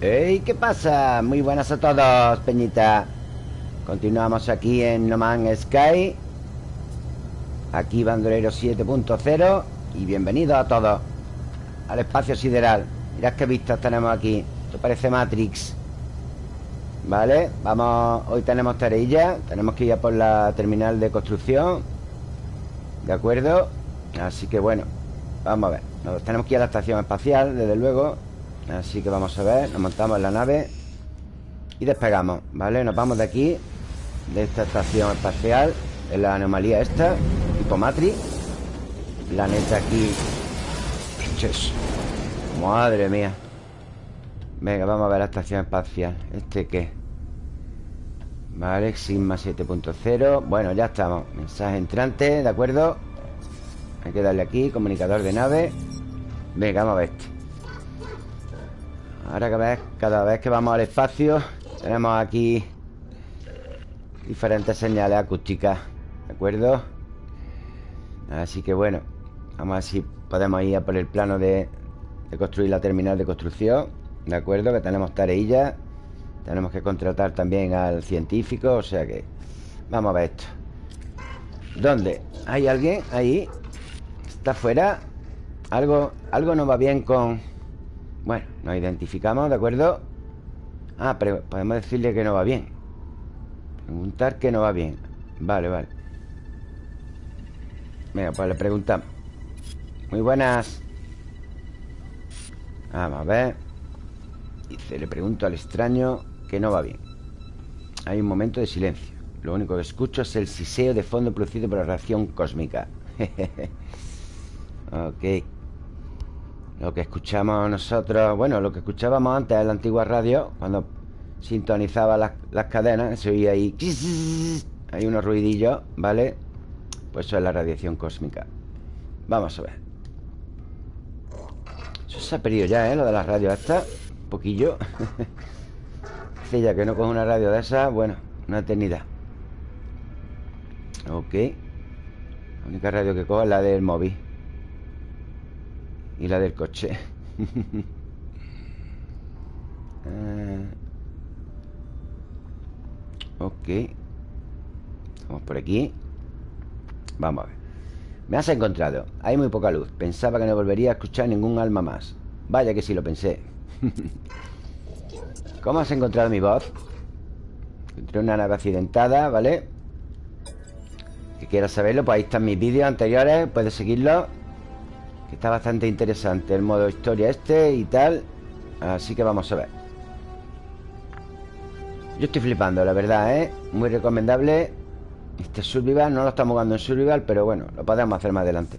¡Ey! ¿Qué pasa? Muy buenas a todos, Peñita. Continuamos aquí en No Man's Sky. Aquí Bandolero 7.0 Y bienvenidos a todos Al espacio sideral. Mirad qué vistas tenemos aquí. Esto parece Matrix. Vale, vamos Hoy tenemos tareilla. Tenemos que ir a por la terminal de construcción. ¿De acuerdo? Así que bueno Vamos a ver. Nos tenemos que ir a la estación espacial, desde luego Así que vamos a ver Nos montamos en la nave Y despegamos, ¿vale? Nos vamos de aquí De esta estación espacial En la anomalía esta Tipo Matrix. Planeta aquí Madre mía. Venga, vamos a ver la estación espacial. ¿Este qué? Vale, Sigma 7.0 Bueno, ya estamos. Mensaje entrante, ¿de acuerdo? Hay que darle aquí Comunicador de nave. Venga, vamos a ver este Ahora cada vez, cada vez que vamos al espacio Tenemos aquí Diferentes señales acústicas ¿De acuerdo? Así que bueno Vamos a ver si podemos ir a por el plano de, construir la terminal de construcción ¿De acuerdo? Que tenemos tareillas Tenemos que contratar también al científico O sea que Vamos a ver esto ¿Dónde? ¿Hay alguien? Ahí ¿Está afuera? Algo, algo no va bien con... Bueno, nos identificamos, ¿de acuerdo? Ah, pero podemos decirle que no va bien. Preguntar que no va bien. Vale, vale. Venga, pues le preguntamos. Muy buenas. Vamos a ver. Dice, le pregunto al extraño Que no va bien. Hay un momento de silencio. Lo único que escucho es el siseo de fondo producido por la reacción cósmica. Ok lo que escuchamos nosotros Bueno, lo que escuchábamos antes en la antigua radio Cuando sintonizaba las, cadenas Se oía ahí Hay unos ruidillos, ¿vale? Pues eso es la radiación cósmica. Vamos a ver. Eso se ha perdido ya, ¿eh? Lo de las radios estas Un poquillo. Dice ya que no coge una radio de esa Bueno, una eternidad. Ok. La única radio que cojo es la del móvil y la del coche. Uh, Ok. Vamos por aquí. Vamos a ver. Me has encontrado. Hay muy poca luz. Pensaba que no volvería a escuchar ningún alma más. Vaya que sí lo pensé. ¿Cómo has encontrado mi voz? Encontré una nave accidentada, ¿vale? Que quieras saberlo, pues ahí están mis vídeos anteriores. Puedes seguirlo Está bastante interesante el modo historia este y tal Así que vamos a ver Yo estoy flipando, la verdad, ¿eh? Muy recomendable Este Survival, no lo estamos jugando en Survival Pero bueno, lo podemos hacer más adelante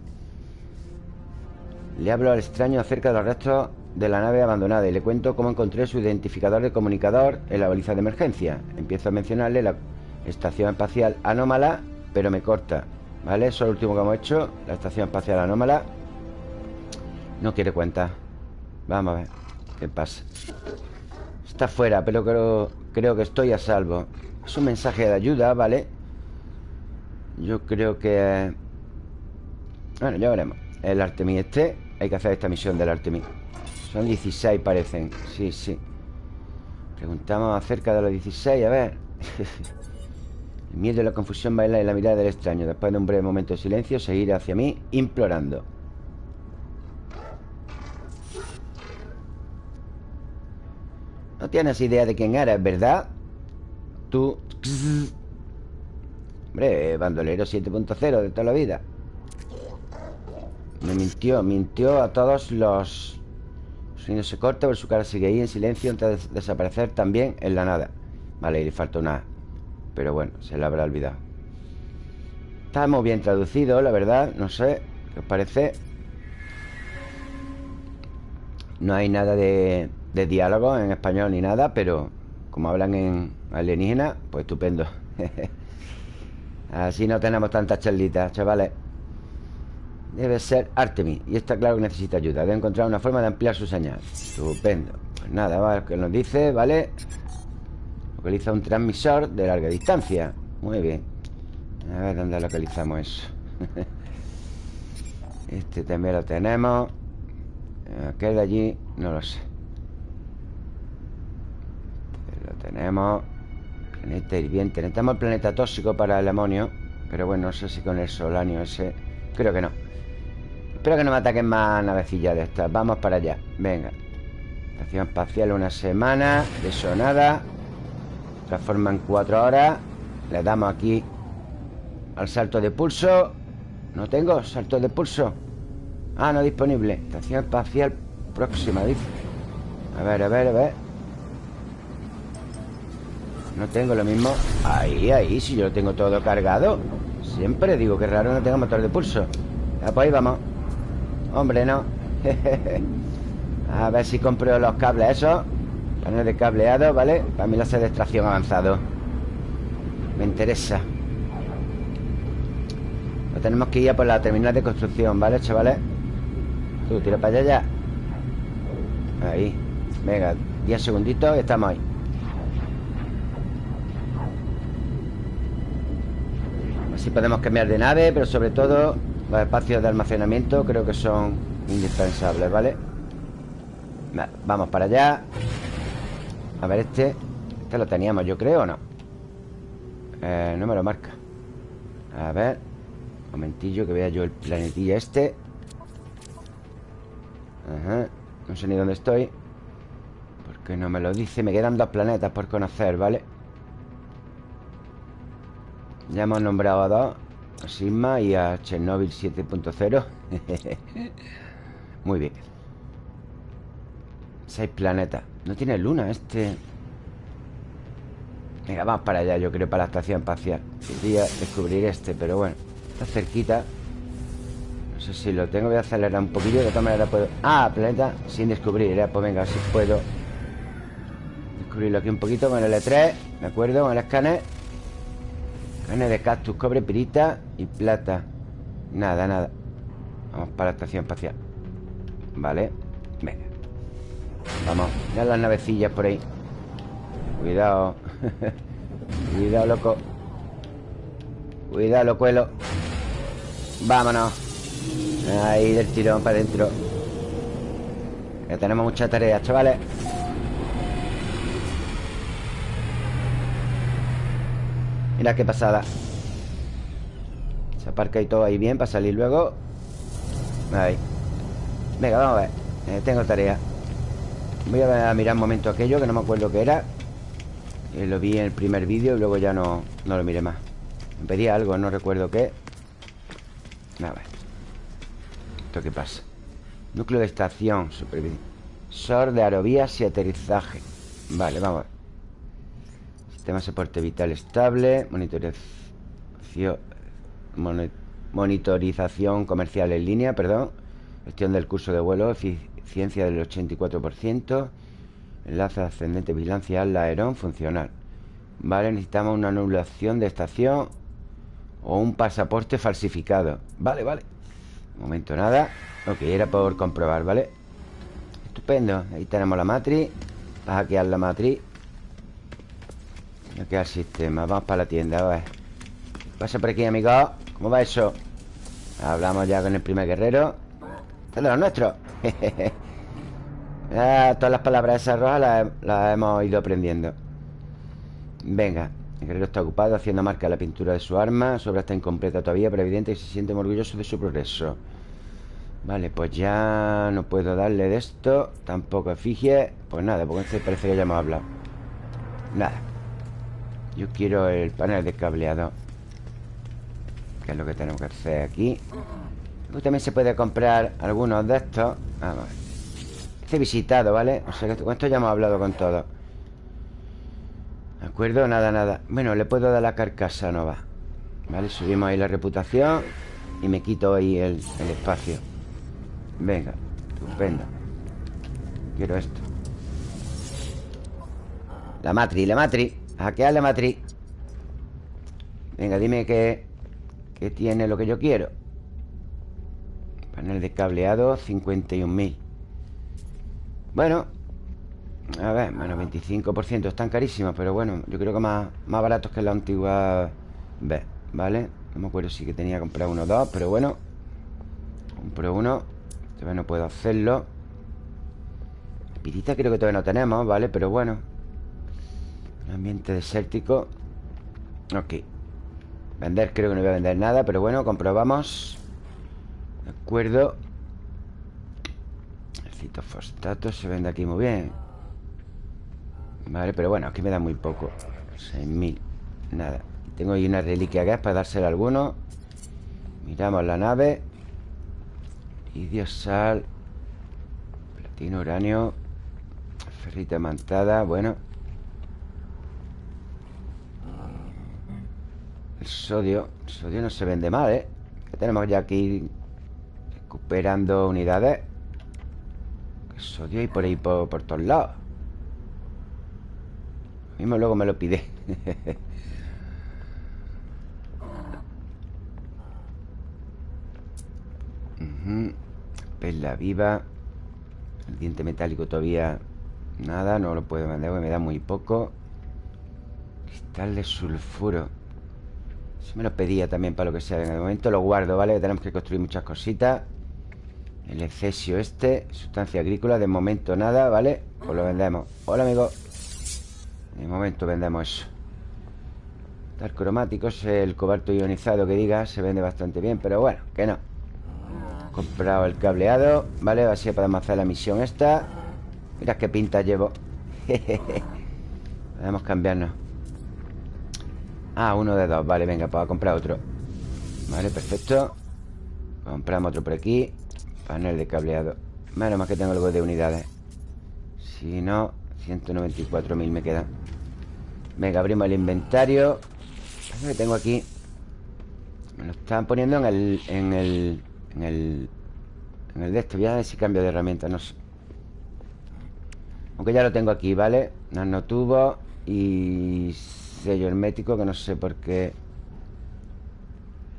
Le hablo al extraño acerca de los restos de la nave abandonada Y le cuento cómo encontré su identificador de comunicador en la baliza de emergencia Empiezo a mencionarle la estación espacial anómala Pero me corta ¿Vale? Eso es lo último que hemos hecho La estación espacial anómala no quiere cuenta. Vamos a ver qué pasa. Está fuera, pero creo, creo que estoy a salvo. Es un mensaje de ayuda, ¿vale? Yo creo que... Bueno, ya veremos. El Artemis este Hay que hacer esta misión del Artemis. Son 16 parecen. Sí, sí. Preguntamos acerca de los 16 A ver. El miedo y la confusión baila en la mirada del extraño. Después de un breve momento de silencio Seguir hacia mí implorando No tienes idea de quién eres, ¿verdad? Tú... Hombre, bandolero 7.0 de toda la vida Me mintió, mintió a todos los... Su no se corta, pero su cara sigue ahí en silencio antes de desaparecer también en la nada Vale, y le falta una Pero bueno, se le habrá olvidado Está muy bien traducido, la verdad No sé, ¿qué os parece? No hay nada de de diálogo en español ni nada, pero como hablan en alienígena, pues estupendo. Así no tenemos tantas charlitas, chavales. Debe ser Artemis Y está claro que necesita ayuda. Debe encontrar una forma de ampliar su señal. Estupendo. Pues nada, va, que nos dice, ¿vale? Localiza un transmisor de larga distancia. Muy bien. A ver dónde localizamos eso. Este también lo tenemos. Aquel de allí, no lo sé Tenemos. Planeta hirviente. Necesitamos el planeta tóxico para el amonio. Pero bueno, no sé si con el solanio ese. Creo que no. Espero que no me ataquen más navecillas de estas. Vamos para allá, venga. Estación espacial una semana. De eso nada. Transforma en cuatro horas. Le damos aquí Al salto de pulso. No tengo salto de pulso. Ah, no disponible. Estación espacial próxima, dice. A ver, a ver, a ver No tengo lo mismo Ahí, ahí, si yo lo tengo todo cargado. Siempre digo que raro no tengo motor de pulso. Ya, pues ahí vamos. Hombre, no. A ver si compro los cables esos. Paneles de cableado, ¿vale? Para mí la de extracción avanzado. Me interesa. Lo tenemos que ir a por la terminal de construcción, ¿vale, chavales? Tú, tira para allá ya. Ahí. Venga, 10 segunditos y estamos ahí Así podemos cambiar de nave Pero sobre todo Los espacios de almacenamiento creo que son indispensables, ¿vale? Vamos para allá A ver este Este lo teníamos, yo creo, ¿o no? Eh, no me lo marca A ver Un momentillo que vea yo el planetillo este Ajá No sé ni dónde estoy Porque no me lo dice Me quedan dos planetas por conocer, ¿vale? Ya hemos nombrado a dos A Sigma y a Chernobyl 7.0 Muy bien. Seis planetas. No tiene luna este Venga, vamos para allá Yo creo para la estación espacial. Quería descubrir este, pero bueno Está cerquita. No sé si lo tengo Voy a acelerar un poquillo De todas maneras puedo Ah, planeta sin descubrir ¿eh? Pues venga, si puedo. Descubrirlo aquí un poquito Con el L3 ¿De acuerdo? Con el escáner Escáner de cactus, cobre, pirita y plata. Nada, nada. Vamos para la estación espacial. Vale. Venga. Vamos, ya las navecillas por ahí. Cuidado. Cuidado, loco. Cuidado, locuelo. Vámonos. Ahí del tirón para adentro. Ya tenemos muchas tareas, chavales Mira qué pasada. Se aparca y todo ahí bien Para salir luego. Ahí. Venga, vamos a ver. Eh, Tengo tarea. Voy a mirar un momento aquello Que no me acuerdo qué era. Eh, Lo vi en el primer vídeo Y luego ya no, no lo miré más. Me pedía algo, no recuerdo qué. A ver. ¿Esto qué pasa? Núcleo de estación Supervisor de aerovías y aterrizaje. Vale, vamos a ver Sistema de soporte vital estable Monitorización Monitorización comercial en línea, perdón Gestión del curso de vuelo Ciencia del 84%. Enlace ascendente, vigilancia al aerón funcional. Vale, necesitamos una anulación de estación o un pasaporte falsificado. Vale, vale. Un momento, nada. Ok, era por comprobar, ¿vale? Estupendo. Ahí tenemos la matriz. Va a hackear la matriz. Hackear el sistema. Vamos para la tienda, a ver. Pasa por aquí, amigos. ¿Cómo va eso? Hablamos ya con el primer guerrero. Este es de los nuestros. Ah, todas las palabras esas rojas las, hemos ido aprendiendo Venga El guerrero está ocupado haciendo marca la pintura de su arma Su obra está incompleta todavía Pero evidente que se siente orgulloso de su progreso Vale, pues ya no puedo darle de esto Tampoco efigie Pues nada, porque este parece que ya hemos hablado Nada Yo quiero el panel de cableado Que es lo que tenemos que hacer aquí. También se puede comprar algunos de estos. Vamos ver. Este visitado, ¿vale? O sea que con esto ya hemos hablado con todo. ¿De acuerdo? Nada, nada. Bueno, le puedo dar la carcasa nova ¿Vale? Subimos ahí la reputación Y me quito ahí el, espacio. Venga, estupendo. Quiero esto. La matriz, la matriz Hackear la matriz. Venga, dime que, que tiene lo que yo quiero. Panel de cableado, 51.000 Bueno A ver, menos 25% Están carísimos, pero bueno Yo creo que más, más baratos que la antigua B ¿vale? No me acuerdo si que tenía que comprar uno o dos Pero bueno Compro uno. Todavía no puedo hacerlo. Pirita creo que todavía no tenemos, ¿vale? Pero bueno ambiente desértico. Ok. Vender creo que no voy a vender nada Pero bueno, comprobamos. De acuerdo. El citofosfato se vende aquí muy bien. Vale, pero bueno, aquí me da muy poco. 6.000 Nada. Tengo ahí una reliquia gas para dársela a alguno. Miramos la nave. Idio, sal. Platino, uranio. Ferrita mantada, bueno El sodio El sodio no se vende mal, ¿eh? Que tenemos ya aquí Recuperando unidades. El sodio y por ahí por, por todos lados. Mismo luego me lo pide. Perla viva. El diente metálico todavía Nada, no lo puedo vender Me da muy poco. Cristal de sulfuro Si me lo pedía también para lo que sea En el momento lo guardo, ¿vale? Tenemos que construir muchas cositas. El excesio este Sustancia agrícola, de momento nada, ¿vale? Pues lo vendemos. Hola, amigo. De momento vendemos eso. Tal cromático es el cobalto ionizado que diga Se vende bastante bien, pero bueno, que no. Comprado el cableado Vale, así podemos hacer la misión esta. Mira qué pinta llevo. Podemos cambiarnos Ah, uno de dos. Vale, venga, pues a comprar otro. Vale, perfecto. Compramos otro por aquí. Panel de cableado. Menos más que tengo algo de unidades. Si no, 194.000 me queda Venga, abrimos el inventario. Que tengo aquí. Me lo están poniendo en el... En el en el... En el de este Voy a ver si cambio de herramienta No sé. Aunque ya lo tengo aquí, ¿vale? Nanotubo Y sello hermético Que no sé por qué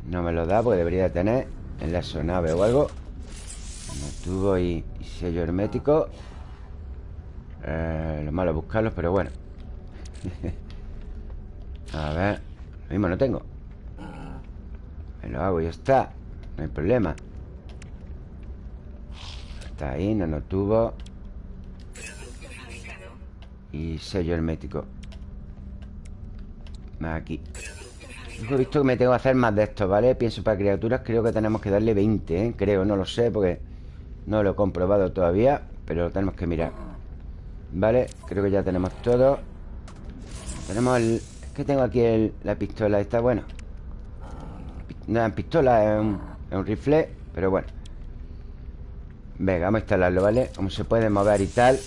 No me lo da Porque debería de tener En la sonave o algo. Nanotubo y, y sello hermético eh, Lo malo es buscarlos Pero bueno. A ver Lo mismo no tengo. Me lo hago y ya está No hay problema. Está ahí, nanotubo Y sello hermético Aquí. He visto que me tengo que hacer más de estos, ¿vale? Pienso para criaturas creo que tenemos que darle 20, ¿eh? Creo, no lo sé porque no lo he comprobado todavía Pero lo tenemos que mirar. Vale, creo que ya tenemos todo. Tenemos el... Es que tengo aquí el... la pistola esta, bueno. No es pistola, es un, es un rifle Pero bueno. Venga, vamos a instalarlo, ¿vale? Cómo se puede mover y tal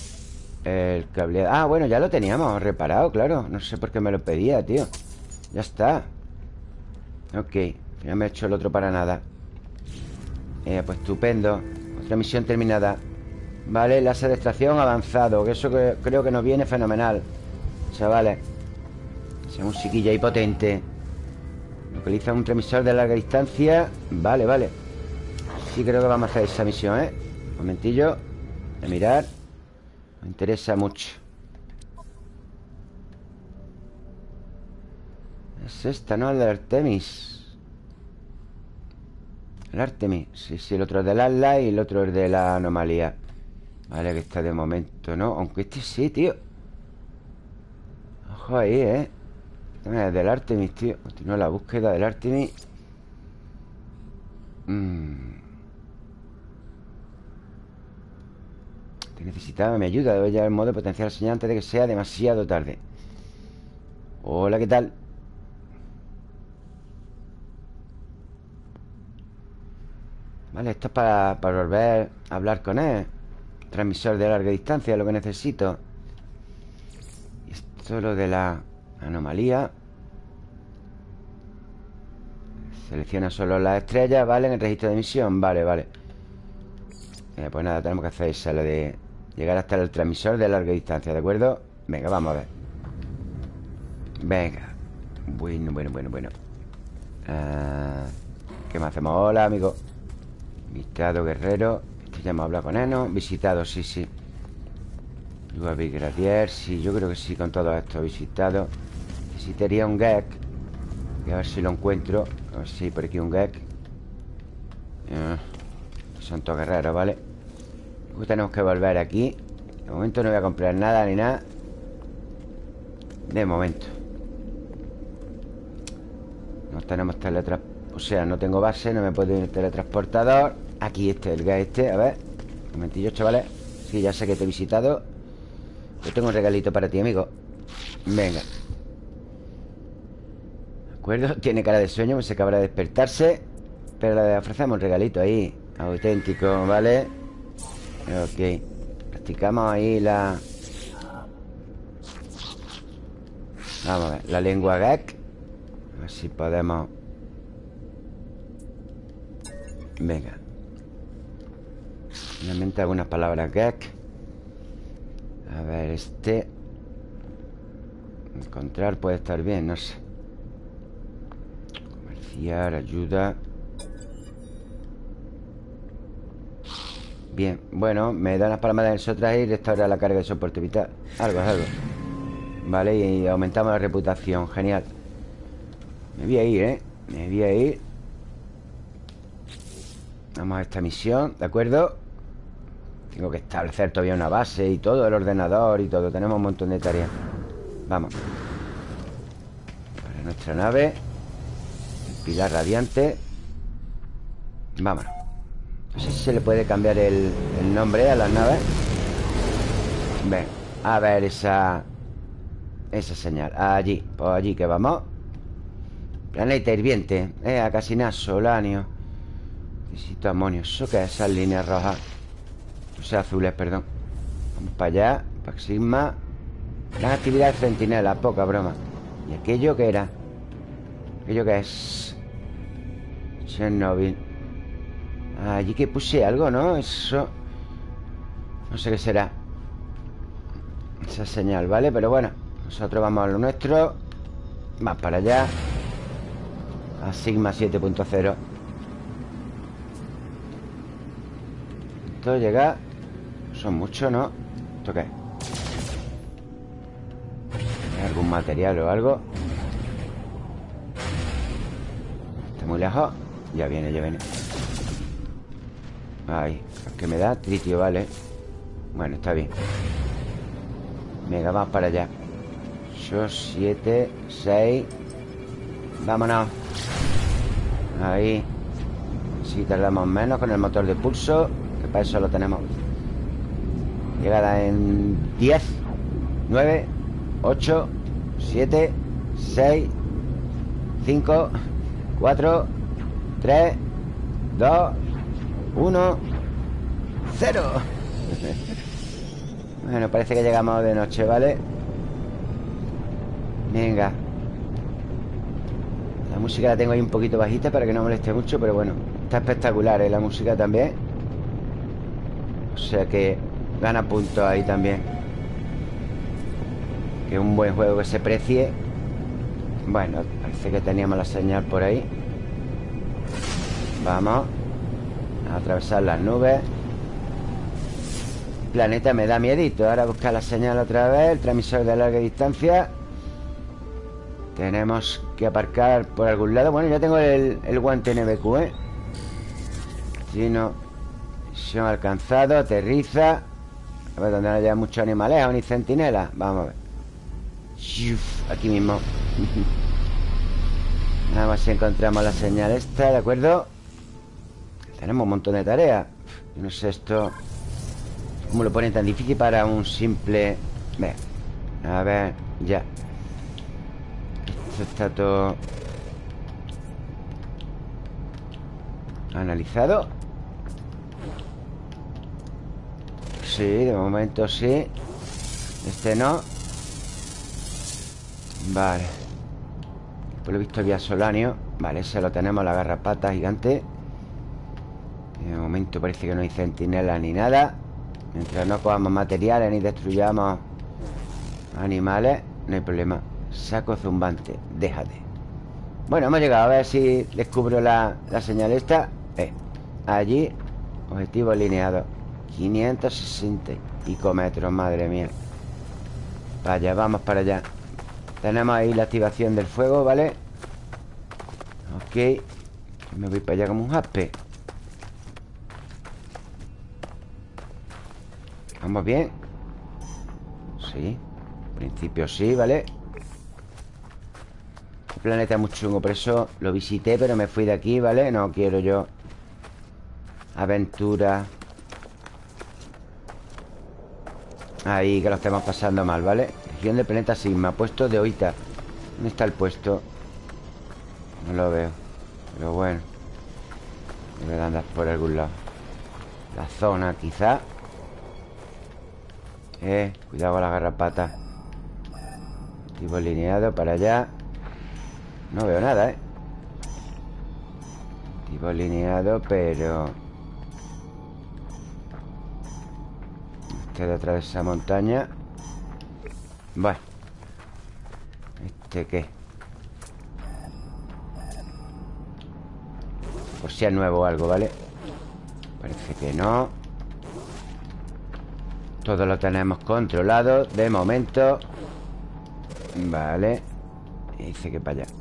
El cableado Ah, bueno, ya lo teníamos reparado, claro. No sé por qué me lo pedía, tío. Ya está. Ok, ya me he hecho el otro para nada. Eh, Pues estupendo. Otra misión terminada. Vale, láser de extracción avanzado Que eso creo que nos viene fenomenal Chavales. Sea un chiquillo ahí potente. Localiza un transmisor de larga distancia. Vale, vale. Sí creo que vamos a hacer esa misión, ¿eh? momentillo. De mirar Me interesa mucho. Es esta, ¿no? El de Artemis. El Artemis Sí, sí, el otro es del Atlas y el otro es de la anomalía. Vale, que está de momento, ¿no? Aunque este sí, tío. Ojo ahí, ¿eh? Este es del Artemis, tío. Continúa la búsqueda del Artemis. Mmm necesitaba mi ayuda. Debo ya el modo de potenciar la señal antes de que sea demasiado tarde. Hola, ¿qué tal? Vale, esto es para, volver a hablar con él. Transmisor de larga distancia, lo que necesito. Esto es lo de la anomalía. Selecciona solo las estrellas, ¿vale? En el registro de emisión, vale, vale. Eh, pues nada, tenemos que hacer esa, la de Llegar hasta el transmisor de larga distancia, ¿de acuerdo? Venga, vamos a ver. Venga. Bueno, bueno, bueno, bueno. Ah, ¿Qué más hacemos? Hola, amigo. Visitado guerrero. Este ya hemos hablado con él, ¿no? Visitado, sí, sí. Luego Gradier Sí, yo creo que sí, con todo esto visitado. Necesitaría un gag Voy a ver si lo encuentro. A ver si por aquí un gag ah, Son todos guerreros, ¿vale? tenemos que volver aquí. De momento no voy a comprar nada ni nada. De momento. No tenemos teletransportador O sea, no tengo base, no me puedo ir teletransportador. Aquí este, el gas este, a ver. Un momentillo, chavales. Sí, ya sé que te he visitado. Yo tengo un regalito para ti, amigo. Venga. ¿De acuerdo? Tiene cara de sueño, pues se acabará de despertarse. Pero le ofrecemos un regalito ahí. Auténtico, ¿vale? Ok. Practicamos ahí la... Vamos a ver La lengua gag A ver si podemos Venga. Finalmente algunas palabras gag A ver, este. Encontrar puede estar bien, no sé. Comerciar, ayuda Bien, bueno, me da las palmas de nosotras y restaura la carga de soporte vital. Algo, algo. Vale, y aumentamos la reputación. Genial. Me voy a ir, ¿eh? Me voy a ir. Vamos a esta misión, ¿de acuerdo? Tengo que establecer todavía una base y todo, el ordenador y todo. Tenemos un montón de tareas. Vamos. Para nuestra nave. El pilar radiante. Vámonos No sé si se le puede cambiar el, nombre a las naves Ven, a ver esa Esa señal. Allí, pues allí que vamos. Planeta hirviente Eh, a casi nada, solanio Necesito amonio. ¿Eso qué es? Esas líneas rojas. O sea, azules, perdón. Vamos para allá Paxisma Gran actividad de centinela Poca broma. ¿Y aquello qué era? ¿Aquello qué es? Chernobyl Allí que puse algo, ¿no? Eso No sé qué será Esa señal, ¿vale? Pero bueno Nosotros vamos a lo nuestro Más para allá A Sigma 7.0 Esto llega Son muchos, ¿no? ¿Esto qué? ¿Hay algún material o algo? Está muy lejos Ya viene, ya viene Ahí ¿Qué me da? Tritio, vale. Bueno, está bien. Venga, vamos para allá. 8, 7, 6 Vámonos. Ahí. Si tardamos menos con el motor de pulso para eso lo tenemos. Llegada en 10 9 8 7 6 5 4 3 2 1 0 Bueno, parece que llegamos de noche, ¿vale? Venga. La música la tengo ahí un poquito bajita Para que no moleste mucho, pero bueno Está espectacular, ¿eh? La música también. O sea que gana puntos ahí también. Que un buen juego que se precie. Bueno, parece que teníamos la señal por ahí. Vamos atravesar las nubes. Planeta me da miedito. Ahora buscar la señal otra vez. El transmisor de larga distancia. Tenemos que aparcar por algún lado. Bueno, ya tengo el, el guante NBQ, ¿eh? Si no Misión alcanzado, aterriza. A ver, donde no haya muchos animales ni centinelas Vamos a ver. Aquí mismo. Nada más encontramos la señal esta, ¿de acuerdo? Tenemos un montón de tareas. No sé esto ¿Cómo lo ponen tan difícil para un simple... Ve. A ver, ya. Esto está todo Analizado. Sí, de momento sí. Este no. Vale. Por lo visto había solanio. Vale, ese lo tenemos, la garrapata gigante De momento parece que no hay centinela ni nada. Mientras no cojamos materiales ni destruyamos animales No hay problema. Saco zumbante, déjate. Bueno, hemos llegado a ver si descubro la, la señal esta. Eh, Allí Objetivo alineado 560 y metros, madre mía. Vaya, vamos para allá. Tenemos ahí la activación del fuego, ¿vale? Ok Me voy para allá como un jaspe ¿Vamos bien? Sí En principio sí, ¿vale? Planeta muy chungo Por eso lo visité Pero me fui de aquí, ¿vale? No quiero yo Aventura Ahí, que lo estamos pasando mal, ¿vale? Región del planeta Sigma Puesto de Oita ¿Dónde está el puesto? No lo veo Pero bueno Debe andar por algún lado La zona, quizá Eh, cuidado con la garrapata Tipo lineado para allá No veo nada, ¿eh? Tipo lineado, pero... Este de atrás de esa montaña Bueno ¿Este qué? Por si es nuevo o algo, ¿vale? Parece que no Todo lo tenemos controlado De momento. Vale. Dice que para allá.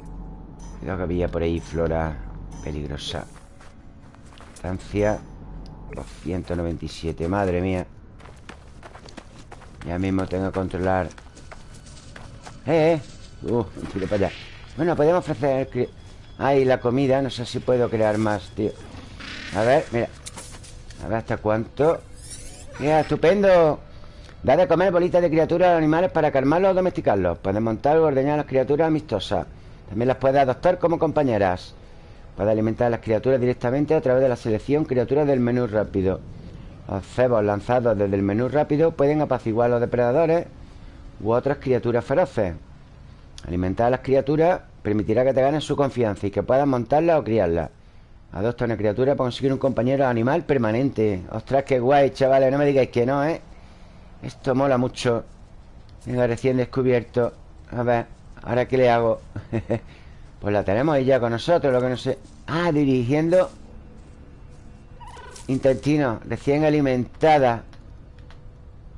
Cuidado que había por ahí flora peligrosa. Estancia 297, madre mía. Ya mismo tengo que controlar. ¡Eh, eh! Uh, tiro para allá. Bueno, podemos ofrecer... Ahí la comida, no sé si puedo crear más, tío. A ver, mira. A ver hasta cuánto Mira, estupendo Da de comer bolitas de criaturas a animales para calmarlos o domesticarlos. Puedes montar o ordeñar a las criaturas amistosas. También las puedes adoptar como compañeras. Puedes alimentar a las criaturas directamente a través de la selección criaturas del menú rápido. Los cebos lanzados desde el menú rápido pueden apaciguar a los depredadores u otras criaturas feroces. Alimentar a las criaturas permitirá que te ganen su confianza y que puedas montarlas o criarlas. Adopta una criatura para conseguir un compañero animal permanente. Ostras, qué guay, chavales. No me digáis que no, ¿eh? Esto mola mucho Venga, recién descubierto A ver, ¿ahora qué le hago? pues la tenemos ahí ya con nosotros Lo que no sé Ah, dirigiendo Intestino Recién alimentada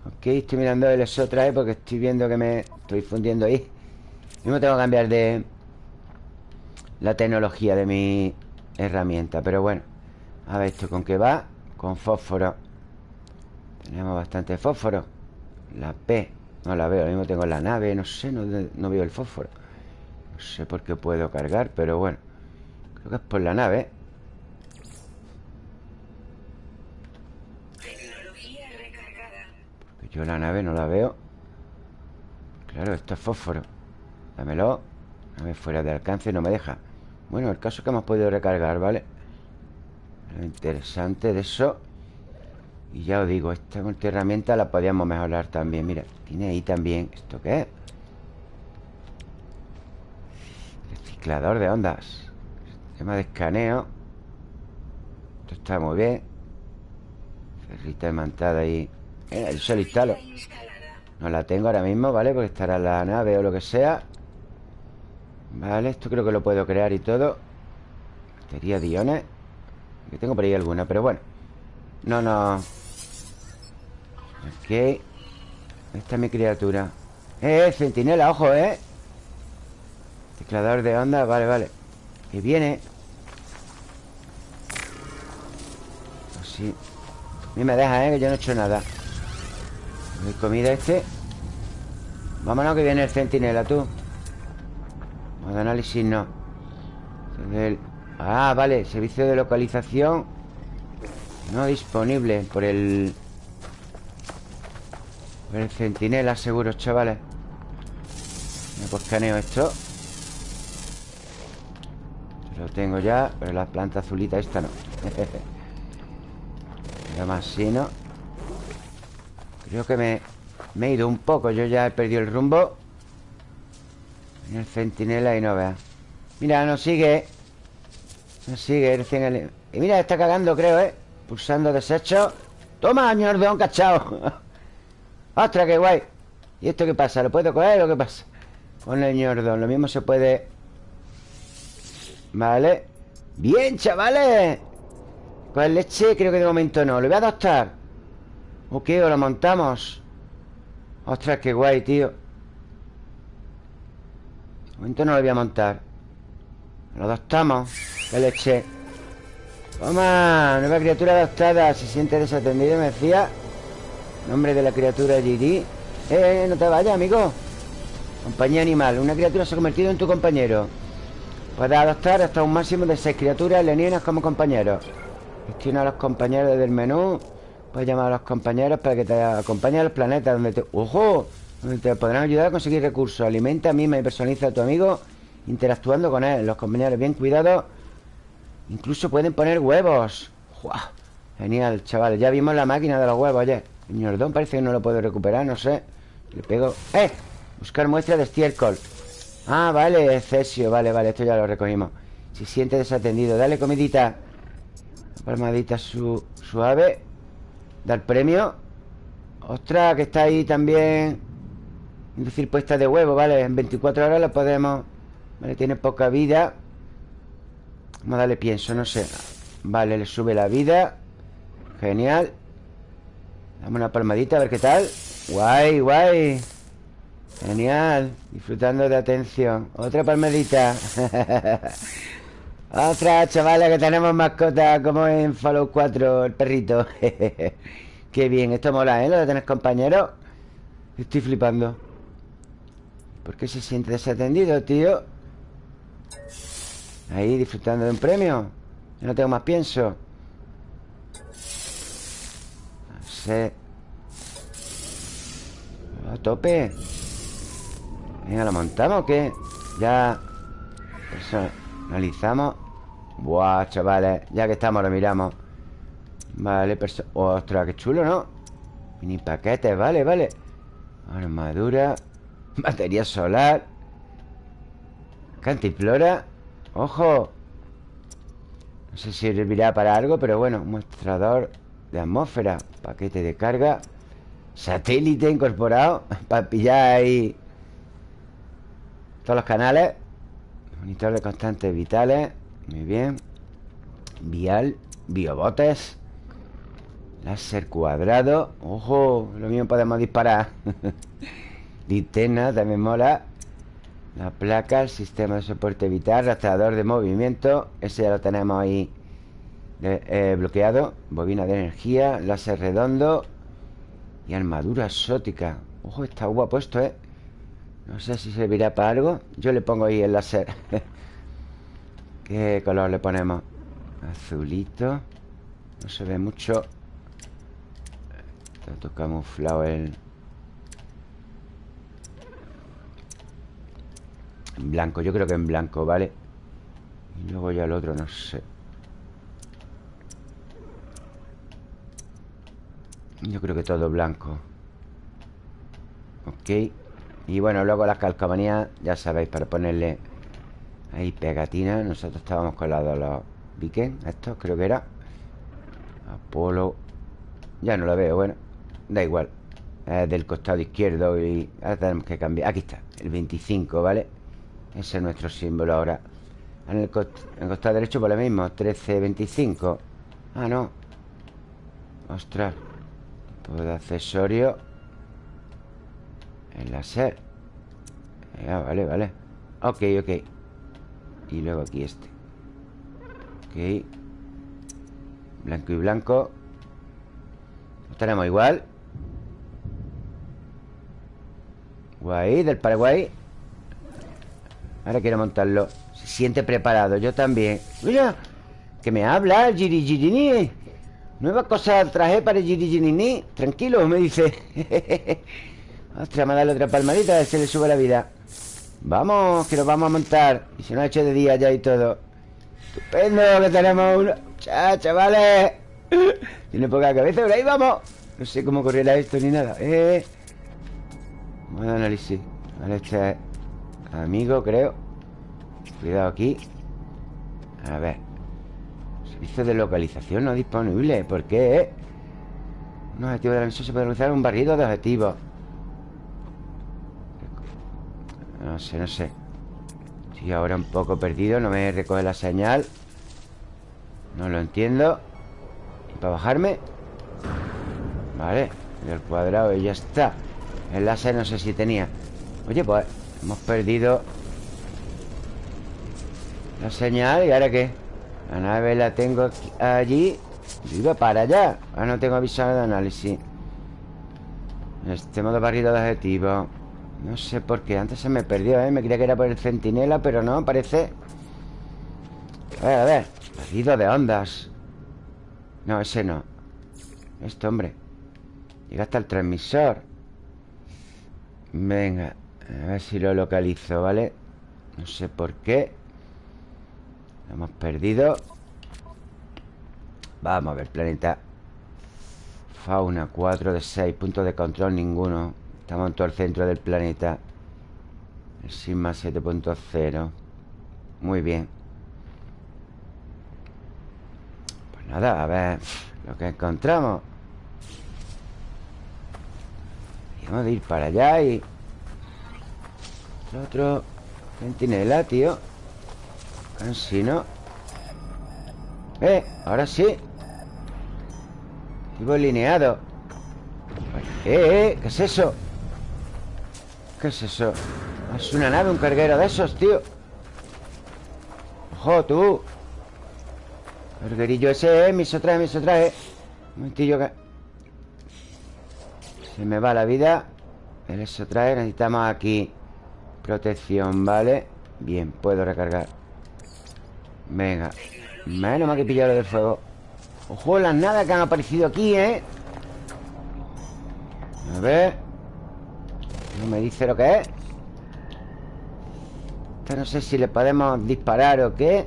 Ok, estoy mirando el otra vez Porque estoy viendo que me estoy fundiendo ahí no tengo que cambiar de La tecnología de mi herramienta. Pero bueno A ver esto con qué va Con fósforo. Tenemos bastante fósforo. La P No la veo, lo mismo tengo la nave No sé, no, veo el fósforo. No sé por qué puedo cargar, pero bueno Creo que es por la nave. Porque yo la nave no la veo. Claro, esto es fósforo. Dámelo. Nave fuera de alcance no me deja Bueno, el caso es que hemos podido recargar, ¿vale? Lo interesante de eso y ya os digo, esta herramienta la podíamos mejorar también Mira, tiene ahí también ¿Esto qué es? Reciclador de ondas Sistema de escaneo Esto está muy bien Ferrita imantada ahí Mira, yo se lo instalo No la tengo ahora mismo, ¿vale? Porque estará en la nave o lo que sea Vale, esto creo que lo puedo crear y todo. Batería de iones Que tengo por ahí alguna, pero bueno. No, no. Ok. Esta es mi criatura. Eh, centinela, ojo, eh. Teclador de onda, vale, vale. Que viene. Así A mí me deja, eh, que yo no he hecho nada. ¿Hay comida este? Vámonos que viene el centinela, tú Modo análisis no. Ah, vale, servicio de localización No disponible Por el el centinela seguro, chavales. Pues escaneo esto. Lo tengo ya Pero la planta azulita esta no. Nada más si no Creo que me, me he ido un poco Yo ya he perdido el rumbo el centinela y no vea. Mira, nos sigue. Nos sigue el... Y mira, está cagando, creo, ¿eh? Pulsando desecho. Toma, señor de un cachao. ¡Ostras, qué guay! ¿Y esto qué pasa? ¿Lo puedo coger o qué pasa? Con el ñordón Lo mismo se puede... Vale. ¡Bien, chavales! Pues leche creo que de momento no. Lo voy a adoptar. Ok, o lo montamos Ostras, qué guay, tío momento no lo voy a montar Lo adoptamos ¡Qué leche! Toma, nueva criatura adoptada Se siente desatendido, me decía Nombre de la criatura eh, eh, no te vayas, amigo Compañía animal Una criatura se ha convertido en tu compañero Puedes adoptar hasta un máximo de seis criaturas alienígenas como compañeros. Gestiona a los compañeros del menú. Puedes llamar a los compañeros para que te acompañen a los planetas donde te... ¡Ojo! Te podrán ayudar a conseguir recursos. Alimenta, mima y personaliza a tu amigo interactuando con él. Los compañeros bien cuidados. Incluso pueden poner huevos. Genial, chavales. Ya vimos la máquina de los huevos ayer. El ñordón parece que no lo puedo recuperar, no sé. Le pego... ¡Eh! Buscar muestra de estiércol. Ah, vale, cesio. Vale, vale, esto ya lo recogimos. Se siente desatendido. Dale comidita. Palmadita su suave. Dar premio. Ostras, que está ahí también. Decir, puesta de huevo, vale. En 24 horas lo podemos. Vale, tiene poca vida. Vamos a darle pienso, no sé. Vale, le sube la vida. Genial. Dame una palmadita, a ver qué tal. Guay, guay. Genial. Disfrutando de atención. Otra palmadita. Otra, chavales, que tenemos mascota como en Fallout 4, el perrito. Qué bien, esto mola, ¿eh? Lo de tener compañeros. Estoy flipando. ¿Por qué se siente desatendido, tío? Ahí, disfrutando de un premio. Yo no tengo más pienso. No sé. A tope. Venga, ¿lo montamos o qué? Ya Personalizamos Buah, chavales Ya que estamos, lo miramos Vale, perso Ostras, qué chulo, ¿no? Mini paquetes, vale, vale Armadura Batería solar. Cantiflora Ojo. No sé si servirá para algo Pero bueno, mostrador de atmósfera Paquete de carga Satélite incorporado Para pillar ahí Todos los canales Monitor de constantes vitales Muy bien Vial Biobotes Láser cuadrado Ojo, lo mismo podemos disparar Linterna, también mola. La placa, el sistema de soporte vital Rastreador de movimiento. Ese ya lo tenemos ahí eh, bloqueado. Bobina de energía Láser redondo Y armadura exótica. Ojo, está guapo esto, ¿eh? No sé si servirá para algo. Yo le pongo ahí el láser. ¿Qué color le ponemos? Azulito. No se ve mucho. Está todo camuflado el... Blanco, yo creo que en blanco, ¿vale? Y luego ya el otro, no sé Yo creo que todo blanco Ok y bueno, luego las calcomanías, ya sabéis, para ponerle ahí pegatinas. Nosotros estábamos con la de los Viken, estos creo que era. Apolo. Ya no lo veo, bueno, da igual. Es del costado izquierdo y ahora tenemos que cambiar. Aquí está, el 25, ¿vale? Ese es nuestro símbolo ahora. En el, costado derecho por lo mismo, 1325. Ah, no. Ostras. Tipo de accesorio. El láser ah, Vale, vale Ok, ok Y luego aquí este Ok Blanco y blanco Lo tenemos igual Guay, del Paraguay Ahora quiero montarlo. Se siente preparado, yo también. Mira, que me habla Giri Nueva cosa traje para Giri Tranquilo, me dice. Ostras, me dado otra palmadita A ver si le sube la vida. Vamos, que nos vamos a montar. Y se nos ha hecho de día ya y todo. Estupendo, que tenemos uno ¡Cha, chavales! Tiene poca cabeza, pero ahí vamos. No sé cómo correrá esto ni nada Eh a análisis. Vale, este es amigo, creo. Cuidado aquí. A ver. Servicio de localización no disponible. ¿Por qué? Un objetivo de la misión se puede realizar un barrido de objetivos. No sé, no sé. Estoy ahora un poco perdido No me recoge la señal. No lo entiendo. ¿Y para bajarme? Vale El cuadrado y ya está. El láser no sé si tenía. Oye, pues hemos perdido La señal ¿Y ahora qué? La nave la tengo allí. Yo iba para allá. Ahora no tengo avisado de análisis. Este modo barrido de objetivo no sé por qué, antes se me perdió, ¿eh? Me creía que era por el centinela, pero no, parece. A ver, a ver. Perdido de ondas. No, ese no. Este hombre. Llega hasta el transmisor. Venga A ver si lo localizo, ¿vale? No sé por qué. Lo hemos perdido. Vamos a ver, planeta. Fauna 4 de 6 Puntos de control ninguno. Estamos en todo el centro del planeta. El Sigma 7.0 Muy bien. Pues nada, a ver Lo que encontramos. Vamos a ir para allá y... El otro Centinela, tío Casi no Eh, ahora sí Tipo lineado ¡Eh, eh! ¿Qué es eso? ¿Qué es eso? Es una nave, un carguero de esos, tío ¡Ojo, tú! Carguerillo ese, eh Miso trae, miso trae Un momentillo que... Se me va la vida El eso trae Necesitamos aquí Protección, ¿vale? Bien, puedo recargar. Venga. Menos mal que pillar lo del fuego. Ojo las nada que han aparecido aquí, ¿eh? A ver. No me dice lo que es. Esta no sé si le podemos disparar o qué.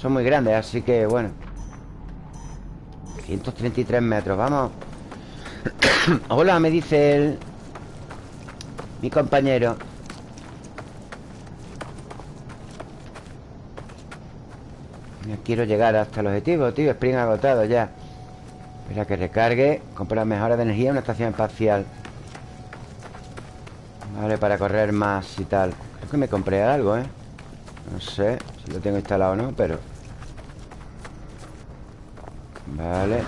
Son muy grandes, así que bueno. 133 metros, vamos. Hola, me dice el... Mi compañero. Quiero llegar hasta el objetivo, tío. Spring agotado ya. Espera que recargue Comprar mejoras de energía en una estación espacial. Vale, para correr más y tal. Creo que me compré algo, ¿eh? No sé si lo tengo instalado o no, pero... Vale.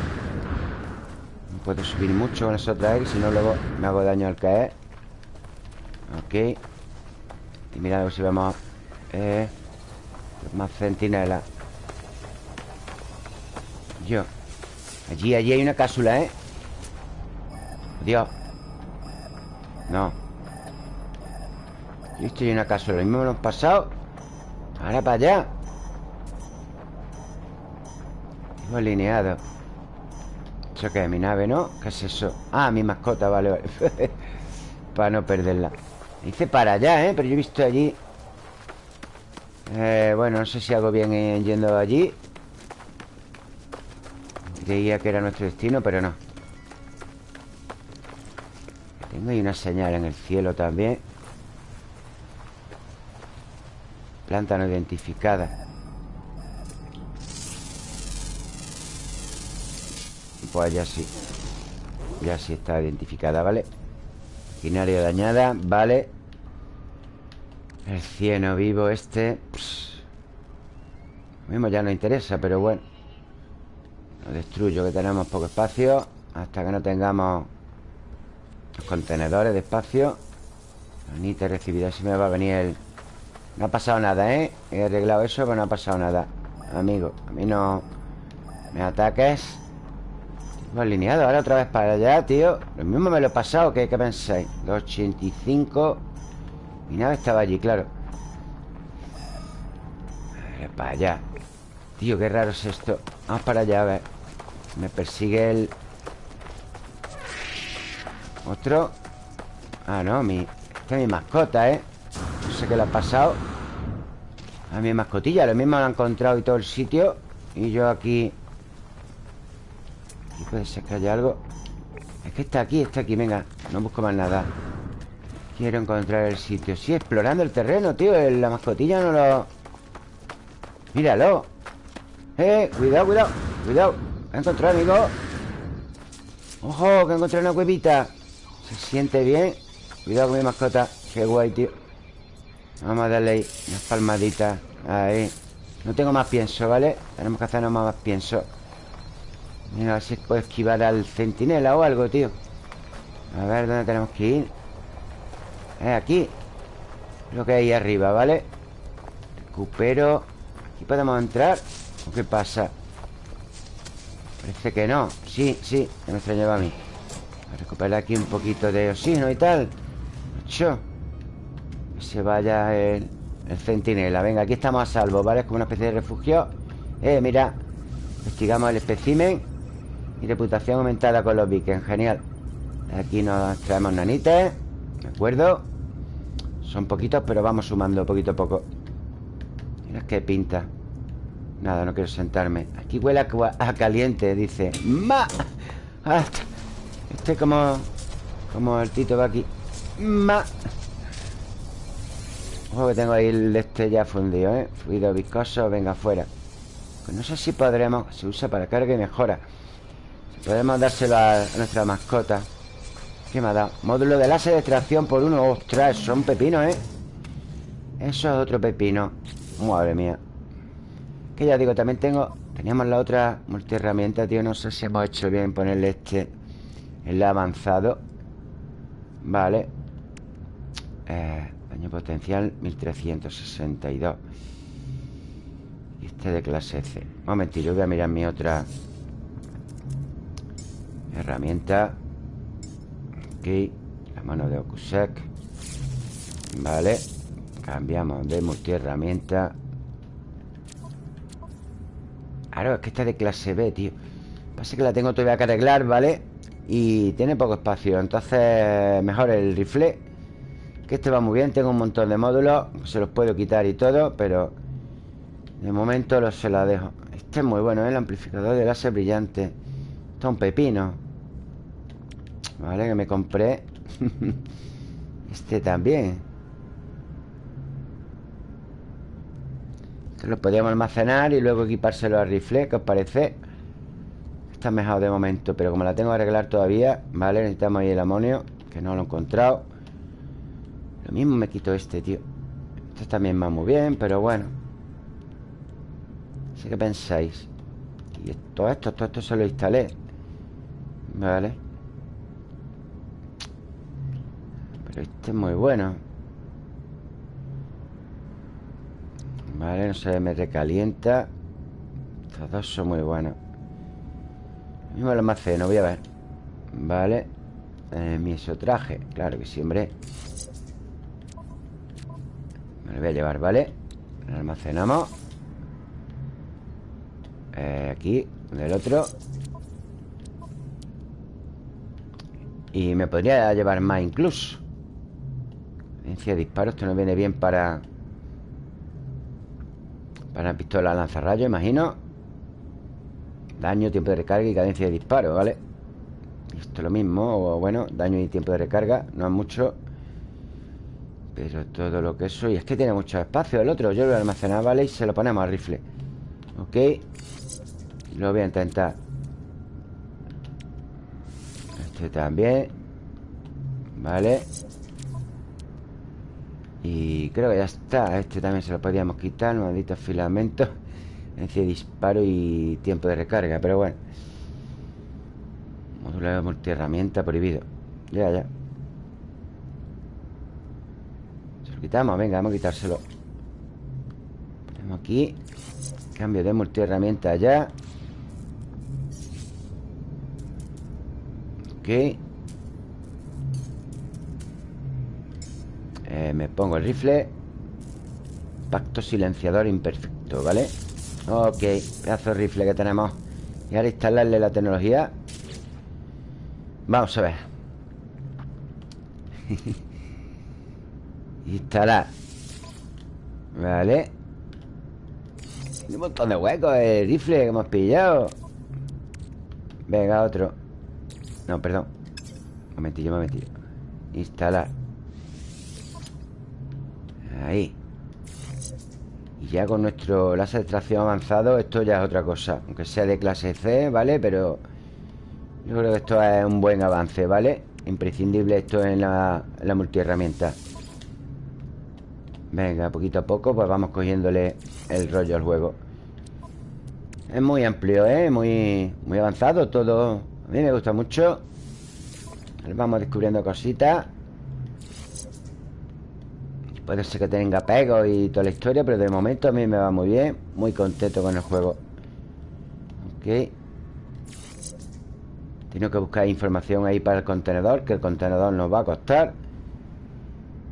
No puedo subir mucho con eso traer Si no, luego me hago daño al caer Ok. Y mira a si vemos Eh... Más centinelas. Yo. Allí, allí hay una cápsula, ¿eh? Dios. No. Listo, hay una cápsula Lo mismo me lo hemos pasado. Ahora para allá. Hemos alineado. ¿Eso qué es? Mi nave, ¿no? ¿Qué es eso? Ah, mi mascota, vale, vale. Para no perderla Dice para allá, ¿eh? Pero yo he visto allí eh, Bueno, no sé si hago bien yendo allí. Creía que era nuestro destino, pero no. Tengo ahí una señal en el cielo también. Planta no identificada. Pues ya sí. Ya sí está identificada, ¿vale? Maquinaria dañada, vale. El cieno vivo este Lo mismo ya no interesa, pero bueno. Lo destruyo, que tenemos poco espacio Hasta que no tengamos Los contenedores de espacio. Anita recibida Si me va a venir el... No ha pasado nada, ¿eh? He arreglado eso, pero no ha pasado nada. Amigo, a mí no... Me ataques Hemos alineado ahora otra vez para allá, tío. Lo mismo me lo he pasado, ¿qué, qué pensáis? 285 Mi nave estaba allí, claro. A ver, Para allá. Tío, qué raro es esto. Vamos para allá, a ver. Me persigue el... Otro. Ah, no, mi... Esta es mi mascota, ¿eh? No sé qué le ha pasado. A mi mascotilla Lo mismo lo han encontrado y todo el sitio. Y yo aquí... Aquí puede que haya algo. Es que está aquí, está aquí, venga. No busco más nada. Quiero encontrar el sitio. Sí, explorando el terreno, tío. La mascotilla no lo... Míralo. ¡Eh! Cuidado, cuidado Cuidado. ¿Qué encontrado, amigo? ¡Ojo! Que encontré una cuevita. Se siente bien. Cuidado con mi mascota. Qué guay, tío. Vamos a darle ahí unas palmaditas Ahí. No tengo más pienso, ¿vale? Tenemos que hacernos más pienso Mira, a ver si puedo esquivar al centinela o algo, tío. A ver, ¿dónde tenemos que ir? Es aquí. Lo que ahí arriba, ¿vale? Recupero. Aquí podemos entrar. Qué pasa? Parece que no. Sí, sí, me extrañaba a mí. A recuperar aquí un poquito de oxígeno y tal. Ocho Que se vaya el, El centinela. Venga, aquí estamos a salvo, ¿vale? Es como una especie de refugio. Eh, mira. Investigamos el espécimen Y reputación aumentada con los vikings. Genial. Aquí nos traemos nanites ¿De acuerdo? Son poquitos, pero vamos sumando poquito a poco. Mira qué pinta. Nada, no quiero sentarme. Aquí huele a, caliente, dice. ¡Ma! Ah, este como... Como el Tito va aquí. ¡Ma! Ojo que tengo ahí el este ya fundido, ¿eh? Fluido viscoso, venga, fuera. Pues no sé si podremos... Se usa para carga y mejora Podemos dárselo a nuestra mascota. ¿Qué me ha dado? Módulo de láser de extracción por uno. Ostras, son pepinos, ¿eh? Eso es otro pepino. Madre mía. Que ya digo, también tengo... Teníamos la otra multiherramienta, tío. No sé si hemos hecho bien ponerle este El avanzado. Vale. Eh, Daño potencial 1362 Y este de clase C. Un momentito, voy a mirar mi otra Herramienta Aquí La mano de Okusek Vale Cambiamos de multiherramienta Claro, es que esta de clase B, tío Pasa que la tengo todavía que arreglar, ¿vale? Y tiene poco espacio Entonces, mejor el rifle Que este va muy bien Tengo un montón de módulos Se los puedo quitar y todo Pero de momento los se la dejo Este es muy bueno, ¿eh? El amplificador de láser brillante Esto es un pepino Vale, que me compré Este también. Este lo podríamos almacenar Y luego equipárselo al rifle ¿Qué os parece? Está mejor de momento Pero como la tengo que arreglar todavía Vale, necesitamos ahí el amonio Que no lo he encontrado. Lo mismo me quito este, tío. Este también va muy bien, pero bueno. Así que pensáis. Y todo esto, todo esto se lo instalé. Vale Pero este es muy bueno. Vale, no se me recalienta Estos dos son muy buenos. Mismo lo almaceno, voy a ver. Vale. Eh, Mi traje, claro que sí, hombre. Me lo voy a llevar, ¿vale? Lo almacenamos. Eh, Aquí, del otro. Y me podría llevar más incluso Cadencia de disparo Esto no viene bien para Para pistola lanzarrayo, imagino. Daño, tiempo de recarga y cadencia de disparo, ¿vale? Esto es lo mismo, o bueno, daño y tiempo de recarga No es mucho. Pero todo lo que eso Y es que tiene mucho espacio el otro Yo lo voy a ¿vale? Y se lo ponemos al rifle Ok Lo voy a intentar. Este también Vale y creo que ya está Este también se lo podíamos quitar Maldito filamento. Encia de disparo y tiempo de recarga Pero bueno. Módulo de multiherramienta prohibido. Ya, ya. Se lo quitamos, venga, vamos a quitárselo. Ponemos aquí Cambio de multiherramienta ya. Ok Eh, me pongo el rifle. Pacto silenciador imperfecto, ¿vale? Ok, pedazo de rifle que tenemos. Y ahora instalarle la tecnología. Vamos a ver. Instalar. Vale. Tiene un montón de huecos el rifle que hemos pillado. Venga, otro. No, perdón. Momentillo, momentillo Instalar Ahí. Y ya con nuestro láser de extracción avanzado Esto ya es otra cosa. Aunque sea de clase C, ¿vale? Pero yo creo que esto es un buen avance, ¿vale? Imprescindible esto en la, la multiherramienta. Venga, poquito a poco Pues vamos cogiéndole el rollo al juego. Es muy amplio, ¿eh? Muy, muy avanzado todo. A mí me gusta mucho. Vamos descubriendo cositas Puede ser que tenga pegos y toda la historia Pero de momento a mí me va muy bien Muy contento con el juego. Ok. Tengo que buscar información ahí para el contenedor Que el contenedor nos va a costar.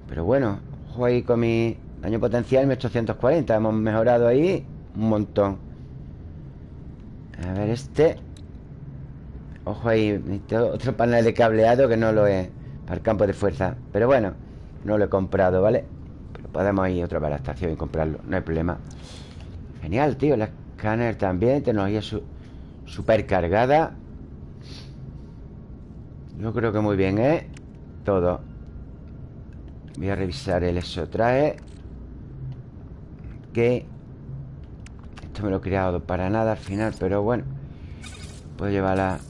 Pero bueno Ojo ahí con mi Daño potencial 1840 Hemos mejorado ahí un montón. A ver este. Ojo ahí Otro panel de cableado que no lo es Para el campo de fuerza. Pero bueno, no lo he comprado, ¿vale? Podemos ir otra vez a la estación y comprarlo No hay problema. Genial, tío El escáner también Tecnología su super cargada Yo creo que muy bien, ¿eh? Todo. Voy a revisar el eso trae Que Esto me lo he creado para nada al final Pero bueno Puedo llevarla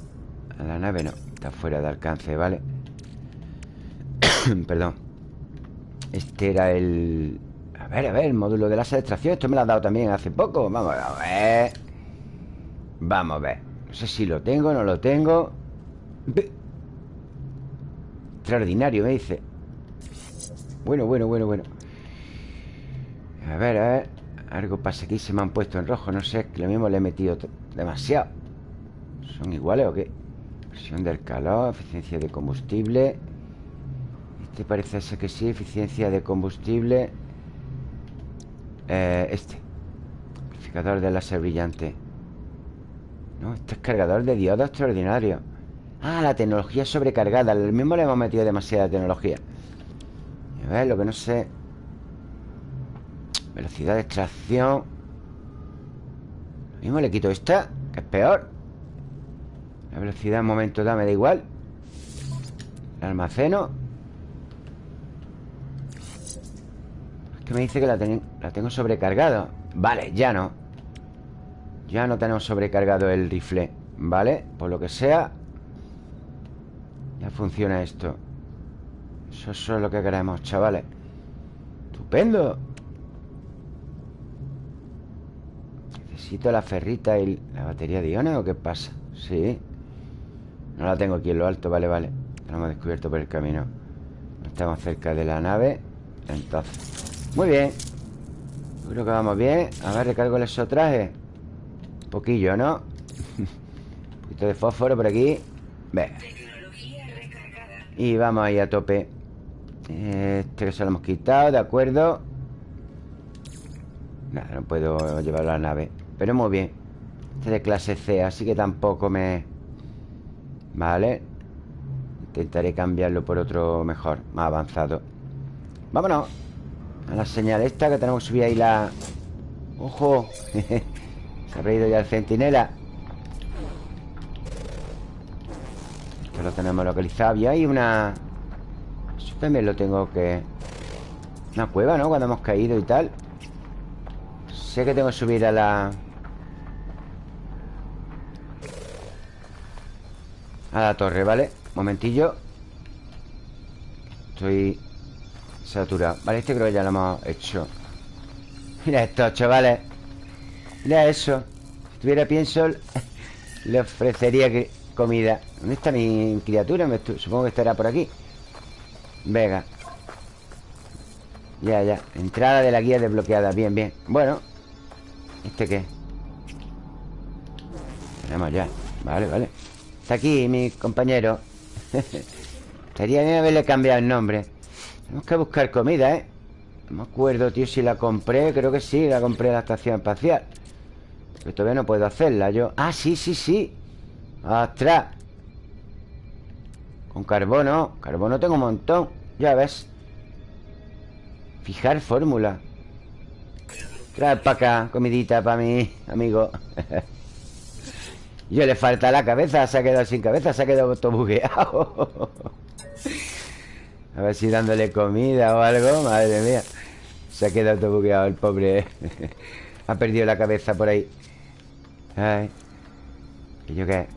a la nave. No, está fuera de alcance, ¿vale? Perdón Este era el... A ver, a ver, el módulo de la extracción Esto me lo ha dado también hace poco Vamos a ver. Vamos a ver No sé si lo tengo, no lo tengo. Extraordinario, me dice. Bueno, bueno, bueno, bueno. A ver, a ver Algo pasa aquí, se me han puesto en rojo No sé, que lo mismo le he metido demasiado. ¿Son iguales o qué? Presión del calor, eficiencia de combustible Este parece ser que sí Eficiencia de combustible eh, Este Amplificador de láser brillante. No, este es cargador de diodo extraordinario. Ah, la tecnología sobrecargada El mismo le hemos metido demasiada tecnología. A ver, lo que no sé. Velocidad de extracción. Lo mismo le quito esta Que es peor. La velocidad en momento da, me da igual. La almaceno que me dice que la, tengo sobrecargado. Vale, ya no. Ya no tenemos sobrecargado el rifle Vale, por lo que sea Ya funciona esto. Eso, es lo que queremos, chavales. Estupendo. Necesito la ferrita y la batería de iones ¿O qué pasa? Sí. No la tengo aquí en lo alto, vale, vale. La hemos descubierto por el camino. Estamos cerca de la nave Entonces Muy bien. Creo que vamos bien. A ver, recargo el exotraje Un poquillo, ¿no? Un poquito de fósforo por aquí. Ve Y vamos ahí a tope. Este que se lo hemos quitado, de acuerdo. Nada, no puedo llevarlo a la nave. Pero muy bien. Este de clase C, así que tampoco me... Vale. Intentaré cambiarlo por otro mejor Más avanzado. Vámonos A la señal esta que tenemos que subir ahí la... ¡Ojo! Se ha reído ya el centinela Esto lo tenemos localizado Y hay una... También lo tengo que... Una cueva, ¿no? Cuando hemos caído y tal Sé que tengo que subir a la... A la torre, ¿vale? Momentillo Estoy saturado Vale, este creo que ya lo hemos hecho. Mira esto, chavales. Mira eso. Si tuviera pienso Le ofrecería comida. ¿Dónde está mi criatura? Supongo que estará por aquí. Venga. Ya, ya. Entrada de la guía desbloqueada. Bien, bien. Bueno. ¿Este qué? Tenemos ya. Vale, vale. Está aquí mi compañero. Estaría bien haberle cambiado el nombre Tenemos que buscar comida, ¿eh? No me acuerdo, tío, si la compré Creo que sí, la compré en la estación espacial. Pero todavía no puedo hacerla yo. Ah, sí, sí, sí. ¡Ostras! Con carbono Carbono tengo un montón Ya ves. Fijar fórmula. Trae para acá Comidita para mi amigo. Yo le falta la cabeza Se ha quedado sin cabeza Se ha quedado todo bugueado A ver si dándole comida o algo Madre mía. Se ha quedado todo bugueado el pobre Ha perdido la cabeza por ahí. Ay. ¿Y yo qué?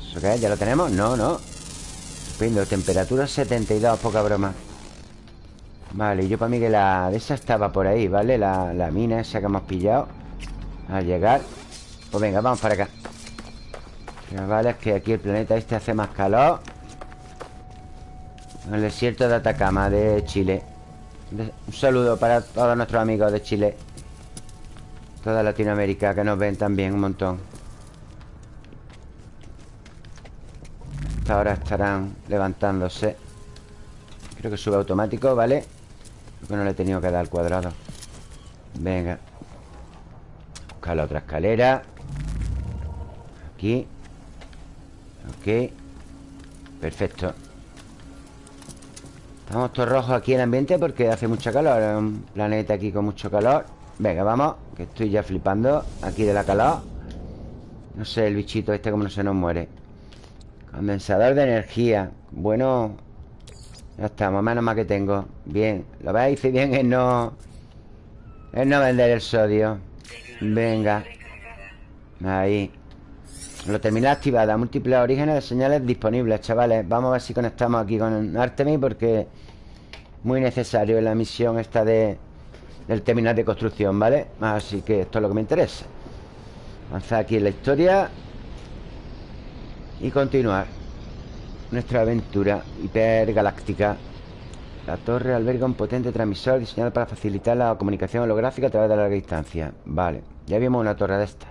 ¿Eso qué? ¿Ya lo tenemos? No, no. Estupendo Temperatura 72, poca broma. Vale, yo para mí que la de esa estaba por ahí, ¿vale? La, la mina esa que hemos pillado Al llegar. Pues venga, vamos para acá. Vale, es que aquí el planeta este hace más calor En el desierto de Atacama, de Chile. Un saludo para todos nuestros amigos de Chile. Toda Latinoamérica que nos ven también un montón. Ahora estarán levantándose. Creo que sube automático, ¿vale? Creo que no le he tenido que dar al cuadrado. Venga. Buscar la otra escalera. Aquí. Ok. Perfecto Estamos todos rojos aquí en el ambiente porque hace mucha calor Es un planeta aquí con mucho calor. Venga, vamos Que estoy ya flipando Aquí de la calor. No sé, el bichito este como no se nos muere. Condensador de energía. Bueno Ya estamos, menos mal que tengo. Bien, lo veis, hice bien en no En no vender el sodio. Venga. Ahí Lo termina activada. Múltiples orígenes de señales disponibles, chavales. Vamos a ver si conectamos aquí con Artemis Porque muy necesario en la misión esta de del terminal de construcción, ¿vale? Así que esto es lo que me interesa. Avanzar aquí en la historia Y continuar Nuestra aventura hipergaláctica. La torre alberga un potente transmisor Diseñado para facilitar la comunicación holográfica A través de larga distancia. Vale, ya vimos una torre de estas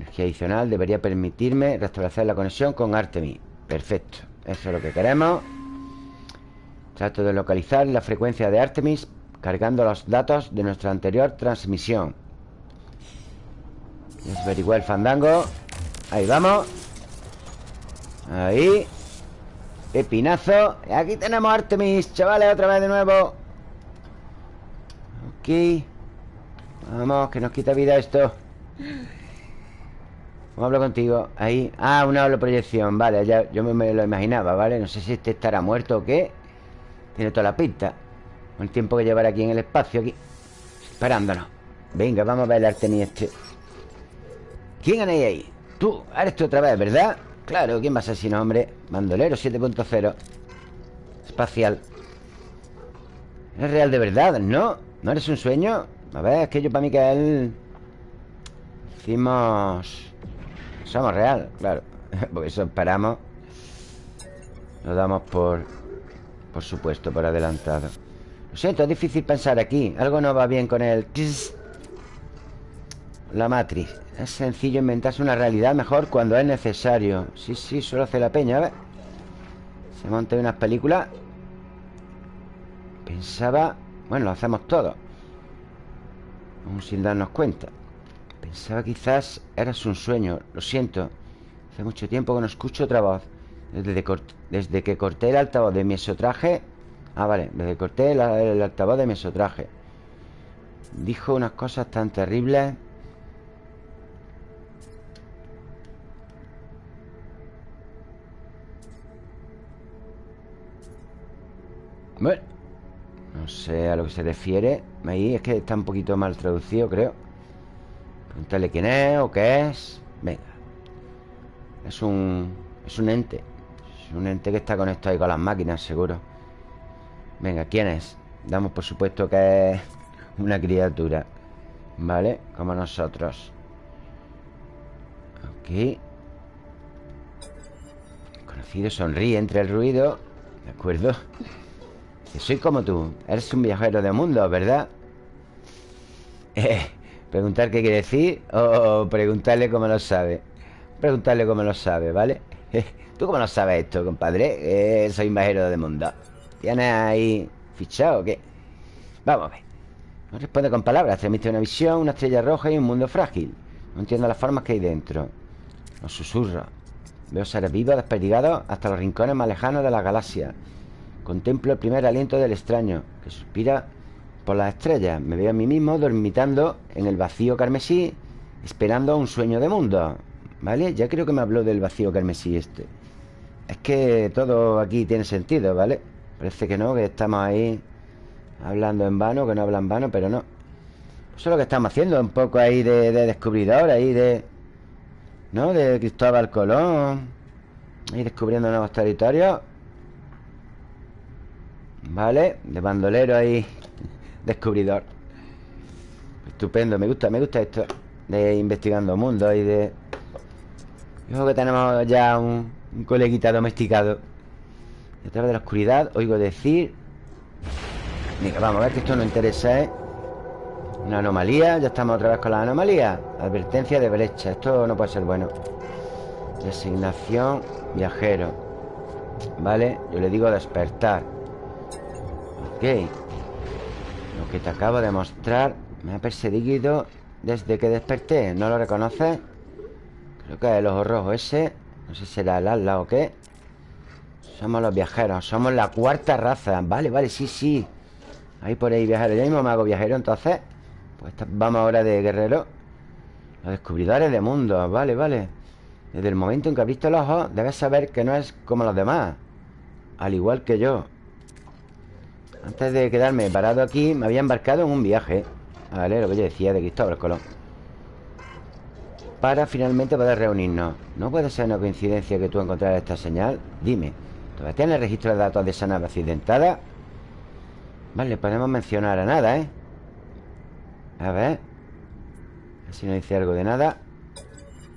Energía adicional debería permitirme Restablecer la conexión con Artemis. Perfecto, eso es lo que queremos. Trato de localizar la frecuencia de Artemis Cargando los datos de nuestra anterior transmisión. Desverigüe el fandango. Ahí vamos. Ahí. Pepinazo. Aquí tenemos Artemis, chavales, otra vez de nuevo. Ok. Vamos, que nos quita vida esto ¿Cómo hablo contigo? Ahí Ah, una holoproyección Vale, ya yo me lo imaginaba, ¿vale? No sé si este estará muerto o qué Tiene toda la pinta el tiempo que llevar aquí en el espacio Aquí Esperándonos Venga, vamos a ver el este ¿Quién hay ahí? Tú, eres tú otra vez, ¿verdad? Claro, ¿quién va a ser si no, hombre? Bandolero 7.0 Espacial Es real de verdad, ¿no? ¿No eres un sueño? A ver, es que yo para mí que él Decimos Somos real, claro. Porque eso esperamos. Lo damos por Por supuesto, por adelantado. Lo siento, es difícil pensar aquí. Algo no va bien con el... La matriz. Es sencillo inventarse una realidad mejor cuando es necesario. Sí, sí, solo hace la peña, a ver. Se monta unas películas. Pensaba... Bueno, lo hacemos todo. Aún sin darnos cuenta Pensaba quizás eras un sueño Lo siento. Hace mucho tiempo que no escucho otra voz. Desde, desde que corté el altavoz de mi esotraje Ah, vale, desde corté el, altavoz de mesotraje Dijo unas cosas tan terribles. Bueno No sé a lo que se refiere. Ahí es que está un poquito mal traducido, creo Pregúntale quién es o qué es. Venga. Es un... Es un ente. Es un ente que está conectado ahí con las máquinas, seguro. Venga, ¿quién es? Damos por supuesto que es una criatura. ¿Vale? Como nosotros. Ok Conocido sonríe entre el ruido. ¿De acuerdo? soy como tú. Eres un viajero de mundo, ¿verdad? Eh, preguntar qué quiere decir O preguntarle cómo lo sabe. Preguntarle cómo lo sabe, ¿vale? ¿Tú cómo lo sabes esto, compadre? Eh, soy un viajero de mundo ¿Tienes ahí fichado o qué? Vamos a ver. No responde con palabras Transmite una visión, una estrella roja y un mundo frágil. No entiendo las formas que hay dentro. Los susurros Veo seres vivos desperdigados hasta los rincones más lejanos de la galaxia. Contemplo el primer aliento del extraño Que suspira por las estrellas Me veo a mí mismo dormitando en el vacío carmesí Esperando un sueño de mundo ¿Vale? Ya creo que me habló del vacío carmesí este Es que todo aquí tiene sentido, ¿vale? Parece que no, que estamos ahí Hablando en vano, que no hablan vano Pero no Eso es lo que estamos haciendo Un poco ahí de, descubridor Ahí de... ¿No? De Cristóbal Colón Ahí descubriendo nuevos territorios Vale De bandolero ahí Descubridor. Estupendo, me gusta, me gusta esto De investigando mundo y de... Yo que tenemos ya un, coleguita domesticado. Detrás de la oscuridad oigo decir vamos a ver que esto no interesa, ¿eh? Una anomalía, ya estamos otra vez con la anomalía. Advertencia de brecha, esto no puede ser bueno. Designación viajero. Vale, yo le digo despertar. Ok Lo que te acabo de mostrar Me ha perseguido desde que desperté. ¿No lo reconoces? Creo que es el ojo rojo ese. No sé si será el ala o qué. Somos los viajeros. Somos la cuarta raza. Vale, vale, sí, sí. Ahí por ahí viajero Yo mismo me hago viajero entonces. Pues vamos ahora de guerrero. Los descubridores de mundos Vale, vale. Desde el momento en que has visto el ojo Debes saber que no es como los demás. Al igual que yo Antes de quedarme parado aquí Me había embarcado en un viaje Vale, lo que yo decía de Cristóbal Colón Para finalmente poder reunirnos ¿No puede ser una coincidencia que tú encontraras esta señal? Dime ¿Todavía tienes registro de datos de esa nave accidentada? Vale, podemos mencionar a nada, ¿eh? A ver Si no dice algo de nada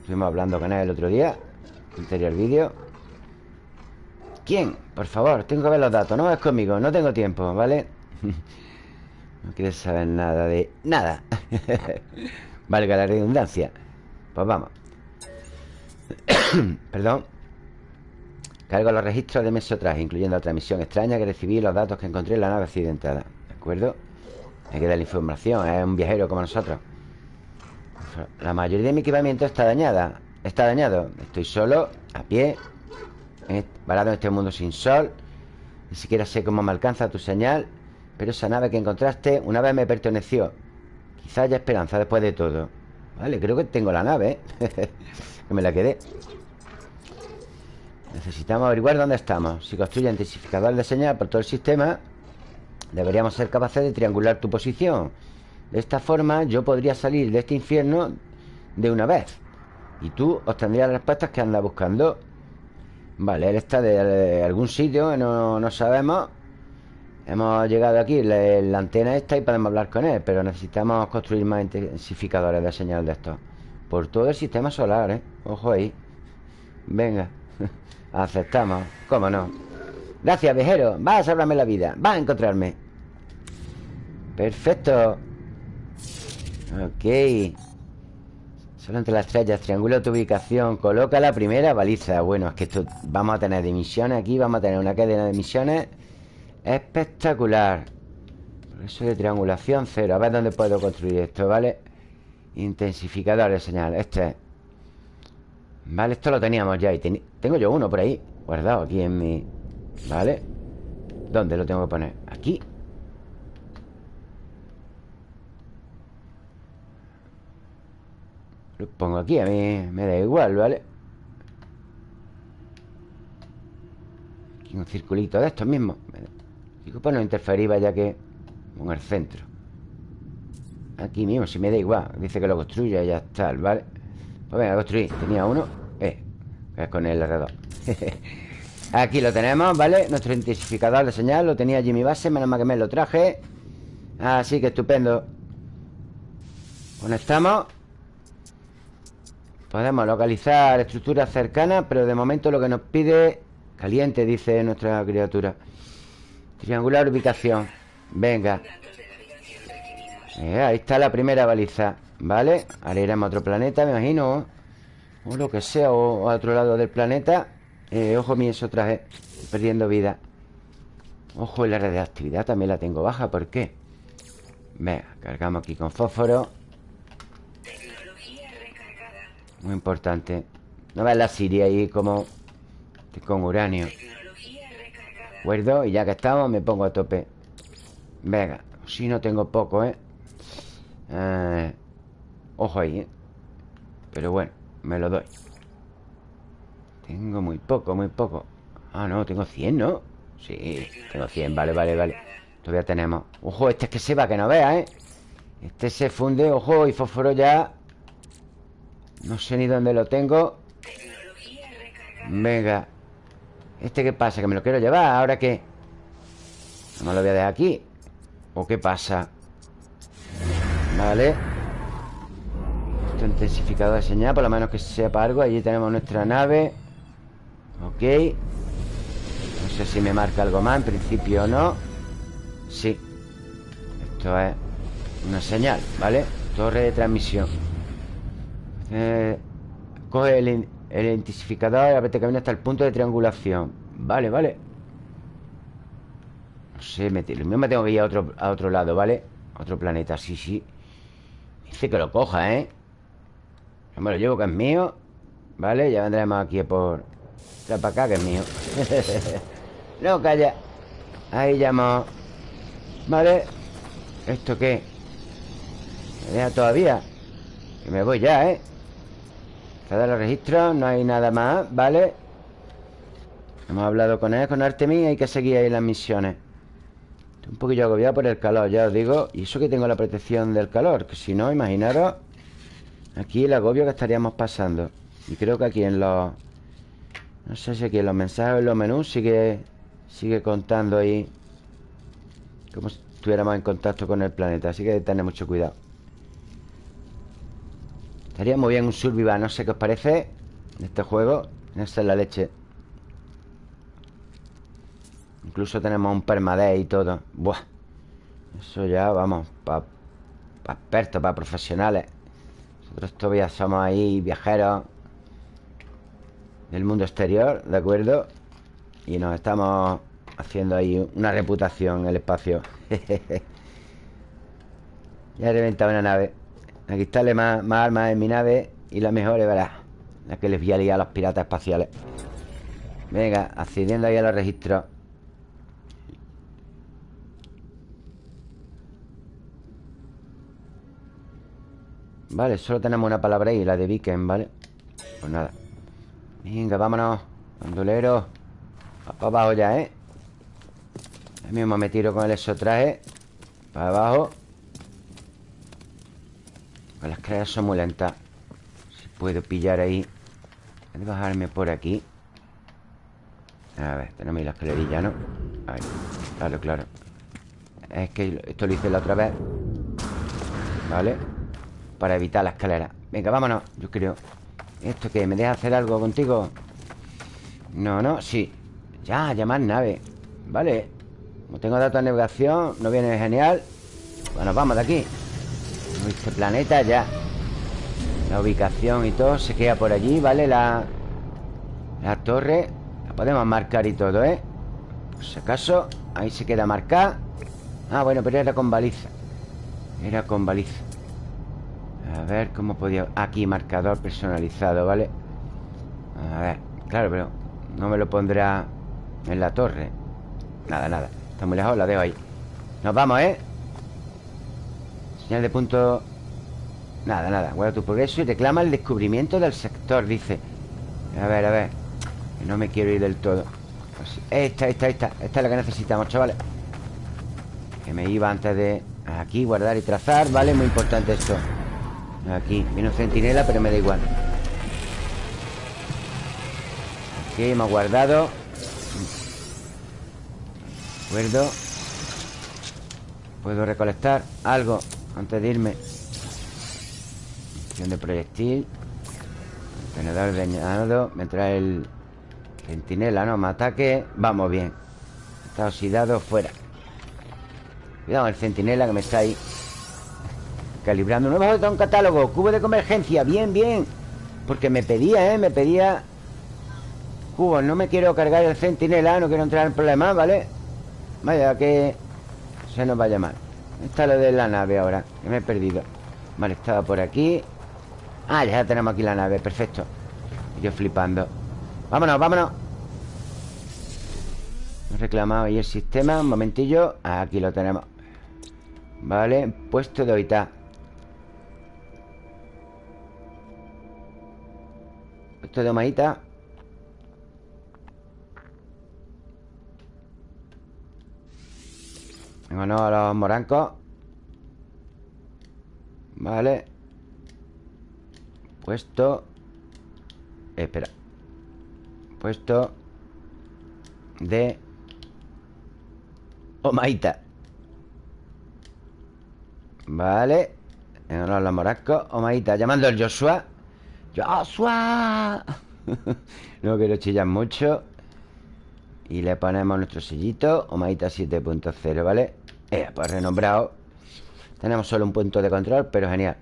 Estuvimos hablando con él el otro día Anterior vídeo ¿Quién? Por favor, tengo que ver los datos No es conmigo, no tengo tiempo, ¿vale? no quieres saber nada de... Nada Valga la redundancia Pues vamos Perdón Cargo los registros de mesotraje, incluyendo la transmisión extraña que recibí los datos que encontré en la nave accidentada. ¿De acuerdo? Hay que dar la información, es un viajero como nosotros. La mayoría de mi equipamiento está dañada. Está dañado. Estoy solo, a pie, varado en este mundo sin sol. Ni siquiera sé cómo me alcanza tu señal. Pero esa nave que encontraste una vez me perteneció. Quizá haya esperanza después de todo. Vale, creo que tengo la nave, ¿eh? que me la quedé. Necesitamos averiguar dónde estamos Si construye intensificador de señal por todo el sistema Deberíamos ser capaces de triangular tu posición De esta forma yo podría salir de este infierno de una vez Y tú obtendrías las respuestas que anda buscando Vale, él está de algún sitio no, no sabemos. Hemos llegado aquí, la, la, antena está y podemos hablar con él Pero necesitamos construir más intensificadores de señal de estos Por todo el sistema solar, ¿eh? Ojo ahí. Venga Aceptamos, cómo no Gracias, viajero Vas a salvarme la vida Vas a encontrarme. Perfecto. Ok Solo entre las estrellas Triangula tu ubicación. Coloca la primera baliza. Bueno, es que esto Vamos a tener de misiones aquí Vamos a tener una cadena de misiones. Espectacular. Eso de triangulación cero. A ver dónde puedo construir esto, ¿vale? Intensificador de señal. Este. Es Vale, esto lo teníamos ya y Tengo yo uno por ahí Guardado aquí en mi... Vale ¿Dónde lo tengo que poner? Aquí Lo pongo aquí, a mí me da igual, ¿vale? Aquí un circulito de estos mismos. Digo, pues no interferir, vaya que Con el centro. Aquí mismo, si me da igual. Dice que lo construya y ya está, ¿vale? Pues venga, construir Tenía uno Eh, con el alrededor. Aquí lo tenemos, ¿vale? Nuestro intensificador de señal Lo tenía mi base Menos mal que me lo traje. Así que estupendo. Conectamos Podemos localizar estructuras cercanas Pero de momento lo que nos pide Caliente, dice nuestra criatura. Triangular ubicación. Venga. Eh, Ahí está la primera baliza ¿Vale? Ahora iremos a otro planeta, me imagino. O lo que sea, o a otro lado del planeta. Eh, Ojo mi eso traje perdiendo vida. Ojo, y la radioactividad también la tengo baja ¿Por qué? Venga, cargamos aquí con fósforo Muy importante No ves la Siria ahí como Con uranio Guardo y ya que estamos me pongo a tope Venga, si no tengo poco, ¿eh? eh Ojo ahí, ¿eh? Pero bueno, me lo doy Tengo muy poco, muy poco Ah, no, tengo 100, ¿no? Sí, tengo 100, vale, vale, vale Todavía tenemos Ojo, este es que se va, que no vea, ¿eh? Este se funde, ojo, y fósforo ya No sé ni dónde lo tengo Venga ¿Este qué pasa? ¿Que me lo quiero llevar? ¿Ahora qué? No me lo voy a dejar aquí ¿O qué pasa? Vale intensificador de señal Por lo menos que sepa algo Allí tenemos nuestra nave Ok No sé si me marca algo más En principio no Sí Esto es una señal, ¿vale? Torre de transmisión eh, Coge el, el intensificador Y a camino hasta el punto de triangulación Vale, vale sé, me, me tengo que ir a otro, a otro lado, ¿vale? otro planeta, sí, sí Dice que lo coja, ¿eh? Yo me lo llevo que es mío Vale, ya vendremos aquí por... Trae para acá que es mío No, calla Ahí llamo Vale ¿Esto qué? ¿Me deja todavía? Que me voy ya, ¿eh? Cada los registros, no hay nada más, ¿vale? Hemos hablado con él, con Artemis Hay que seguir ahí las misiones. Estoy un poquillo agobiado por el calor, ya os digo Y eso que tengo la protección del calor Que si no, imaginaros Aquí el agobio que estaríamos pasando. Y creo que aquí en los... No sé si aquí en los mensajes en los menús Sigue, sigue contando ahí Como si estuviéramos en contacto con el planeta Así que tener mucho cuidado Estaría muy bien un survival No sé qué os parece En este juego Esta es la leche. Incluso tenemos un permadeath y todo. Buah. Eso ya, vamos Para expertos, para profesionales. Nosotros todavía somos ahí viajeros Del mundo exterior, ¿de acuerdo? Y nos estamos haciendo ahí una reputación en el espacio. Ya he reventado una nave Aquí está más, más armas en mi nave Y la mejor verás La que les voy a liar a los piratas espaciales. Venga, accediendo ahí a los registros. Vale, solo tenemos una palabra ahí La de Viken, ¿vale? Pues nada. Venga, vámonos. Bandolero. Para abajo ya, ¿eh? Ahí mismo me tiro con el exotraje. Para abajo Las creas son muy lentas. Si puedo pillar ahí. Voy a bajarme por aquí. A ver, tenemos ahí la escalerilla, ¿no? Ahí, claro, claro. Es que esto lo hice la otra vez. Vale para evitar la escalera. Venga, vámonos, yo creo. ¿Esto qué? ¿Me deja hacer algo contigo? No, no, sí. Ya, llamar nave. Vale. Como tengo datos de navegación No viene genial. Bueno, vamos de aquí Este planeta ya La ubicación y todo Se queda por allí, ¿vale? La, la torre La podemos marcar y todo, ¿eh? Por si acaso Ahí se queda marcada Ah, bueno, pero era con baliza Era con baliza a ver cómo podía... Aquí, marcador personalizado, ¿vale? A ver, claro, pero no me lo pondrá en la torre Nada, nada Está muy lejos, la dejo ahí Nos vamos, ¿eh? Señal de punto... Nada, nada Guarda tu progreso y reclama el descubrimiento del sector, dice. A ver, a ver no me quiero ir del todo. Pues Esta, esta, esta Esta es la que necesitamos, chavales. Que me iba antes de... Aquí, guardar y trazar, ¿vale? Muy importante esto. Aquí, viene centinela, pero me da igual. Aquí hemos guardado. De acuerdo Puedo recolectar algo Antes de irme. Opción de proyectil. Tenedor dañado Me trae el centinela, no me ataque. Vamos bien. Está oxidado, fuera. Cuidado el centinela que me está ahí Calibrando. Nuevo de un catálogo. Cubo de convergencia, bien, bien. Porque me pedía, ¿eh? Me pedía Cubos, no me quiero cargar el centinela. No quiero entrar en problemas, ¿vale? Vaya, que se nos vaya Está lo de la nave ahora Que me he perdido. Vale, estaba por aquí. Ah, ya tenemos aquí la nave, perfecto. Yo flipando. Vámonos, vámonos. Reclamado ahí el sistema Un momentillo. Aquí lo tenemos. Vale, puesto de ahorita Esto de Omaita Vámonos a los morancos Vale. Puesto. Espera. Puesto De Omaita. Vale. Vámonos a los morancos Omaita Llamando al Joshua. ¡Joshua! no quiero chillar mucho. Y le ponemos nuestro sellito. Omaita 7.0, ¿vale? Eh, pues renombrado. Tenemos solo un punto de control, pero genial.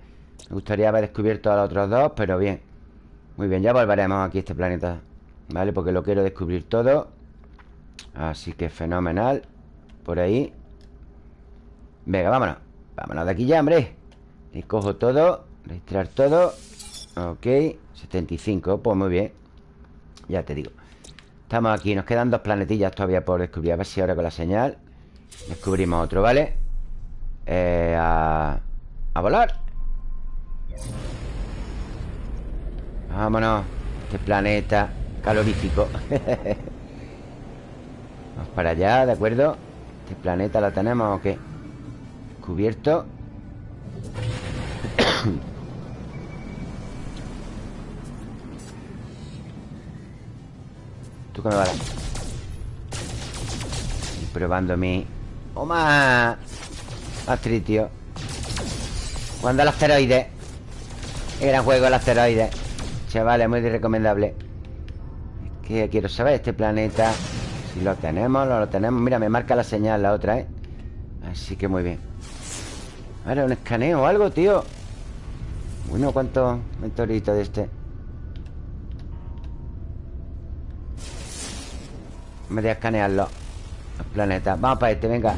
Me gustaría haber descubierto a los otros dos Pero bien. Muy bien, ya volveremos aquí a este planeta ¿Vale? Porque lo quiero descubrir todo. Así que fenomenal. Por ahí. Venga, vámonos. Vámonos de aquí ya, hombre. Y cojo todo. Registrar todo. Ok 75, pues muy bien. Ya te digo. Estamos aquí, nos quedan dos planetillas todavía por descubrir. A ver si ahora con la señal Descubrimos otro, ¿vale? Eh, a, a volar Vámonos Este planeta calorífico Vamos para allá, ¿de acuerdo? Este planeta lo tenemos o qué Cubierto ¿Tú qué me vas a dar? Estoy probando mi... ¡Toma! Astritio Cuando el asteroide. Qué gran juego el asteroide. Chavales, muy recomendable. Que quiero saber este planeta. Si lo tenemos, no lo tenemos. Mira, me marca la señal la otra, ¿eh? Así que muy bien. Ahora un escaneo o algo, tío. Bueno, ¿cuántos meteoritos de este? Me voy a escanearlo Los planetas Vamos para este, venga.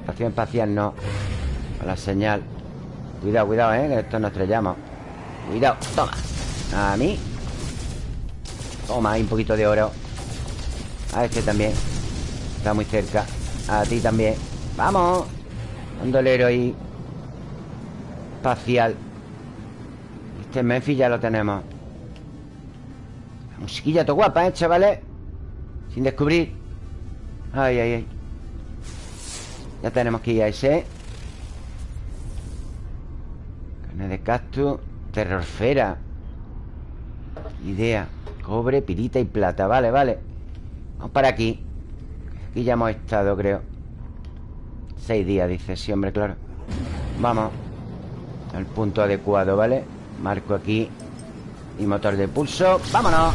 Estación espacial no. A la señal. Cuidado, cuidado, eh Que esto nos estrellamos. Cuidado, toma. A mí. Toma, hay un poquito de oro. A este también. Está muy cerca. A ti también. Vamos. Un dolero ahí. Espacial. Este Memphis ya lo tenemos. La musiquilla todo guapa, ¿eh, chavales? Sin descubrir Ay, ay, ay. Ya tenemos que ir a ese. Carne de cactus Terrorfera Idea Cobre, pirita y plata. Vale, vale. Vamos para aquí. Aquí ya hemos estado, creo. Seis días, dice. Sí, hombre, claro. Vamos. Al punto adecuado, ¿vale? Marco aquí. Y motor de pulso. ¡Vámonos!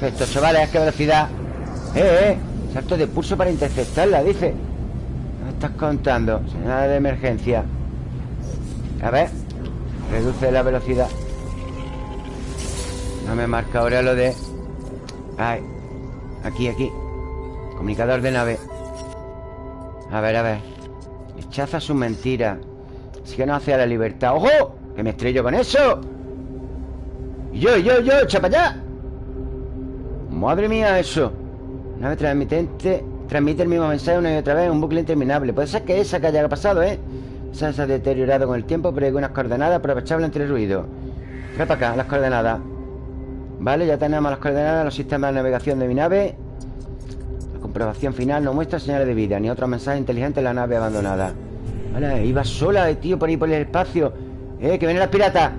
Esto, chavales, qué velocidad. ¡Eh, eh! Salto de pulso para interceptarla, dice. ¿Qué estás contando? Señal de emergencia. A ver Reduce la velocidad. No me marca ahora lo de... Ay Aquí, aquí. Comunicador de nave. A ver, a ver. Rechaza su mentira. Así que no hace a la libertad. ¡Ojo! Que me estrello con eso. Yo, yo, yo, echa para allá. Madre mía, eso Nave transmitente Transmite el mismo mensaje una y otra vez Un bucle interminable. Puede ser que esa que haya pasado, ¿eh? Esa se ha deteriorado con el tiempo Pero hay unas coordenadas aprovechables entre ruido. Trae para acá, las coordenadas. Vale, ya tenemos las coordenadas Los sistemas de navegación de mi nave. La comprobación final no muestra señales de vida Ni otros mensajes inteligentes en la nave abandonada. Vale, iba sola, eh, tío, por ahí por el espacio. Eh, que vienen las piratas.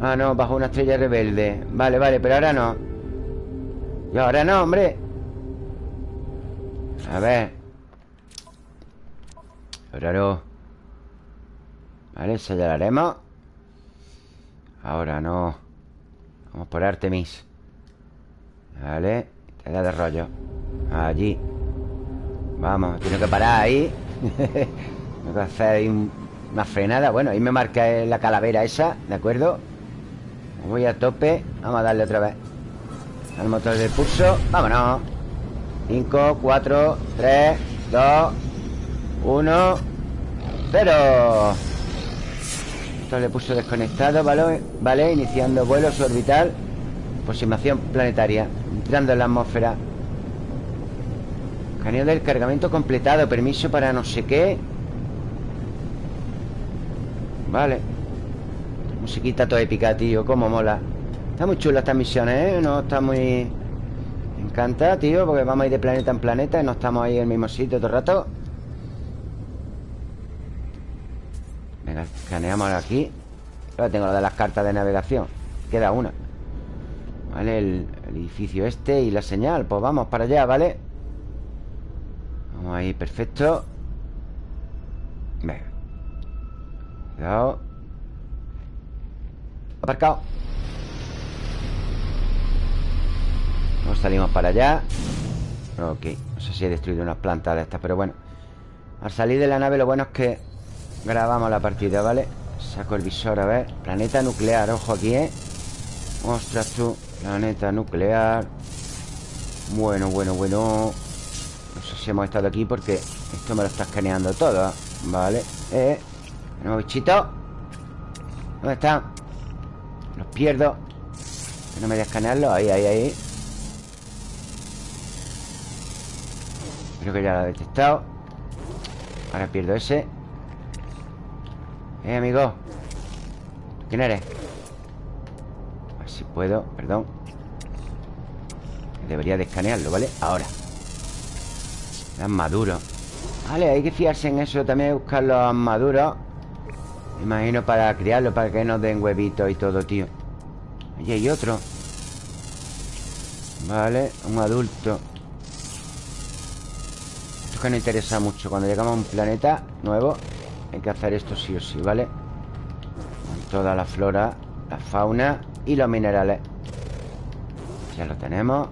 Ah, no, bajo una estrella rebelde. Vale, vale, pero ahora no. Y ahora no, hombre A ver. Ahora no Vale, esa ya la haremos Ahora no. Vamos por Artemis. Vale Te da de rollo. Allí. Vamos, tengo que parar ahí. Tengo que hacer ahí una frenada. Bueno, ahí me marca la calavera esa ¿De acuerdo? Voy a tope. Vamos a darle otra vez al motor de pulso. Vámonos 5, 4, 3, 2 1 0 Motor de pulso desconectado ¿vale? vale, iniciando vuelo suborbital Aproximación planetaria Entrando en la atmósfera. Caneo del cargamento completado Permiso para no sé qué. Vale. Musiquita toda épica, tío Cómo mola. Está muy chula estas misiones, ¿eh? No está muy... Me encanta, tío Porque vamos a ir de planeta en planeta Y no estamos ahí en el mismo sitio todo el rato. Venga, escaneamos aquí. Ahora tengo lo de las cartas de navegación. Queda una. Vale, el, el edificio este y la señal. Pues vamos para allá, ¿vale? Vamos ahí, perfecto. Venga. Cuidado. Aparcado Nos salimos para allá. Ok, no sé si he destruido unas plantas de estas Pero bueno. Al salir de la nave lo bueno es que Grabamos la partida, ¿vale? Saco el visor, a ver. Planeta nuclear, ojo aquí, ¿eh? Ostras tú Planeta nuclear. Bueno, bueno, bueno. No sé si hemos estado aquí porque esto me lo está escaneando todo Vale Eh Tenemos bichitos ¿Dónde están? Los pierdo. Que no me voy a escanearlo. Ahí, ahí, ahí Creo que ya lo ha detectado. Ahora pierdo ese. Eh, amigo. ¿Quién eres? A ver si puedo, perdón. Debería de escanearlo, ¿vale? Ahora. Las maduros Vale, hay que fiarse en eso También buscar los maduros. Imagino para criarlos Para que nos den huevitos y todo, tío. Allí hay otro. Vale, un adulto Que no interesa mucho. Cuando llegamos a un planeta nuevo Hay que hacer esto sí o sí, ¿vale? Con toda la flora La fauna y los minerales. Ya lo tenemos.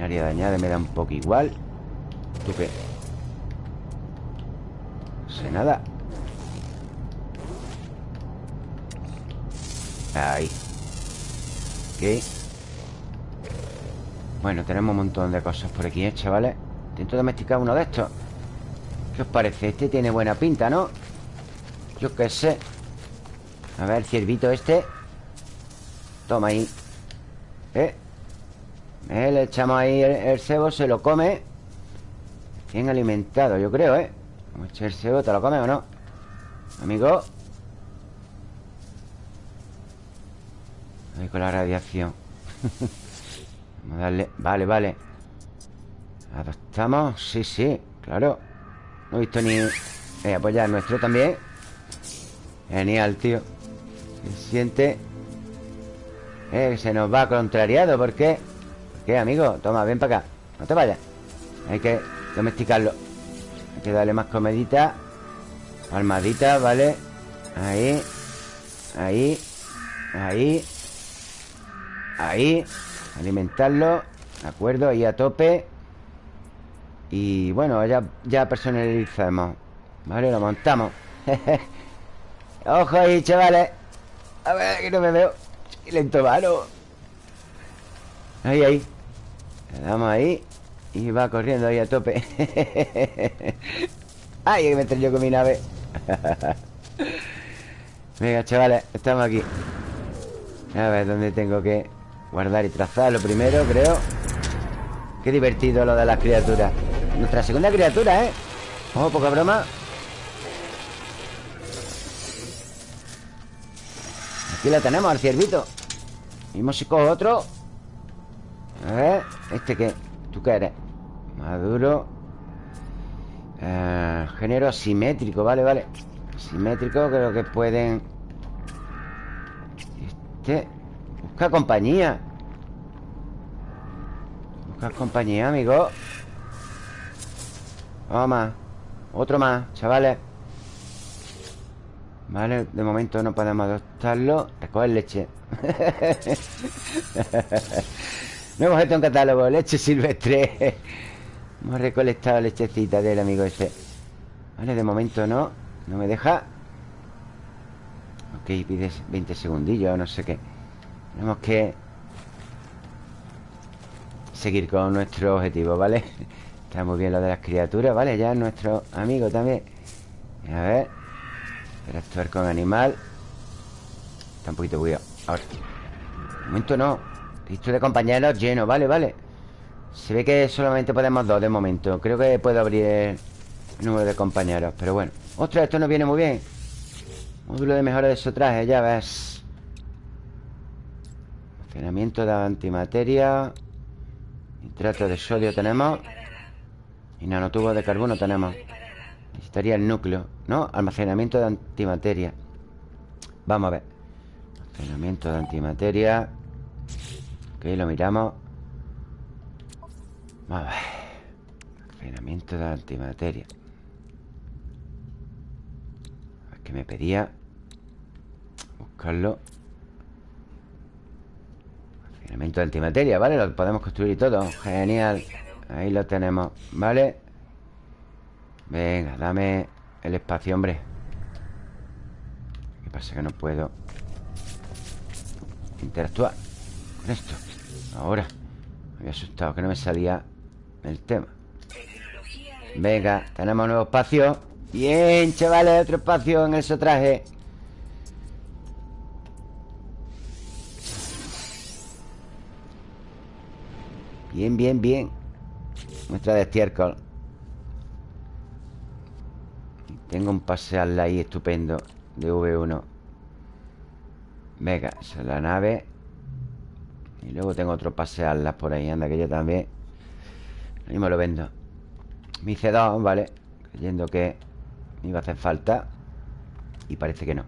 Área dañada me da un poco igual. ¿Tú qué? No sé nada. Ahí. Ok. Bueno, tenemos un montón de cosas por aquí, ¿eh, chavales? Intento domesticar uno de estos ¿Qué os parece? Este tiene buena pinta, ¿no? Yo qué sé A ver, ciervito este Toma ahí ¿Eh? ¿Eh? Le echamos ahí el, cebo, se lo come Bien alimentado, yo creo, ¿eh? Vamos a echar el cebo, ¿te lo comes o no? Amigo Ahí con la radiación Vamos a darle... Vale, vale ¿Adoptamos? Sí, sí, claro No he visto ni... Eh, pues nuestro también Genial, tío Se siente Eh, se nos va contrariado ¿Por qué? ¿Qué, amigo? Toma, ven para acá No te vayas Hay que domesticarlo Hay que darle más comedita Palmadita, ¿vale? Ahí Ahí Ahí Ahí Alimentarlo De acuerdo, ahí a tope Y bueno, ya, ya personalizamos. Vale, lo montamos. Ojo ahí, chavales. A ver, que no me veo. Lento, mano Ahí, ahí. Le damos ahí Y va corriendo ahí a tope. ¡Ay, que me yo con mi nave! Venga, chavales, estamos aquí. A ver dónde tengo que guardar y trazar Lo primero, creo. Qué divertido lo de las criaturas Nuestra segunda criatura, ¿eh? Ojo, poca broma. Aquí la tenemos, al ciervito. Mismo si cojo otro. A ver, ¿este qué? ¿Tú qué eres? Maduro. Eh, Género asimétrico, vale, vale. Asimétrico, creo que pueden Este Busca compañía. Busca compañía, amigo Vamos más. Otro más, chavales. Vale, de momento no podemos adoptarlo. Recoger leche. Hemos hecho un catálogo Leche silvestre. Hemos recolectado lechecita del amigo ese. Vale, de momento no. No me deja. Ok, pides 20 segundillos No sé qué. Tenemos que Seguir con nuestro objetivo, ¿vale? Está muy bien lo de las criaturas, ¿vale? Ya nuestro amigo también. A ver Interactuar con animal. Está un poquito cuidado Ahora. De momento no. Listo de compañeros lleno, vale, vale. Se ve que solamente podemos dos de momento. Creo que puedo abrir el número de compañeros Pero bueno. Ostras, esto nos viene muy bien. Módulo de mejora de su traje, ya ves. Almacenamiento de antimateria. Nitrato de sodio tenemos Y nanotubos de carbono tenemos Necesitaría el núcleo ¿No? Almacenamiento de antimateria. Vamos a ver. Almacenamiento de antimateria. Lo miramos. Vamos a ver. Refinamiento de antimateria. A ver qué me pedía. Buscarlo. Refinamiento de antimateria, ¿vale? Lo podemos construir y todo. Genial Ahí lo tenemos, ¿vale? Venga, dame el espacio, hombre. ¿Qué pasa? Que no puedo Interactuar con esto. Ahora Me había asustado que no me salía el tema. Venga, tenemos nuevo espacio. Bien, chavales, otro espacio en el traje Bien, bien, bien Muestra de estiércol. Tengo un paseal ahí estupendo De V1 Venga, esa es la nave. Y luego tengo otro pasearlas por ahí Anda, que yo también. Ahí me lo vendo. Mi C2, vale Creyendo que me iba a hacer falta. Y parece que no.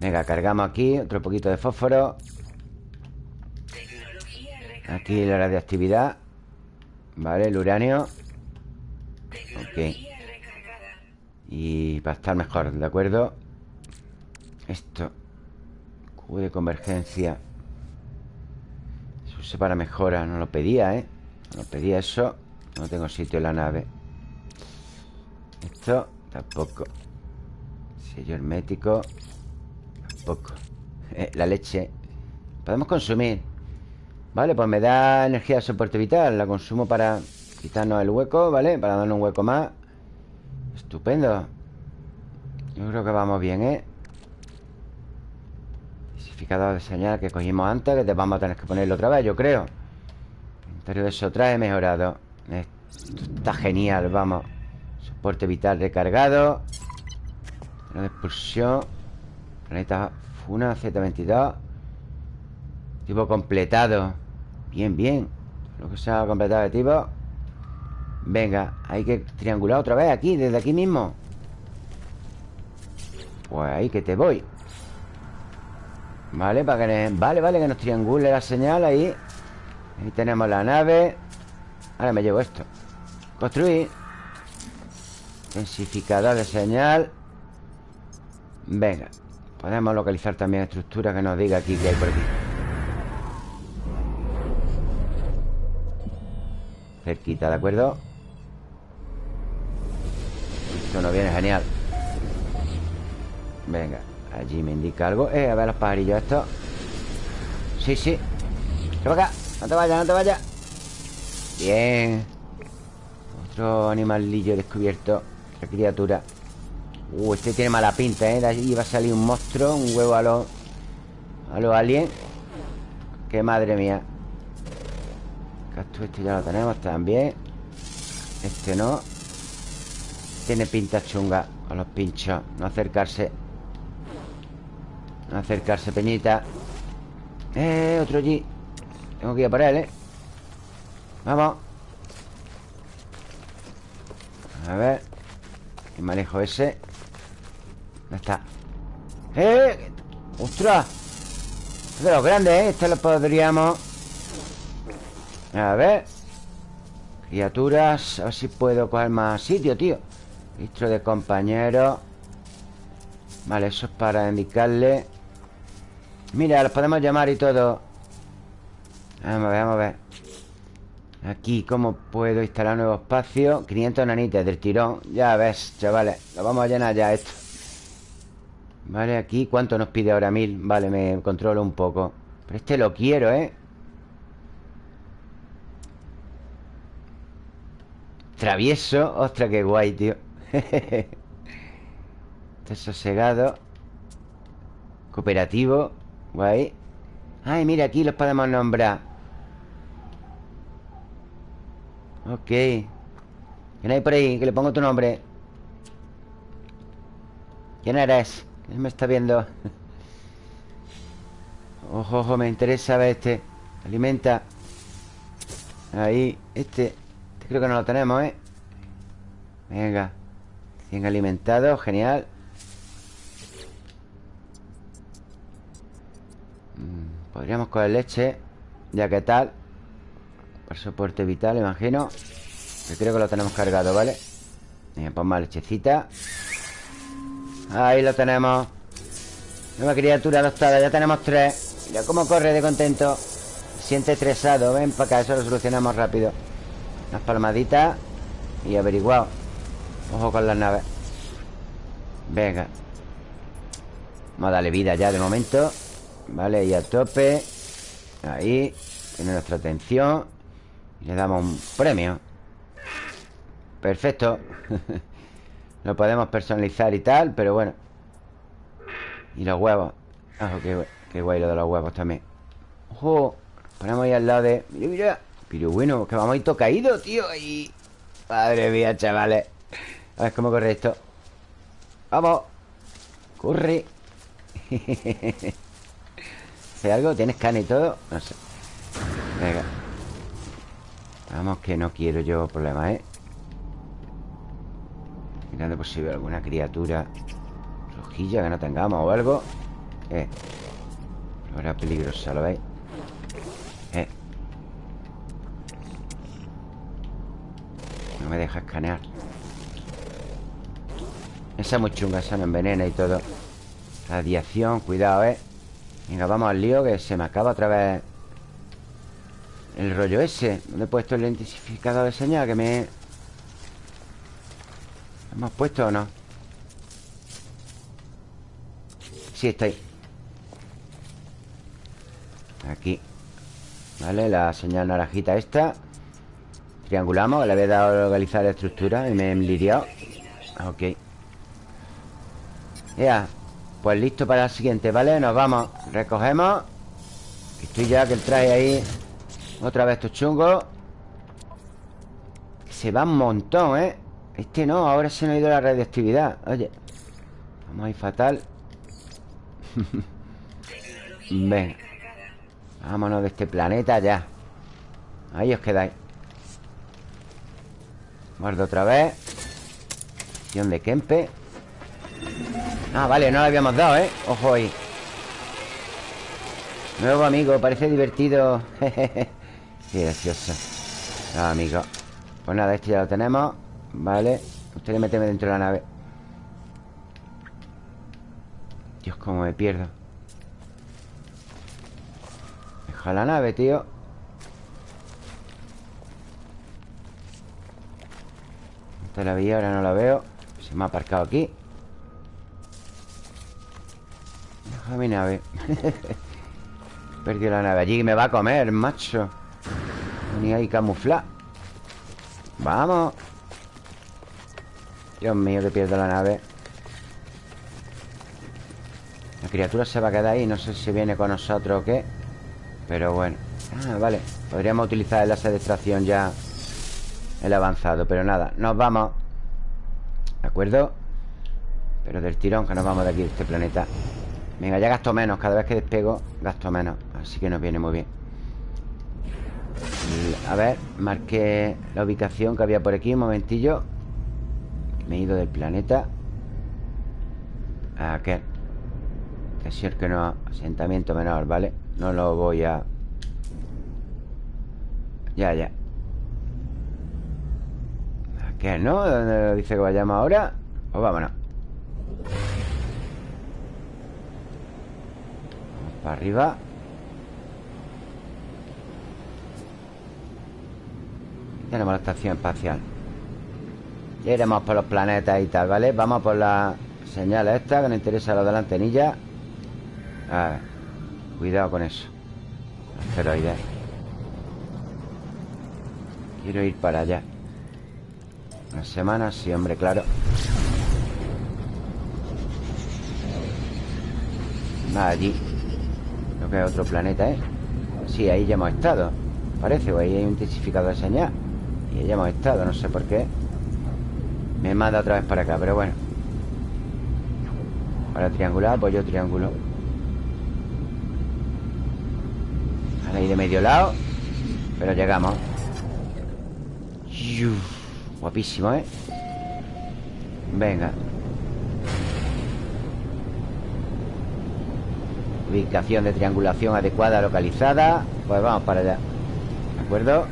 Venga, cargamos aquí Otro poquito de fósforo. Aquí la radioactividad Vale, el uranio. Ok. Y para estar mejor, ¿de acuerdo? Esto. Q de convergencia. Se para mejora. No lo pedía, ¿eh? No lo pedía eso. No tengo sitio en la nave. Esto tampoco. Sello hermético Tampoco. Eh, La leche. Podemos consumir Vale, pues me da energía de soporte vital La consumo para quitarnos el hueco, ¿vale? Para darnos un hueco más. Estupendo. Yo creo que vamos bien, ¿eh? de señal que cogimos antes Que te vamos a tener que ponerlo otra vez, yo creo. Inventario de eso trae mejorado. Esto está genial, vamos. Soporte vital recargado. De expulsión. Planeta Funa Z22 Tipo completado Bien, bien. Lo que se ha completado de tipo Venga, hay que triangular otra vez aquí Desde aquí mismo. Pues ahí que te voy. Vale, para que Vale, vale, que nos triangule la señal ahí. Ahí tenemos la nave. Ahora me llevo esto. Construir. Intensificador de señal. Venga Podemos localizar también estructura que nos diga aquí que hay por aquí Cerquita, ¿de acuerdo? Esto nos viene genial. Venga Allí me indica algo. Eh, a ver los pajarillos estos. Sí, sí. Ven acá No te vayas, no te vayas. Bien. Otro animalillo descubierto Otra criatura. Uh, este tiene mala pinta, ¿eh? De allí va a salir un monstruo Un huevo a los... A los aliens Qué madre mía Cactus este ya lo tenemos también Este no Tiene pinta chunga Con los pinchos No acercarse Acercarse, Peñita Eh, otro allí Tengo que ir a por él, ¿eh? Vamos A ver El manejo ese ¿Dónde está? ¡Eh! ¡Ostras! Es de los grandes, ¿eh? Este lo podríamos A ver. Criaturas A ver si puedo coger más sitio, tío. Registro de compañeros. Vale, eso es para indicarle. Mira, los podemos llamar y todo. Vamos a ver, vamos a ver. Aquí, ¿cómo puedo instalar nuevo espacio? 500 nanites del tirón. Ya ves, chavales Lo vamos a llenar ya esto. Vale, aquí, ¿cuánto nos pide ahora? Mil. Vale, me controlo un poco. Pero este lo quiero, ¿eh? Travieso Ostras, qué guay, tío. Este sosegado. Cooperativo Guay. Ay, mira, aquí los podemos nombrar. Ok. ¿Quién hay por ahí? Que le pongo tu nombre. ¿Quién eres? ¿Quién me está viendo? Ojo, ojo, me interesa ver este. Alimenta. Ahí, Este creo que no lo tenemos, ¿eh? Venga. Bien alimentado, genial. Podríamos coger leche Ya que tal. Por soporte vital, imagino. Creo que lo tenemos cargado, ¿vale? Bien, pues más lechecita. Ahí lo tenemos. Nueva criatura adoptada, ya tenemos tres. Mira cómo corre de contento. Siente estresado, ven para acá Eso lo solucionamos rápido Unas palmaditas Y averiguado Ojo con las naves. Venga. Vamos a darle vida ya de momento. Vale, y a tope. Ahí Tiene nuestra atención. Y le damos un premio. Perfecto. Lo podemos personalizar y tal Pero bueno. Y los huevos. Ah, qué, guay lo de los huevos también. Ojo Ponemos ahí al lado de... Mira, mira Pero bueno, que vamos a ir caído, tío Y... Madre mía, chavales. A ver cómo corre esto. Vamos. Corre. ¿Hace algo? ¿Tienes cana y todo? No sé. Venga. Vamos que no quiero yo problemas, ¿eh? Mirando por si veo alguna criatura Rojilla que no tengamos o algo. Eh. Flora peligrosa, ¿lo veis? No me deja escanear Esa es muy chunga, esa me envenena y todo Radiación, cuidado, ¿eh? Venga, vamos al lío que se me acaba otra vez El rollo ese ¿Dónde he puesto el identificador de señal? Que me... ¿Hemos puesto o no? Sí, está ahí Aquí Vale, la señal naranjita esta Triangulamos Le había dado a localizar la estructura Y me he lidiado. Ok. Ya Pues listo para el siguiente, ¿vale? Nos vamos. Recogemos. Estoy ya que el traje ahí Otra vez estos chungos. Se va un montón, ¿eh? Este no, ahora se nos ha ido la radioactividad. Oye Vamos a ir fatal. Ven Vámonos de este planeta ya. Ahí os quedáis Guardo otra vez. Acción Kempe Ah, vale, no lo habíamos dado, ¿eh? Ojo ahí. Nuevo amigo, parece divertido. Qué gracioso. Ah, amigo. Pues nada, este ya lo tenemos. Vale. Usted meteme dentro de la nave. Dios, cómo me pierdo. Deja la nave, tío La vi, ahora no la veo. Se me ha aparcado aquí. Deja mi nave. Perdió la nave. Allí me va a comer, macho. Ni hay camuflar Vamos. Dios mío, que pierdo la nave. La criatura se va a quedar ahí. No sé si viene con nosotros o qué. Pero bueno. Ah, vale. Podríamos utilizar el láser de extracción ya El avanzado Pero nada, nos vamos ¿De acuerdo? Pero del tirón que nos vamos de aquí, de este planeta Venga, ya gasto menos Cada vez que despego, gasto menos Así que nos viene muy bien A ver, marqué la ubicación que había por aquí Un momentillo me he ido del planeta ¿A qué? Que si que no Asentamiento menor, ¿vale? No lo voy a... Ya, ya ¿A qué no? ¿Dónde dice que vayamos ahora? Pues vámonos. Vamos para arriba. Tenemos la estación espacial. Ya iremos por los planetas y tal, ¿vale? Vamos por la señal esta Que nos interesa lo de la antenilla. A ver Cuidado con eso. Asteroides. Quiero ir para allá Una semana, sí, hombre, claro. Va allí. Creo que es otro planeta, ¿eh? Sí, ahí ya hemos estado. Parece, o ahí hay un intensificador de señal. Y ahí ya hemos estado, no sé por qué. Me manda otra vez para acá, pero bueno. Para triangular, pues yo triángulo Ahí de medio lado. Pero llegamos Guapísimo, ¿eh? Venga. Ubicación de triangulación adecuada, localizada. Pues vamos para allá. ¿De acuerdo?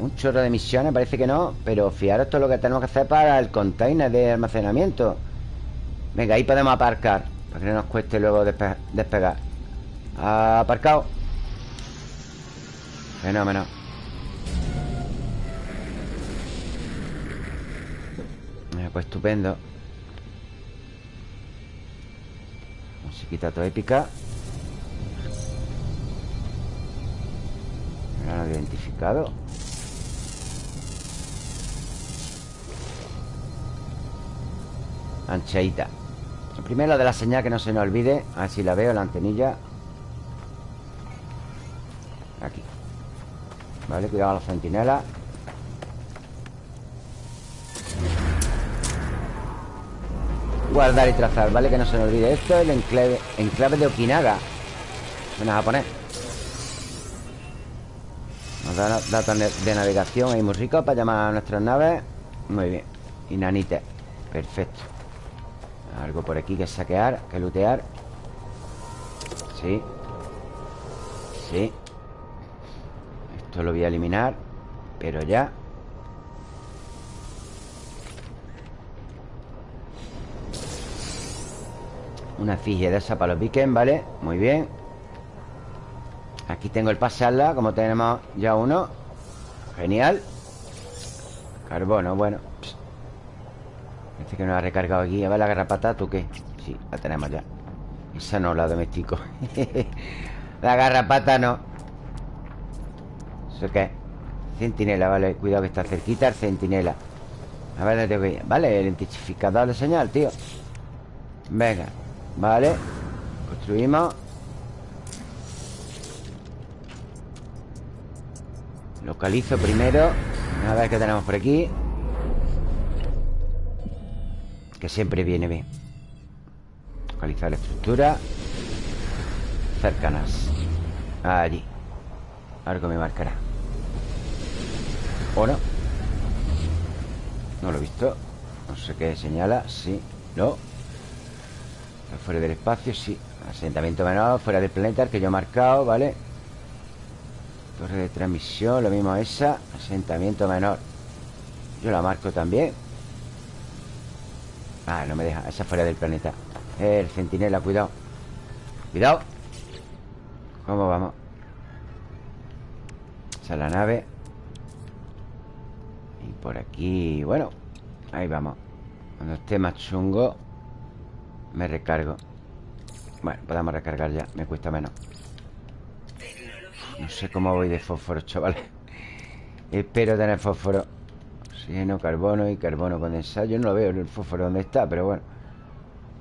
Un chorro de misiones, parece que no Pero fijaros es lo que tenemos que hacer para el container de almacenamiento. Venga, ahí podemos aparcar Para que no nos cueste luego despegar. Aparcado. Fenómeno Pues estupendo. Musiquita toda épica No lo identificado. Ancheita. Primero de la señal que no se nos olvide A ver si la veo, la antenilla. Aquí. Vale, cuidado a la centinela. Guardar y trazar, ¿vale? Que no se nos olvide Esto es el enclave, enclave de Okinaga. Suena japonés Nos da datos de navegación Ahí muy rico para llamar a nuestras naves. Muy bien. Y nanite. Perfecto. Algo por aquí que saquear Que lootear. Sí. Sí. Esto lo voy a eliminar Pero ya Una efigie de esa para los vikings, ¿vale? Muy bien. Aquí tengo el pasarla Como tenemos ya uno. Genial. Carbono, bueno. Parece que no ha recargado aquí A ver la garrapata, ¿tú qué? Sí, la tenemos ya. Esa no, la domestico La garrapata no. ¿Eso qué? Centinela, vale Cuidado que está cerquita el centinela. A ver, tengo que ir Vale, el identificador de señal, tío. Venga, vale. Construimos. Localizo primero. A ver qué tenemos por aquí. Que siempre viene bien. Localizar la estructura. Cercanas. Allí. Algo me marcará. ¿O no? No lo he visto. No sé qué señala. Sí, no Fuera del espacio, sí. Asentamiento menor, fuera del planeta El que yo he marcado, ¿vale? Torre de transmisión, lo mismo esa. Asentamiento menor. Yo la marco también. Ah, no me deja, esa fuera del planeta. El centinela, cuidado. Cuidado. ¿Cómo vamos? Esa es la nave. Y por aquí, bueno Ahí vamos. Cuando esté más chungo Me recargo. Bueno, podemos recargar ya Me cuesta menos. No sé cómo voy de fósforo, chavales Espero tener fósforo. Oxígeno, carbono y carbono condensado. Yo no lo veo el fósforo donde está Pero bueno.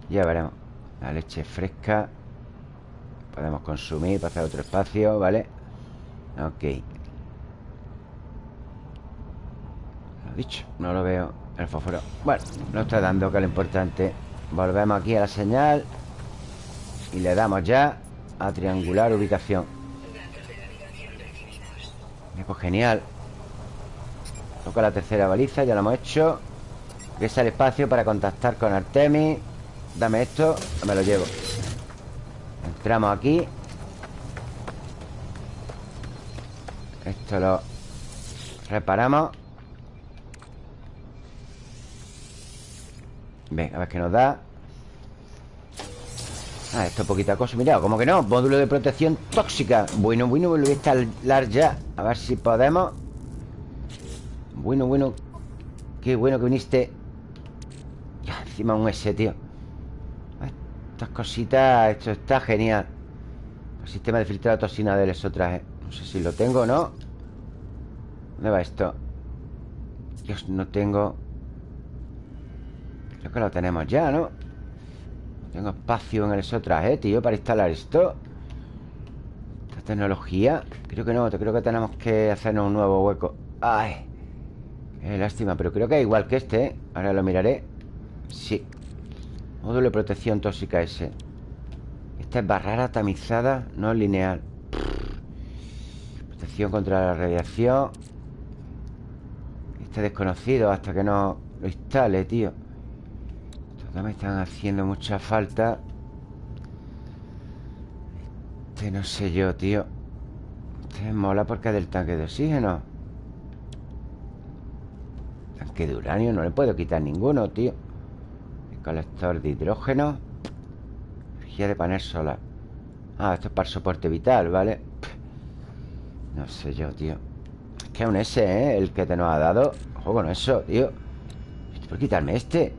Ya veremos. La leche fresca. Podemos consumir para hacer otro espacio, ¿vale? Ok. Lo dicho, no lo veo El fósforo. Bueno, no está dando que lo importante Volvemos aquí a la señal Y le damos ya a triangular ubicación. Pues genial. Toca la tercera baliza, ya lo hemos hecho. Es el espacio para contactar con Artemis Dame esto, me lo llevo. Entramos aquí. Esto lo reparamos Venga, a ver qué nos da. Ah, esto es poquita cosa. Mira, como que no, módulo de protección tóxica. Bueno, bueno, lo voy a instalar ya. A ver si podemos. Bueno, bueno. Qué bueno que viniste. Ya, encima un S, tío. Estas cositas Esto está genial. El sistema de filtrado toxina del exotraje No sé si lo tengo o no. ¿Dónde va esto? Dios, no tengo Creo que lo tenemos ya, ¿no? Tengo espacio en el exotraje, tío Para instalar esto. Esta tecnología. Creo que no, creo que tenemos que hacernos un nuevo hueco. Ay Qué lástima, pero creo que es igual que este ¿eh? Ahora lo miraré. Sí. Módulo de protección tóxica ese. Esta es barrera tamizada No lineal. Protección contra la radiación. Este desconocido hasta que no lo instale, tío me están haciendo mucha falta. Este no sé yo, tío. Este mola porque es del tanque de oxígeno. Tanque de uranio No le puedo quitar ninguno, tío. El colector de hidrógeno. Energía de panel solar. Ah, esto es para soporte vital, ¿vale? No sé yo, tío. Es que es un S, ¿eh? El que te nos ha dado. Ojo con eso, tío. ¿Por quitarme este?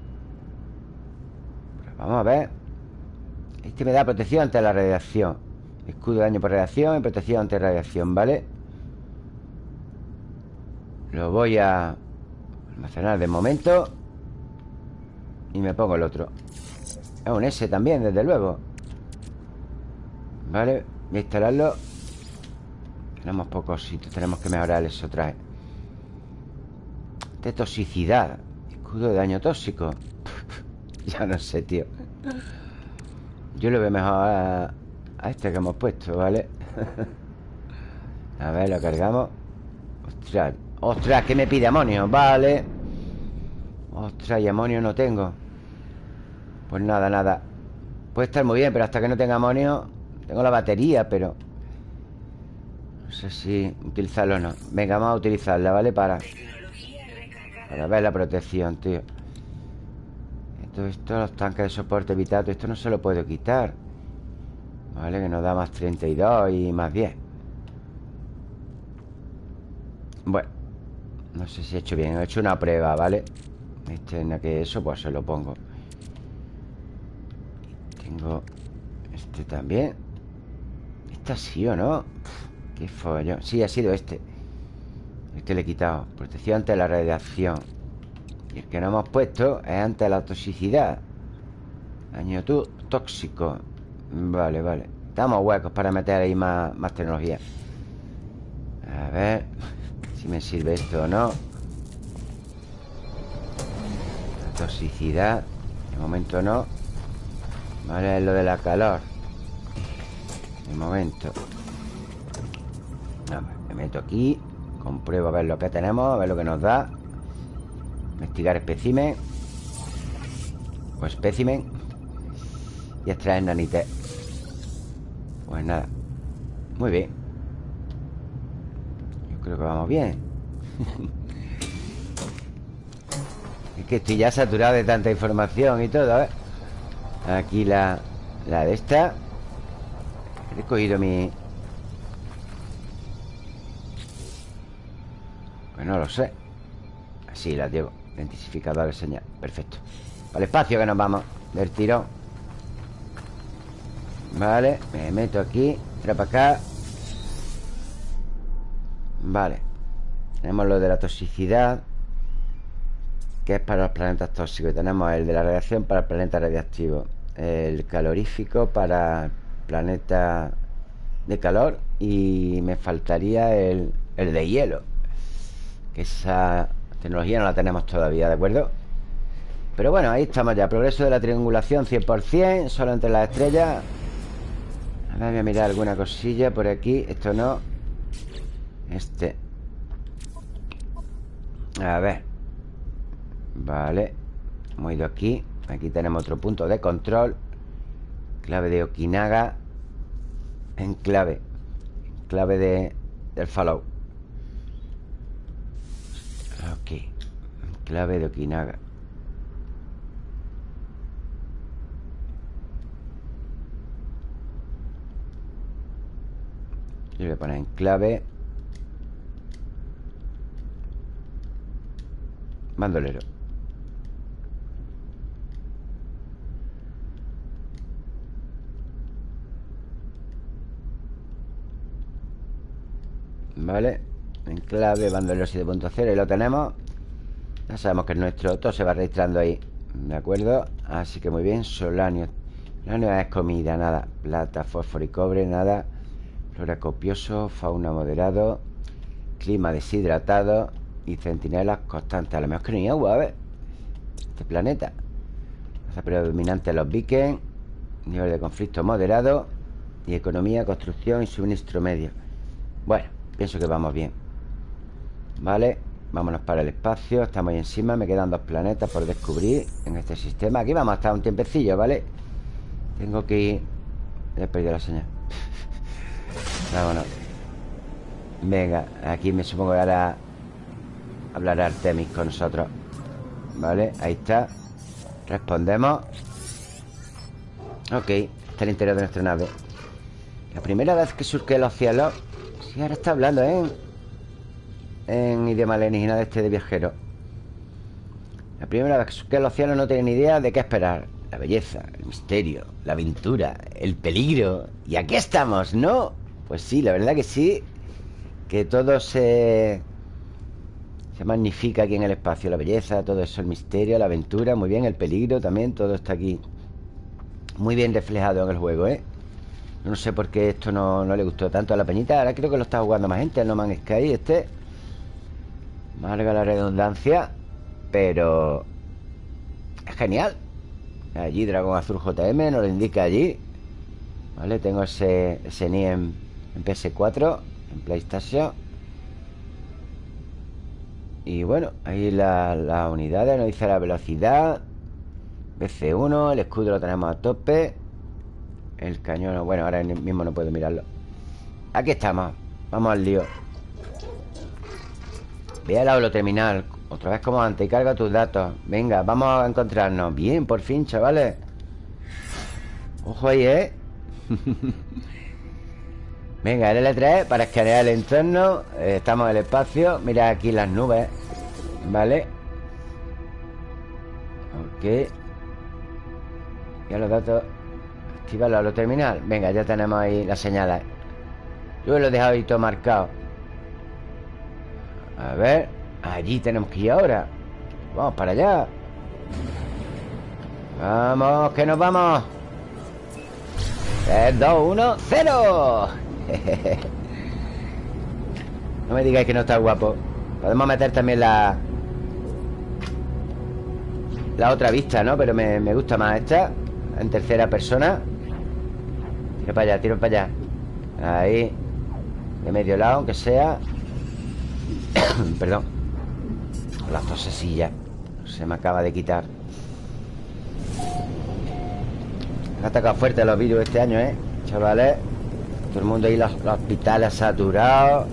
Vamos a ver. Este me da protección ante la radiación. Escudo de daño por radiación y protección ante radiación, ¿vale? Lo voy a almacenar de momento Y me pongo el otro. Es un S también, desde luego. Vale, voy a instalarlo. Tenemos pocos sitios Tenemos que mejorar eso otra De toxicidad. Escudo de daño tóxico Ya no sé, tío Yo lo veo mejor a, a este que hemos puesto, ¿vale? a ver, lo cargamos Ostras, ostras, ¿qué me pide amonio? Vale Ostras, y amonio no tengo Pues nada, nada Puede estar muy bien, pero hasta que no tenga amonio Tengo la batería, pero No sé si utilizarlo o no Venga, vamos a utilizarla, ¿vale? Para Para ver la protección, tío Esto, esto, los tanques de soporte vital Esto no se lo puedo quitar. Vale, que nos da más 32 y más 10 Bueno No sé si he hecho bien He hecho una prueba, ¿vale? Este en que eso, pues se lo pongo. Tengo Este también. Este ha sido, ¿no? Qué follón. Sí, ha sido este. Este le he quitado. Protección ante la radiación Y el que no hemos puesto Es ante la toxicidad. Daño tóxico. Vale, vale. Estamos huecos para meter ahí más, tecnología. A ver Si me sirve esto o no. Toxicidad De momento no. Vale, es lo de la calor. De momento. Me meto aquí Compruebo a ver lo que tenemos A ver lo que nos da Investigar espécimen O espécimen Y extraer nanite. Pues nada Muy bien. Yo creo que vamos bien. Es que estoy ya saturado de tanta información y todo, ¿eh? Aquí la, la de esta. He cogido mi... Pues no lo sé. Así la llevo Identificador de señal Perfecto Al espacio que nos vamos Del tirón Vale Me meto aquí Era para acá Vale Tenemos lo de la toxicidad que es para los planetas tóxicos. tenemos el de la radiación para el planeta radiactivo. El calorífico para el planeta de calor. Y me faltaría el, el de hielo. Que esa tecnología no la tenemos todavía, ¿de acuerdo? Pero bueno, ahí estamos ya. Progreso de la triangulación 100%, solo entre las estrellas. A ver, voy a mirar alguna cosilla por aquí. Esto no. Este. A ver. Vale Hemos ido aquí Aquí tenemos otro punto de control Clave de Okinaga En clave de, del follow Ok. Clave de Okinaga. Yo voy a poner en clave. Bandolero. Vale Enclave, bandolero 7.0 Y lo tenemos. Ya sabemos que es nuestro Todo se va registrando ahí ¿De acuerdo? Así que muy bien Solanio. Solanio es comida, nada. Plata, fósforo y cobre, nada. Flora copioso, fauna moderado. Clima deshidratado. Y centinelas constantes. A lo mejor que no hay agua, a ver. Este planeta. Raza predominante los vikings. Nivel de conflicto moderado. Y economía, construcción y suministro medio. Bueno Pienso que vamos bien Vale, vámonos para el espacio. Estamos ahí encima, me quedan dos planetas por descubrir En este sistema. Aquí vamos a estar un tiempecillo, ¿vale? Tengo que ir. He perdido la señal. Vámonos. Venga, aquí me supongo que ahora Hablará Artemis con nosotros. Vale, ahí está. Respondemos. Ok, está el interior de nuestra nave. La primera vez que surque los cielos Sí, ahora está hablando, ¿eh? En idioma alienígena de este de viajero. La primera vez que los cielos no tienen idea de qué esperar. La belleza, el misterio, la aventura, el peligro. Y aquí estamos, ¿no? Pues sí, la verdad que sí Que todo se... Se magnifica aquí en el espacio. La belleza, todo eso, el misterio, la aventura Muy bien, el peligro también, todo está aquí Muy bien reflejado en el juego, ¿eh? No sé por qué esto no, no le gustó tanto a la peñita. Ahora creo que lo está jugando más gente El No Man's Sky este Marga la redundancia Pero Es genial. Allí Dragón Azul JM Nos lo indica allí Vale, tengo ese, ese en, en PS4 En PlayStation. Y bueno Ahí las la unidades Nos dice la velocidad BC1 El escudo lo tenemos a tope El cañón Bueno, ahora mismo no puedo mirarlo. Aquí estamos Vamos al lío Ve al lo terminal Otra vez como antes carga tus datos. Venga, vamos a encontrarnos. Bien, por fin, chavales. Ojo ahí, ¿eh? Venga, el L3 para escanear el entorno. Eh, Estamos en el espacio. Mira aquí las nubes Vale Ok. Ya los datos. Activarlo a lo terminal. Venga, ya tenemos ahí las señales. Yo lo he dejado ahí todo marcado A ver Allí tenemos que ir ahora. Vamos para allá. Vamos, que nos vamos. 3, 2, 1, 0 No me digáis que no está guapo. Podemos meter también la La otra vista, ¿no? Pero me, me gusta más esta En tercera persona. Tiro para allá, tiro para allá. Ahí De medio lado, aunque sea Perdón. La tosesilla Se me acaba de quitar. Han atacado fuerte los virus este año, ¿eh? Chavales Todo el mundo ahí, los, hospitales saturados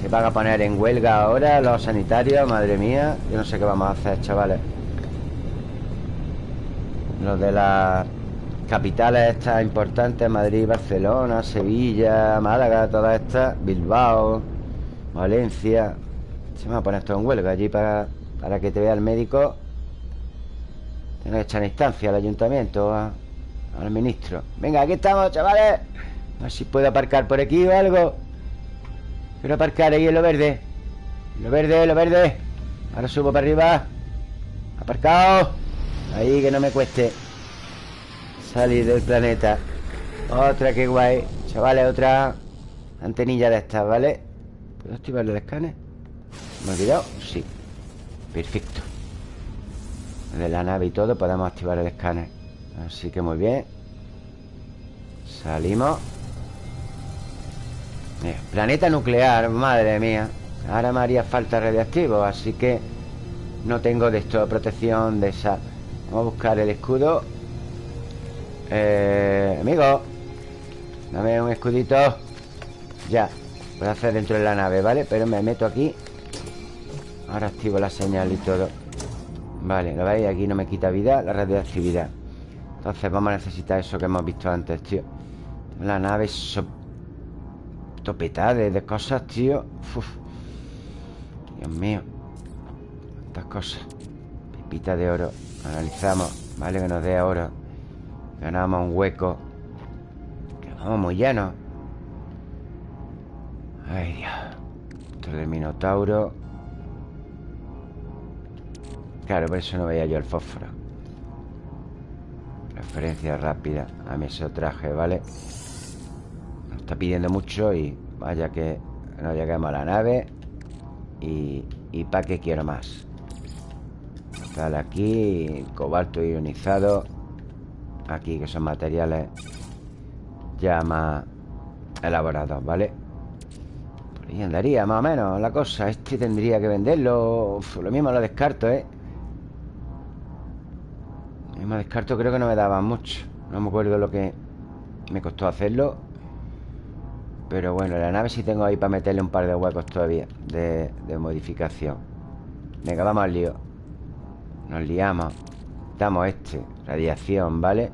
Se van a poner en huelga ahora Los sanitarios, madre mía. Yo no sé qué vamos a hacer, chavales. Los de las capitales estas importantes Madrid, Barcelona, Sevilla, Málaga Todas estas, Bilbao Valencia. Se van a poner esto en huelga allí para, para que te vea el médico. Tiene que echar en instancia al ayuntamiento al ministro. Venga, aquí estamos, chavales. A ver si puedo aparcar por aquí o algo. Quiero aparcar ahí en lo verde. Lo verde, lo verde. Ahora subo para arriba. Aparcado. Ahí que no me cueste Salir del planeta. Otra, que guay. Chavales, otra antenilla de estas, ¿vale? ¿Puedo activar el escáner? ¿Me he olvidado? Sí. Perfecto. De la nave y todo podemos activar el escáner. Así que muy bien. Salimos. Planeta nuclear, madre mía. Ahora me haría falta radiactivo Así que no tengo de esto Protección de esa. Vamos a buscar el escudo. Eh, Amigo Dame un escudito. Ya A hacer dentro de la nave, ¿vale? Pero me meto aquí. Ahora activo la señal y todo. Vale, ¿lo veis? Aquí no me quita vida La radioactividad. Entonces vamos a necesitar eso que hemos visto antes, tío. La nave so... Topetada de, cosas, tío. Dios mío. Estas cosas. Pipita de oro. Analizamos Vale, que nos dé oro. Ganamos un hueco. Que vamos muy llenos Ay, Dios. Esto del Minotauro. Claro, por eso no veía yo el fósforo. Referencia rápida a mi traje, ¿vale? Nos está pidiendo mucho y vaya que no lleguemos a la nave. Y, y para qué quiero más. Tal aquí Cobalto ionizado. Aquí que son materiales Ya más elaborados, ¿vale? Ahí andaría más o menos la cosa. Este tendría que venderlo. Lo mismo lo descarto, ¿eh? me descarto creo que no me daba mucho. No me acuerdo lo que me costó hacerlo. Pero bueno, la nave sí tengo ahí para meterle un par de huecos todavía De, modificación. Venga, vamos al lío. Nos liamos. Damos este, radiación, ¿vale?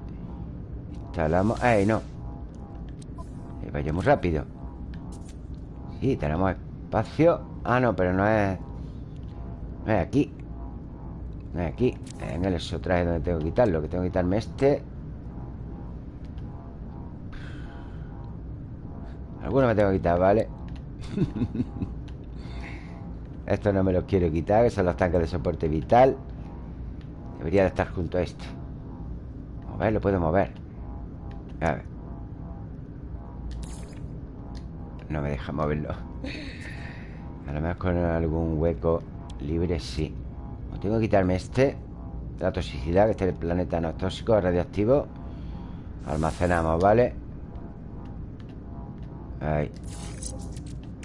Instalamos, ¡ay, no! Vaya muy rápido Sí, tenemos espacio. Ah, no, pero no es No es aquí. Aquí, en el traje donde tengo que quitarlo. Que tengo que quitarme este. Alguno me tengo que quitar, ¿vale? Esto no me los quiero quitar Que son los tanques de soporte vital. Debería de estar junto a este Mover, lo puedo mover. A ver No me deja moverlo. A lo mejor con algún hueco libre sí. Tengo que quitarme este La toxicidad, que este es el planeta no tóxico, radioactivo. Almacenamos, ¿vale? Ahí.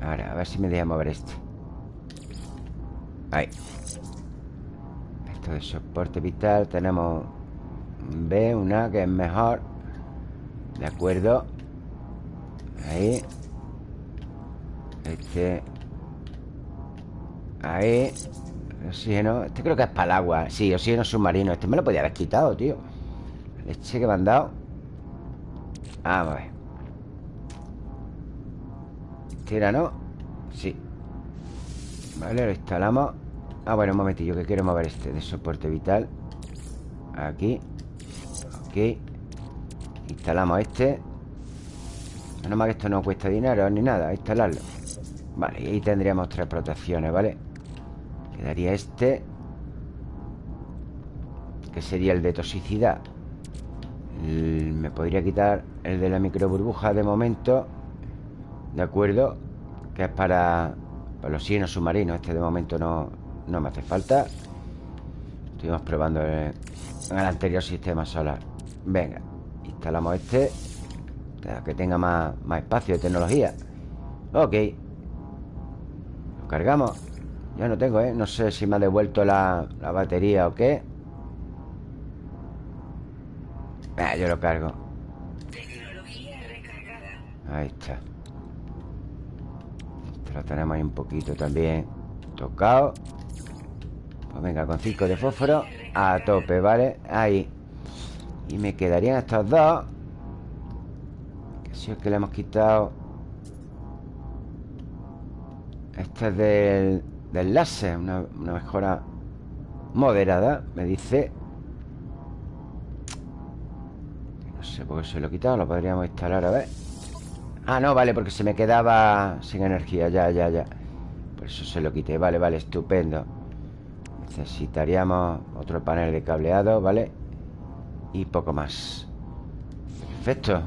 Ahora, a ver si me deja mover este. Ahí. Esto de soporte vital Tenemos B, una que es mejor. De acuerdo. Ahí Este Ahí Oxígeno Este creo que es para el agua. Sí, oxígeno submarino Este me lo podía haber quitado, tío. Leche que me han dado. Vamos a ver. Tira, ¿no? Sí. Vale, lo instalamos. Ah, bueno, un momentillo Que quiero mover este de soporte vital. Aquí. Ok. Instalamos este. Menos mal que esto no cuesta dinero ni nada Instalarlo Vale, y ahí tendríamos tres protecciones, ¿vale? Quedaría este Que sería el de toxicidad. Me podría quitar el de la micro burbuja de momento ¿De acuerdo? Que es para, para los signos submarinos. Este de momento no, no me hace falta. Estuvimos probando en el anterior sistema solar. Venga, instalamos este Que tenga más, más espacio de tecnología. Ok cargamos. Ya no tengo, ¿eh? No sé si me ha devuelto la, la batería o qué. Ah, Yo lo cargo. Ahí está. Lo tenemos ahí un poquito también tocado. Pues venga, con 5 de fósforo A tope, ¿vale? Ahí. Y me quedarían estos dos. Que si es que le hemos quitado Este es del, del láser una, una mejora moderada Me dice. No sé por qué se lo he quitado Lo podríamos instalar, a ver. Ah, no, vale, porque se me quedaba sin energía Ya, ya, ya. Por eso se lo quité, vale, vale, estupendo. Necesitaríamos otro panel de cableado, ¿vale? Y poco más. Perfecto.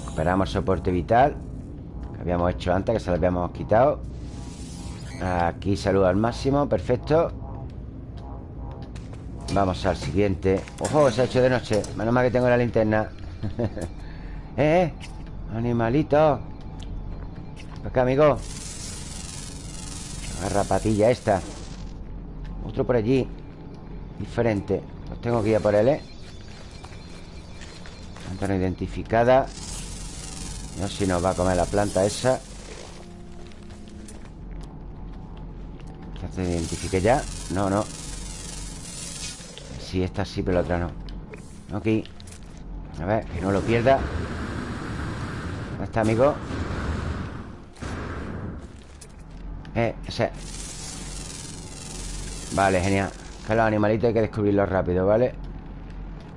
Recuperamos soporte vital Habíamos hecho antes, que se lo habíamos quitado. Aquí salud al máximo, perfecto. Vamos al siguiente. ¡Ojo! Se ha hecho de noche. Menos mal que tengo la linterna. ¡Eh! Animalito. Acá, amigo. La rapatilla esta. Otro por allí. Diferente. Pues tengo que ir a por él, ¿eh? Planta no identificada No sé si nos va a comer la planta esa. ¿Se identifique ya? No, no. Sí, esta sí, pero la otra no. Ok. A ver, que no lo pierda. ¿Dónde está, amigo? Eh, ese Vale, genial. Que los animalitos hay que descubrirlos rápido, ¿vale?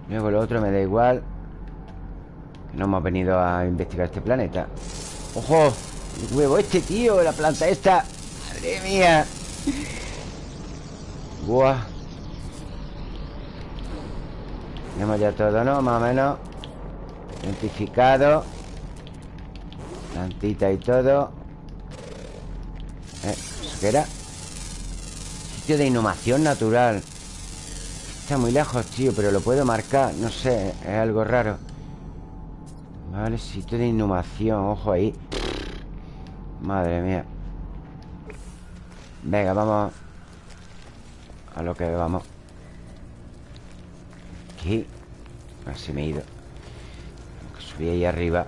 Luego lo otro me da igual Que no hemos venido a investigar este planeta. ¡Ojo! El huevo este, tío La planta esta. ¡Madre mía! Buah. Tenemos ya todo, ¿no? Más o menos. Identificado. Plantita y todo. Eh, ¿Eso qué era? Sitio de inhumación natural. Está muy lejos, tío Pero lo puedo marcar. No sé, es algo raro Vale, sitio de inhumación Ojo ahí. Madre mía. Venga, vamos. A lo que vamos. Aquí. Así me he ido. Subí ahí arriba.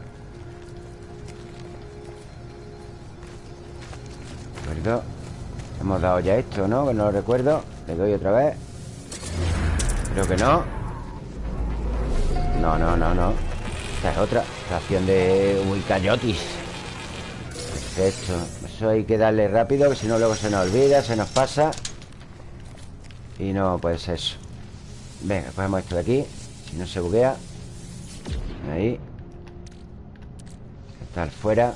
¿De acuerdo? Hemos dado ya esto, ¿no? Que no lo recuerdo. Le doy otra vez. Creo que no. No, no, no, no Esta es otra Ración de Wikayotis Perfecto. Eso hay que darle rápido Que si no luego se nos olvida Se nos pasa. Y no puede ser eso. Venga, cogemos esto de aquí Si no se buguea. Ahí. Estar fuera.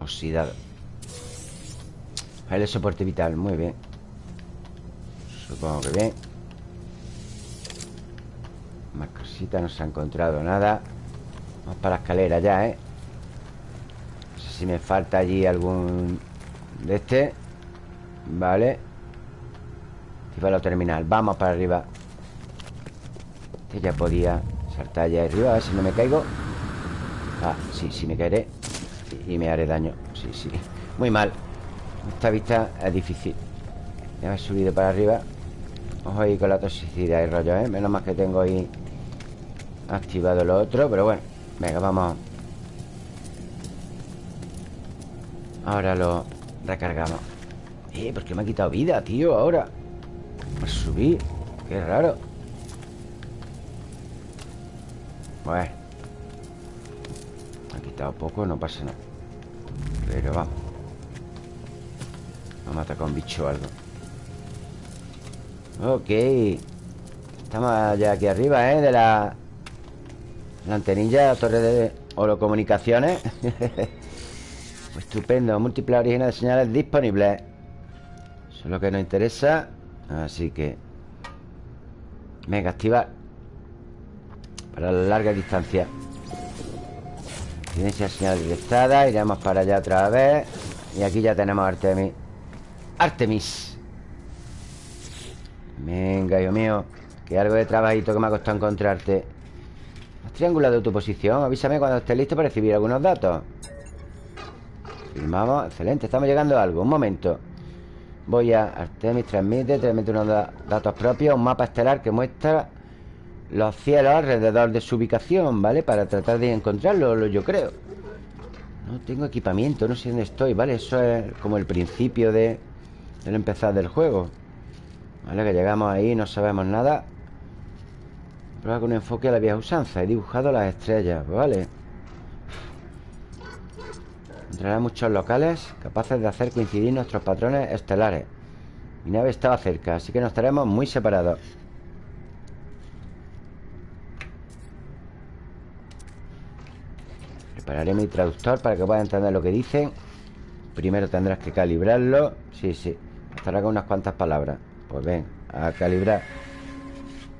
Oxidado. El soporte vital, muy bien. Supongo que bien Más no se ha encontrado nada. Vamos para la escalera ya, ¿eh? No sé si me falta allí algún De este. Vale. Para lo terminal, vamos para arriba. Este ya podía saltar allá arriba A ver si no me caigo. Ah, sí, sí me caeré. Y me haré daño. Sí, sí, muy mal. Esta vista es difícil. Me he subido para arriba. Ojo ahí con la toxicidad y rollo, ¿eh? Menos mal que tengo ahí Activado lo otro, pero bueno Venga, vamos. Ahora lo recargamos. Eh, ¿por qué me ha quitado vida, tío? Ahora. Por subir Qué raro. Bueno. Me ha quitado poco, no pasa nada. Pero vamos. Vamos a atacar un bicho o algo. Ok. Estamos ya aquí arriba, ¿eh? De la... La antenilla, la torre de holocomunicaciones. Estupendo Múltiples orígenes de señales disponibles. Eso es lo que nos interesa Así que Venga, activar Para la larga distancia. Evidencia señal detectada Iremos para allá otra vez. Y aquí ya tenemos Artemis. Artemis. Venga, Dios mío Que algo de trabajito que me ha costado encontrarte ¿Has triangulado tu posición? Avísame cuando estés listo para recibir algunos datos Firmamos, excelente Estamos llegando a algo, un momento Voy a Artemis, transmite Transmite unos datos propios Un mapa estelar que muestra Los cielos alrededor de su ubicación ¿Vale? Para tratar de encontrarlo, yo creo No tengo equipamiento No sé dónde estoy, ¿vale? Eso es como el principio de el empezar del juego Vale, que llegamos ahí No sabemos nada Prueba con un enfoque a la vieja usanza He dibujado las estrellas, vale Encontrará muchos locales Capaces de hacer coincidir nuestros patrones estelares. Mi nave estaba cerca Así que nos estaremos muy separados. Prepararé mi traductor Para que pueda entender lo que dicen. Primero tendrás que calibrarlo. Sí, sí. Estará con unas cuantas palabras. Pues ven, a calibrar.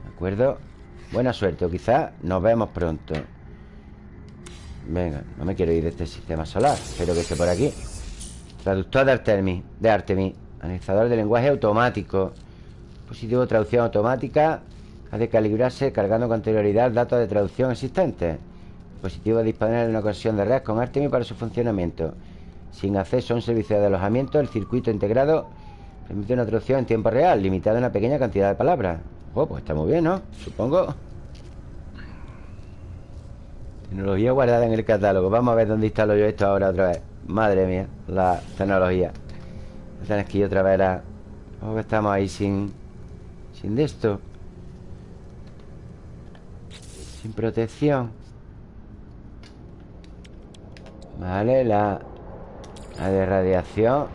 ¿De acuerdo? Buena suerte, o quizás nos vemos pronto. Venga, no me quiero ir de este sistema solar Espero que esté por aquí. Traductor de Artemis, de Artemis Analizador de lenguaje automático. Positivo traducción automática Ha de calibrarse cargando con anterioridad datos de traducción existentes. Positivo disponer de una conexión de red con Artemis para su funcionamiento. Sin acceso a un servicio de alojamiento El circuito integrado Permite una traducción en tiempo real, limitada a una pequeña cantidad de palabras. Oh, pues está muy bien, ¿no? Supongo. Tecnología guardada en el catálogo. Vamos a ver dónde instalo yo esto ahora otra vez. Madre mía, la tecnología. Tienes que ir otra vez a... Oh, estamos ahí sin... Sin de esto. Sin protección. Vale, la... La de radiación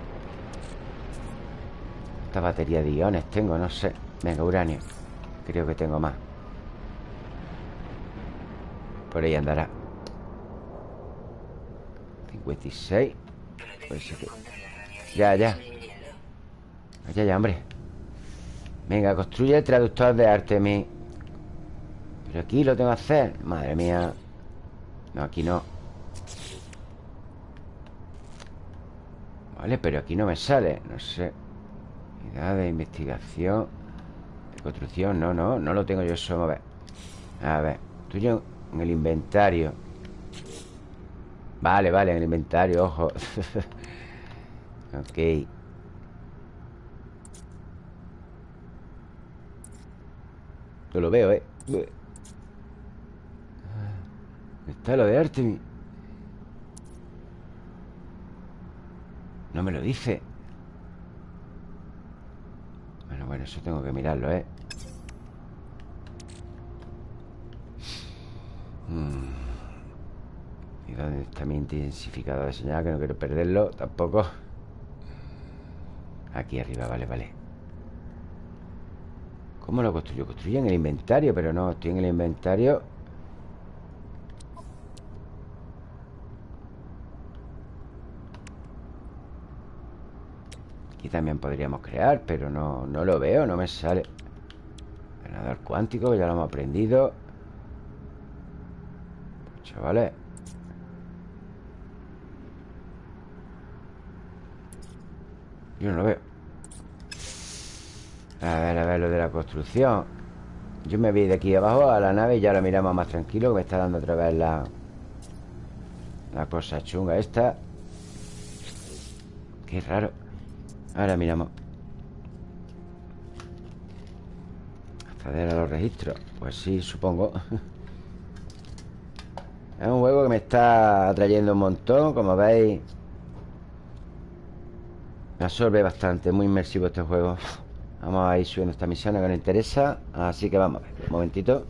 esta batería de iones tengo? No sé Venga, uranio Creo que tengo más. Por ahí andará. 56 Ya, ya. Ya, ya, hombre. Venga, construye el traductor de Artemis. Pero aquí lo tengo que hacer. Madre mía. No, aquí no. Vale, pero aquí no me sale. No sé. De investigación construcción, no, no No lo tengo yo eso, a ver. A ver, tuyo en el inventario. Vale, vale, en el inventario, ojo. Ok. Yo lo veo, eh. Está lo de Artemis No me lo dice bueno, eso tengo que mirarlo, ¿eh? Hmm. ¿Y dónde está mi intensificador de señal? Que no quiero perderlo tampoco Aquí arriba, vale, vale ¿Cómo lo construyo? Construyo en el inventario, pero no, estoy en el inventario Aquí también podríamos crear Pero no, no lo veo, no me sale. Ganador cuántico, ya lo hemos aprendido. Chavales. Yo no lo veo. A ver, a ver lo de la construcción. Yo me voy de aquí abajo a la nave Y ya lo miramos más tranquilo Que me está dando otra vez la La cosa chunga esta. Qué raro Ahora miramos. Acceder a los registros. Pues sí, supongo. Es un juego que me está atrayendo un montón. Como veis me absorbe bastante, muy inmersivo este juego. Vamos a ir subiendo esta misión que nos interesa. Así que vamos a ver, un momentito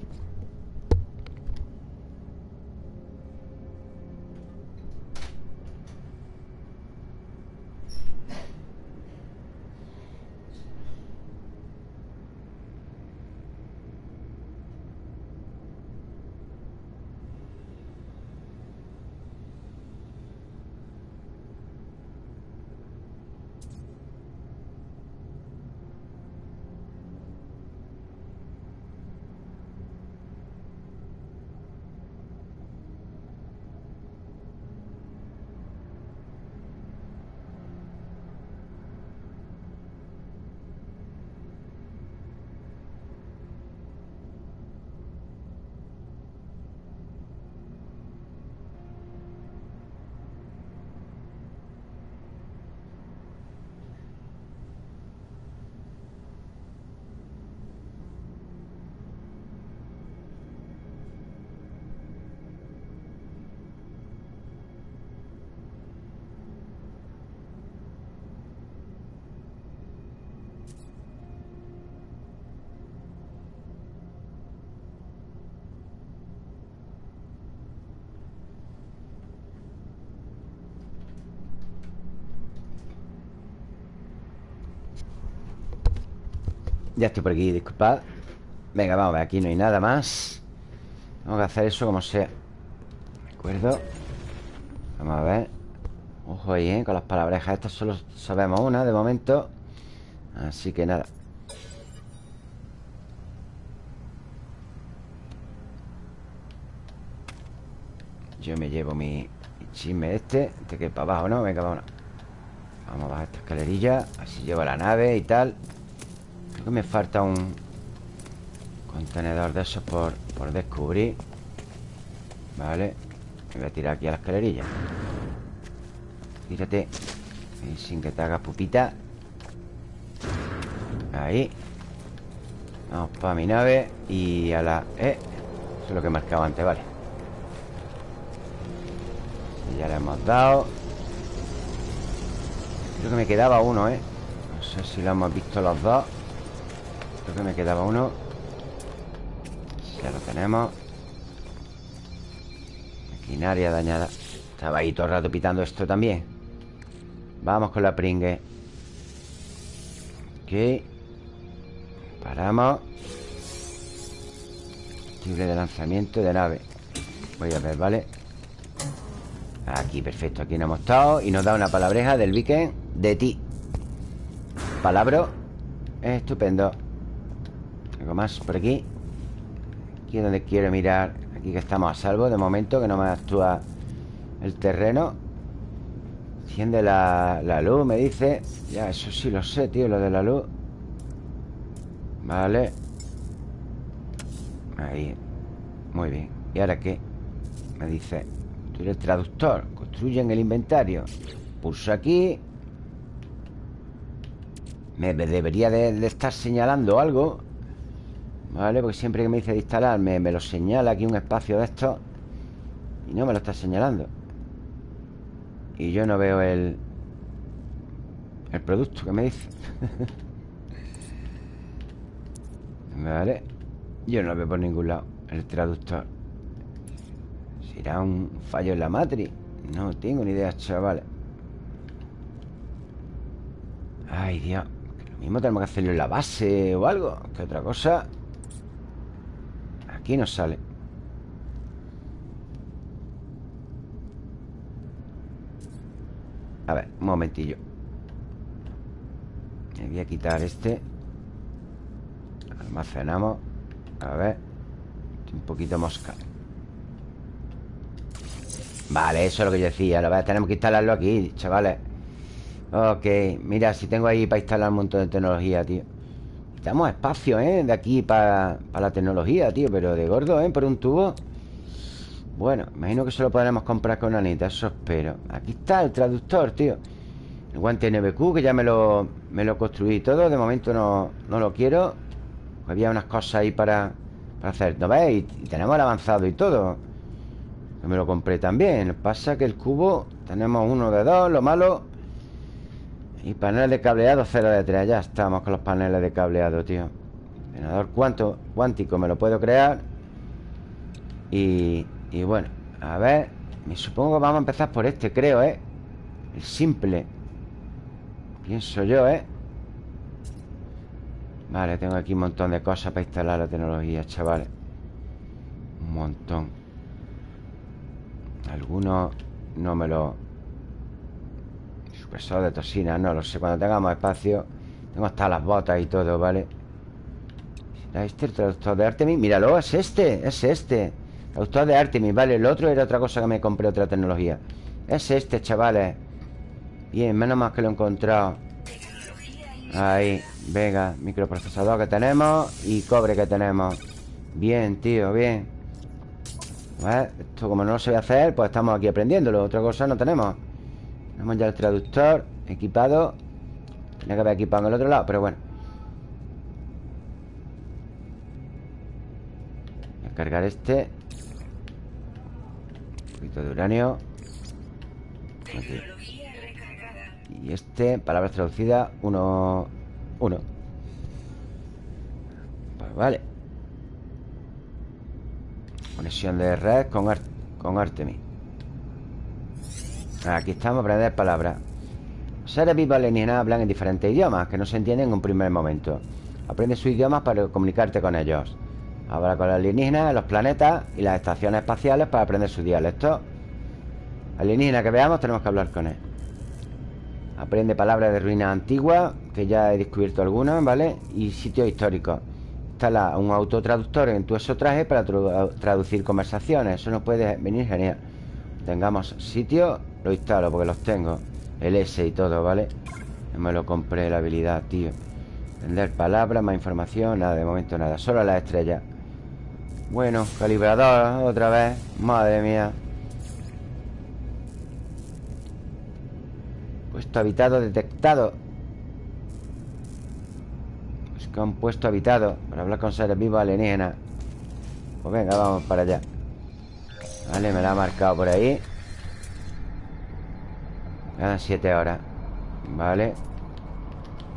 Ya estoy por aquí, disculpad. Venga, vamos a ver, aquí no hay nada más. Vamos a hacer eso como sea. ¿De acuerdo? Vamos a ver. Ojo ahí, ¿eh? Con las palabrejas estas solo sabemos una de momento. Así que nada. Yo me llevo mi, chisme este Este que para abajo, ¿no? Venga, vámonos. Vamos a bajar esta escalerilla Así llevo la nave y tal Creo que me falta un contenedor de esos por, por descubrir. Vale. Me voy a tirar aquí a la escalerilla. Tírate y sin que te hagas pupita. Ahí. Vamos para mi nave Y a la... Eh, eso es lo que marcaba antes, vale. Ya le hemos dado. Creo que me quedaba uno, ¿eh? No sé si lo hemos visto los dos Creo que me quedaba uno. Ya lo tenemos. Maquinaria dañada. Estaba ahí todo el rato pitando esto también. Vamos con la pringue. Ok. Paramos. Combustible de lanzamiento de nave. Voy a ver, ¿vale? Aquí, perfecto, aquí no hemos estado Y nos da una palabreja del Viking De ti. Palabra Estupendo algo más por aquí Aquí es donde quiero mirar Aquí que estamos a salvo de momento Que no me actúa el terreno. Enciende la, la luz, me dice. Ya, eso sí lo sé, tío Lo de la luz. Vale. Ahí. Muy bien. ¿Y ahora qué? Me dice. Tú eres traductor. Construyen el inventario. Pulso aquí. Me debería de estar señalando algo ¿Vale? Porque siempre que me dice de instalar me, lo señala aquí un espacio de estos Y no me lo está señalando. Y yo no veo el El producto que me dice. Vale Yo no lo veo por ningún lado. El traductor. ¿Será un fallo en la matriz? No tengo ni idea, chavales Ay, Dios. Lo mismo tenemos que hacerlo en la base o algo. Que otra cosa Aquí nos sale. A ver, un momentillo. Me voy a quitar este. Almacenamos. A ver. Un poquito mosca. Vale, eso es lo que yo decía. Lo tenemos que instalarlo aquí, chavales. Ok, mira, si tengo ahí para instalar un montón de tecnología, tío Estamos espacio, ¿eh? De aquí para, la tecnología, tío Pero de gordo, ¿eh? Por un tubo. Bueno, imagino que se lo podremos comprar con Anita Eso espero. Aquí está el traductor, tío. El guante NBQ, que ya me lo, me lo construí todo. De momento no, no lo quiero. Había unas cosas ahí para, para hacer ¿No veis? Y, tenemos el avanzado y todo. Que me lo compré también. Pasa que el cubo Tenemos uno de dos Lo malo y paneles de cableado 0 de 3 Ya estamos con los paneles de cableado, tío. Ordenador cuánto, cuántico me lo puedo crear. Y, y bueno, a ver Me supongo que vamos a empezar por este, creo, ¿eh? El simple. Pienso yo, ¿eh? Vale, tengo aquí un montón de cosas para instalar la tecnología, chavales. Un montón. Algunos no me lo Supresor de toxina, no lo sé. Cuando tengamos espacio Tengo hasta las botas y todo, ¿vale? este el traductor de Artemis? Míralo, es este, es este. Traductor de Artemis, vale El otro era otra cosa que me compré, otra tecnología. Es este, chavales. Bien, menos mal que lo he encontrado. Ahí, venga Microprocesador que tenemos Y cobre que tenemos. Bien, tío, bien. Esto como no lo sé hacer Pues estamos aquí aprendiéndolo. Otra cosa no tenemos tenemos ya el traductor equipado. Tenía que haber equipado en el otro lado, pero bueno. Voy a cargar este. Un poquito de uranio. Y este, palabras traducidas Uno Uno. Pues vale. Conexión de red con, con Artemis Aquí estamos, aprender palabras. Seres vivos alienígenas hablan en diferentes idiomas Que no se entienden en un primer momento. Aprende sus idiomas para comunicarte con ellos. Habla con los alienígenas, los planetas Y las estaciones espaciales para aprender su dialecto. Alienígena que veamos tenemos que hablar con él. Aprende palabras de ruinas antiguas Que ya he descubierto algunas, ¿vale? Y sitios históricos. Instala un autotraductor en tu traje Para traducir conversaciones. Eso nos puede venir genial. Tengamos sitio lo instalo porque los tengo El S y todo, ¿vale? me lo compré la habilidad, tío. Vender palabras, más información Nada, de momento nada Solo la estrella Bueno, calibrador otra vez Madre mía. Puesto habitado detectado. Busca un puesto habitado Para hablar con seres vivos alienígenas. Pues venga, vamos para allá. Vale, me la ha marcado por ahí Quedan 7 horas Vale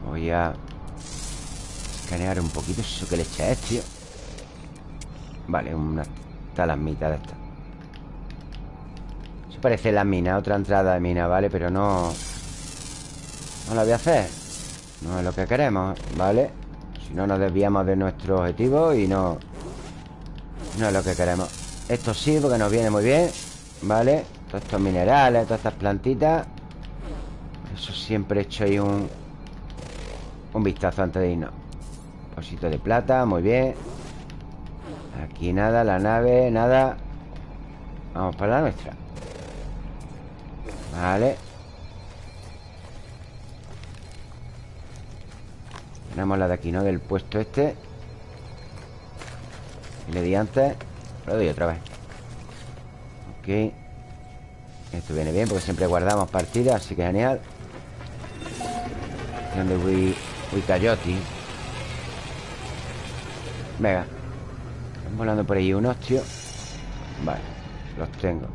Voy a escanear un poquito Eso que le echa tío Vale, una talasmita de esta Eso parece la mina Otra entrada de mina, ¿vale? Pero no No la voy a hacer No es lo que queremos, ¿vale? Si no nos desviamos de nuestro objetivo Y no No es lo que queremos Esto sí, porque nos viene muy bien ¿Vale? Todos estos minerales, todas estas plantitas eso siempre he hecho ahí un... Un vistazo antes de irnos. Posito de plata, muy bien. Aquí nada, la nave, nada. Vamos para la nuestra. Vale. Tenemos la de aquí, ¿no? Del puesto este. Le di antes. Lo doy otra vez. Ok. Esto viene bien porque siempre guardamos partidas Así que genial donde voy, voy Coyote Venga. Están volando por ahí. Unos, tío Vale, los tengo.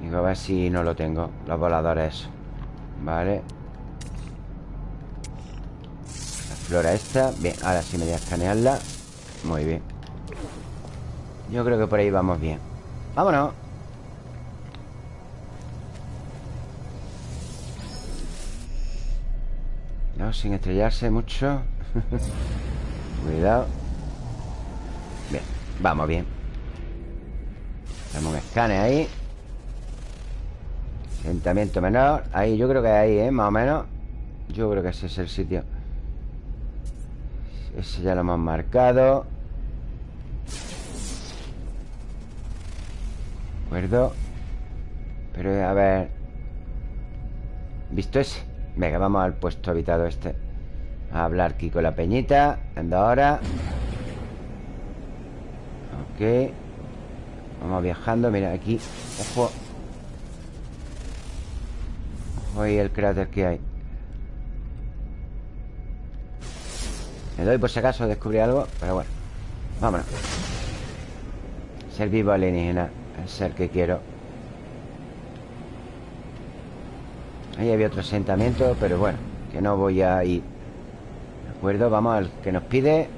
Digo, a ver si no lo tengo. Los voladores. Vale. La flora esta. Bien, ahora sí me voy a escanearla. Muy bien. Yo creo que por ahí vamos bien. Vámonos sin estrellarse mucho. Cuidado. Bien, vamos bien. Tenemos un escane ahí. Asentamiento menor. Ahí, yo creo que ahí, ¿eh? Más o menos. Yo creo que ese es el sitio. Ese ya lo hemos marcado. ¿De acuerdo? Pero a ver. ¿Visto ese? Venga, vamos al puesto habitado este. A hablar aquí con la peñita. Ando ahora. Ok. Vamos viajando, mira, aquí. Ojo. Ojo ahí el cráter que hay. Me doy por si acaso descubrí algo Pero bueno, vámonos. Ser vivo alienígena El ser que quiero Ahí había otro asentamiento Pero bueno, que no voy a ir ¿De acuerdo? Vamos al que nos pide ¡Eh,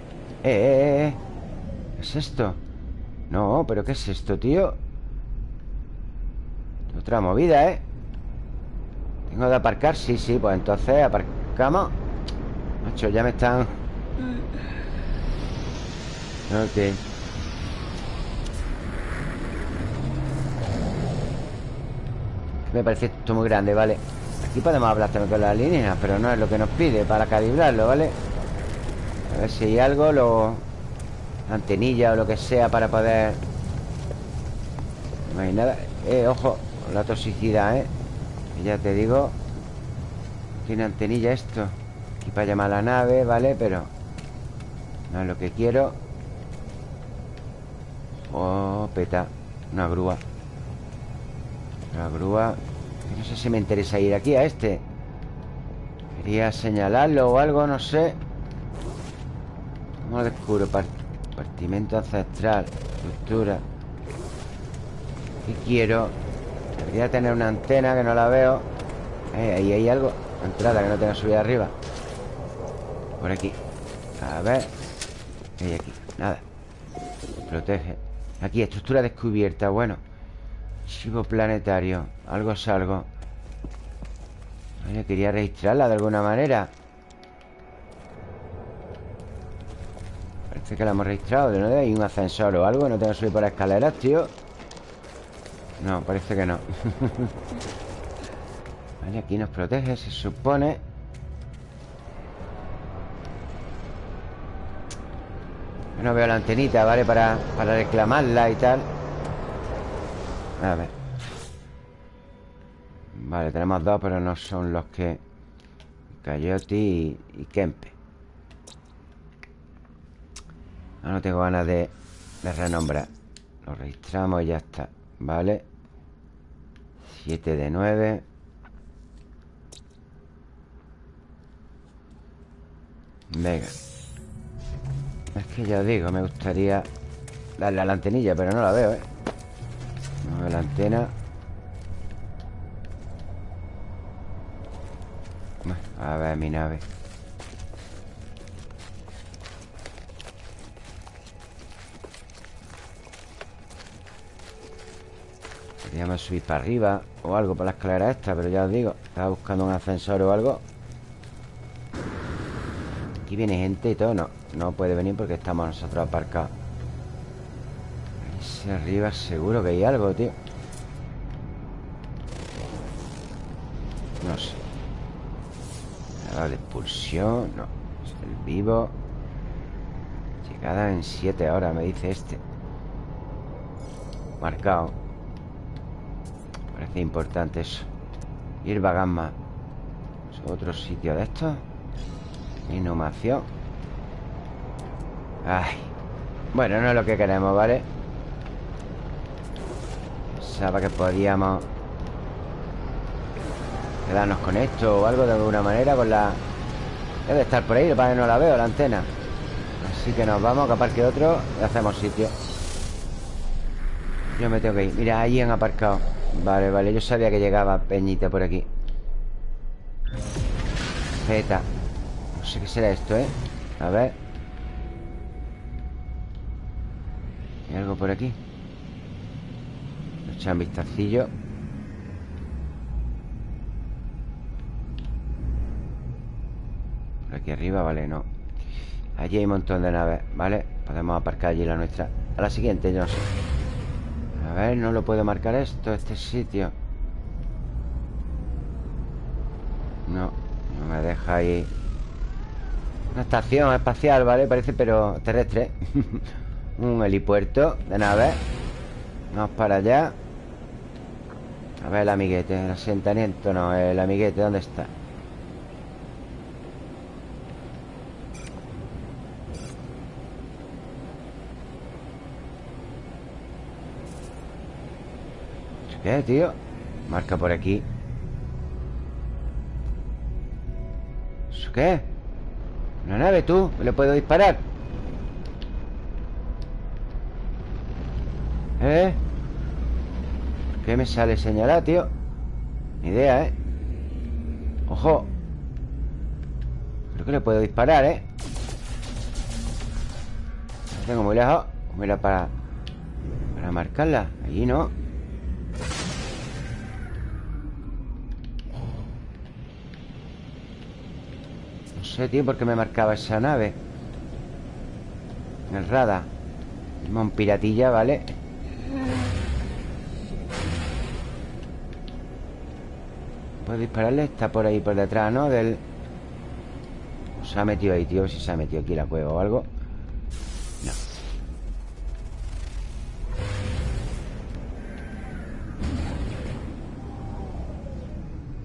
eh, eh! eh. ¿Qué es esto? No, pero ¿qué es esto, tío? Otra movida, ¿eh? ¿Tengo de aparcar? Sí, sí, pues entonces aparcamos Macho, ya me están... Ok Me parece esto muy grande, ¿vale? Aquí podemos hablar también con las líneas Pero no es lo que nos pide para calibrarlo, ¿vale? A ver si hay algo Lo... Antenilla o lo que sea para poder... No hay nada Eh, ojo La toxicidad, ¿eh? ya te digo Tiene antenilla esto Aquí para llamar a la nave, ¿vale? Pero No es lo que quiero Oh, peta Una grúa Una grúa No sé si me interesa ir aquí a este. Quería señalarlo o algo, no sé. ¿Cómo lo descubro? Compartimento ancestral Estructura. ¿Qué quiero? Debería tener una antena que no la veo. Eh, Ahí hay algo. Entrada que no tenga subida arriba. Por aquí. A ver. Hay aquí? Nada. Protege. Aquí, estructura descubierta. Bueno Chivo planetario. Algo es algo. Quería registrarla de alguna manera. Parece que la hemos registrado ¿De dónde hay un ascensor o algo? No tengo que subir por escaleras, tío. No, parece que no. Vale, aquí nos protege, se supone. No veo la antenita, ¿vale? Para, para reclamarla y tal A ver. Vale, tenemos dos, pero no son los que... Coyote y, Kempe. No tengo ganas de, renombrar. Lo registramos y ya está Vale 7 de 9 Venga. Es que ya os digo, me gustaría Darle la antenilla, pero no la veo, ¿eh? Veo la antena. A ver mi nave. Podríamos subir para arriba O algo por la escalera esta Pero ya os digo Estaba buscando un ascensor o algo. Aquí viene gente y todo No, no puede venir porque estamos nosotros aparcados Arriba seguro que hay algo, tío. No sé. Nada de expulsión No, el vivo. Llegada en 7 horas, me dice este. Marcado Parece importante eso. Ir Gamma. ¿Es otro sitio de estos? Inhumación. Ay. Bueno, no es lo que queremos, ¿vale? Pensaba que podíamos Quedarnos con esto o algo de alguna manera Con la... Debe estar por ahí, para que no la veo, la antena. Así que nos vamos, que otro Y hacemos sitio. Yo me tengo que ir. Mira, ahí han aparcado. Vale, vale, yo sabía que llegaba Peñita por aquí. Zeta. No sé qué será esto, ¿eh? A ver. ¿Hay algo por aquí? Echar vistacillo. Por aquí arriba, vale, no. Allí hay un montón de naves, ¿vale? Podemos aparcar allí la nuestra. A la siguiente, yo no sé. A ver, no lo puedo marcar esto, este sitio. No, no me deja ahí Una estación espacial, ¿vale? Parece, pero terrestre. Un helipuerto de naves. Vamos para allá A ver el amiguete El asentamiento, no, el amiguete, ¿dónde está? ¿Qué, tío? Marca por aquí ¿Eso qué? ¿Una nave, tú? ¿Le puedo disparar? ¿Eh? ¿Qué me sale señalar, tío? Ni idea, ¿eh? ¡Ojo! Creo que le puedo disparar, ¿eh? La tengo muy lejos Mira, para... Para marcarla Allí no sé, tío, por qué me marcaba esa nave El radar Tenemos piratilla, ¿vale? Puedo dispararle Está por ahí, por detrás, ¿no? Del... Se ha metido ahí, tío Si se ha metido aquí la cueva o algo. No.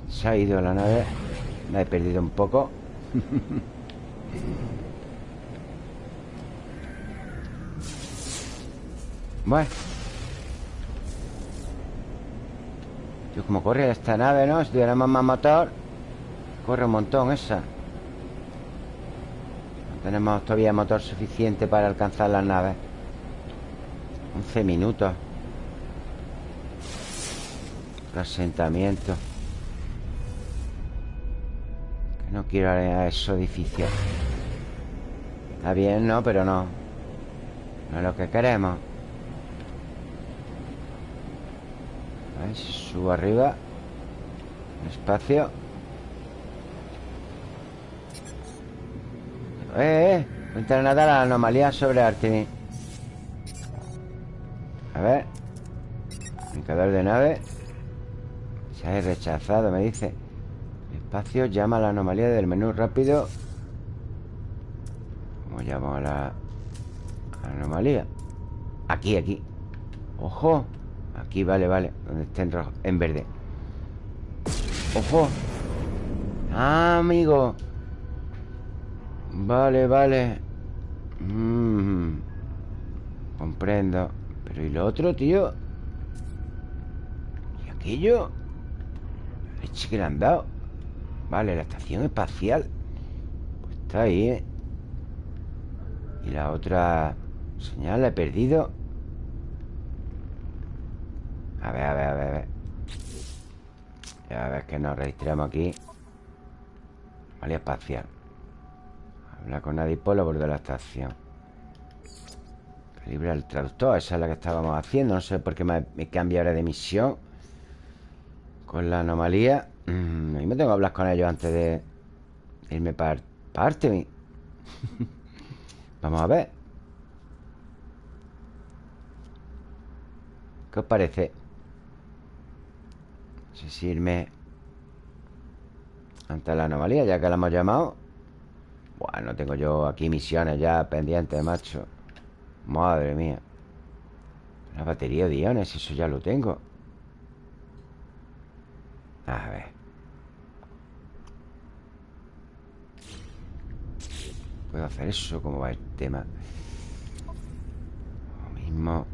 Se ha ido la nave. La he perdido un poco. Bueno Yo como corre esta nave, ¿no? Si tuviéramos más motor Corre un montón esa. No tenemos todavía motor suficiente para alcanzar las naves 11 minutos. Asentamiento. No quiero a esos edificios. Está bien, ¿no? Pero no. No es lo que queremos Subo arriba. Espacio ¡Eh, eh! Entra nada la anomalía sobre Artemis. A ver. Indicador de nave. Se ha rechazado, me dice. Espacio llama a la anomalía del menú rápido. ¿Cómo llamo a la anomalía? Aquí, aquí. ¡Ojo! Aquí, vale, vale Donde está en rojo, en verde ¡Ojo! ¡Ah, amigo! Vale, vale mm. Comprendo Pero ¿y lo otro, tío? ¿Y aquello? Leche que le han dado Vale, la estación espacial Pues está ahí, ¿eh? Y la otra señal la he perdido A ver, a ver, a ver, a ver. A ver que nos registramos aquí. Vale, espacial. Habla con lo borde de la estación. Calibra el traductor Esa es la que estábamos haciendo. No sé por qué me, cambia ahora de misión. Con la anomalía. Mm, mí me tengo que hablar con ellos antes de irme para parte. Vamos a ver. ¿Qué os parece? Sé ante la anomalía, ya que la hemos llamado. Bueno, tengo yo aquí misiones ya pendientes, macho. Madre mía. La batería de iones, eso ya lo tengo. A ver. Puedo hacer eso, ¿cómo va el tema? Lo mismo.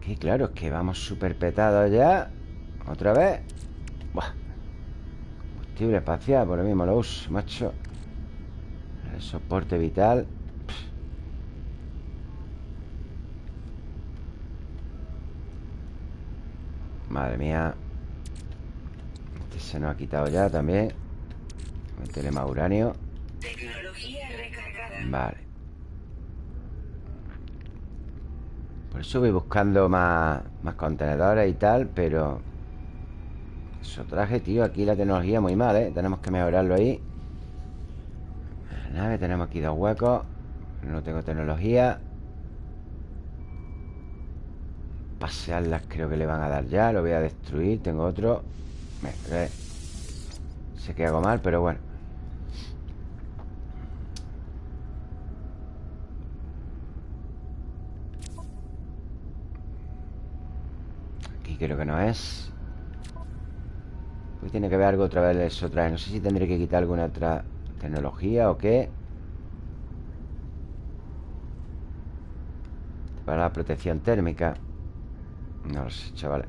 Que claro, es que vamos súper petados ya. Otra vez. Buah. Combustible espacial, por lo mismo lo uso, macho. El soporte vital. Madre mía se nos ha quitado ya también Métele más uranio Vale Por eso voy buscando más, más contenedores y tal Pero Exotraje, tío, aquí la tecnología muy mal, ¿eh? Tenemos que mejorarlo ahí. Nave, tenemos aquí dos huecos. No tengo tecnología. Pasearlas creo que le van a dar ya Lo voy a destruir, tengo otro. Me, eh, Sé que hago mal, pero bueno. Aquí creo que no es. Pues tiene que ver algo otra vez eso trae No sé si tendré que quitar alguna otra tecnología o qué. Para la protección térmica. No lo sé, chavales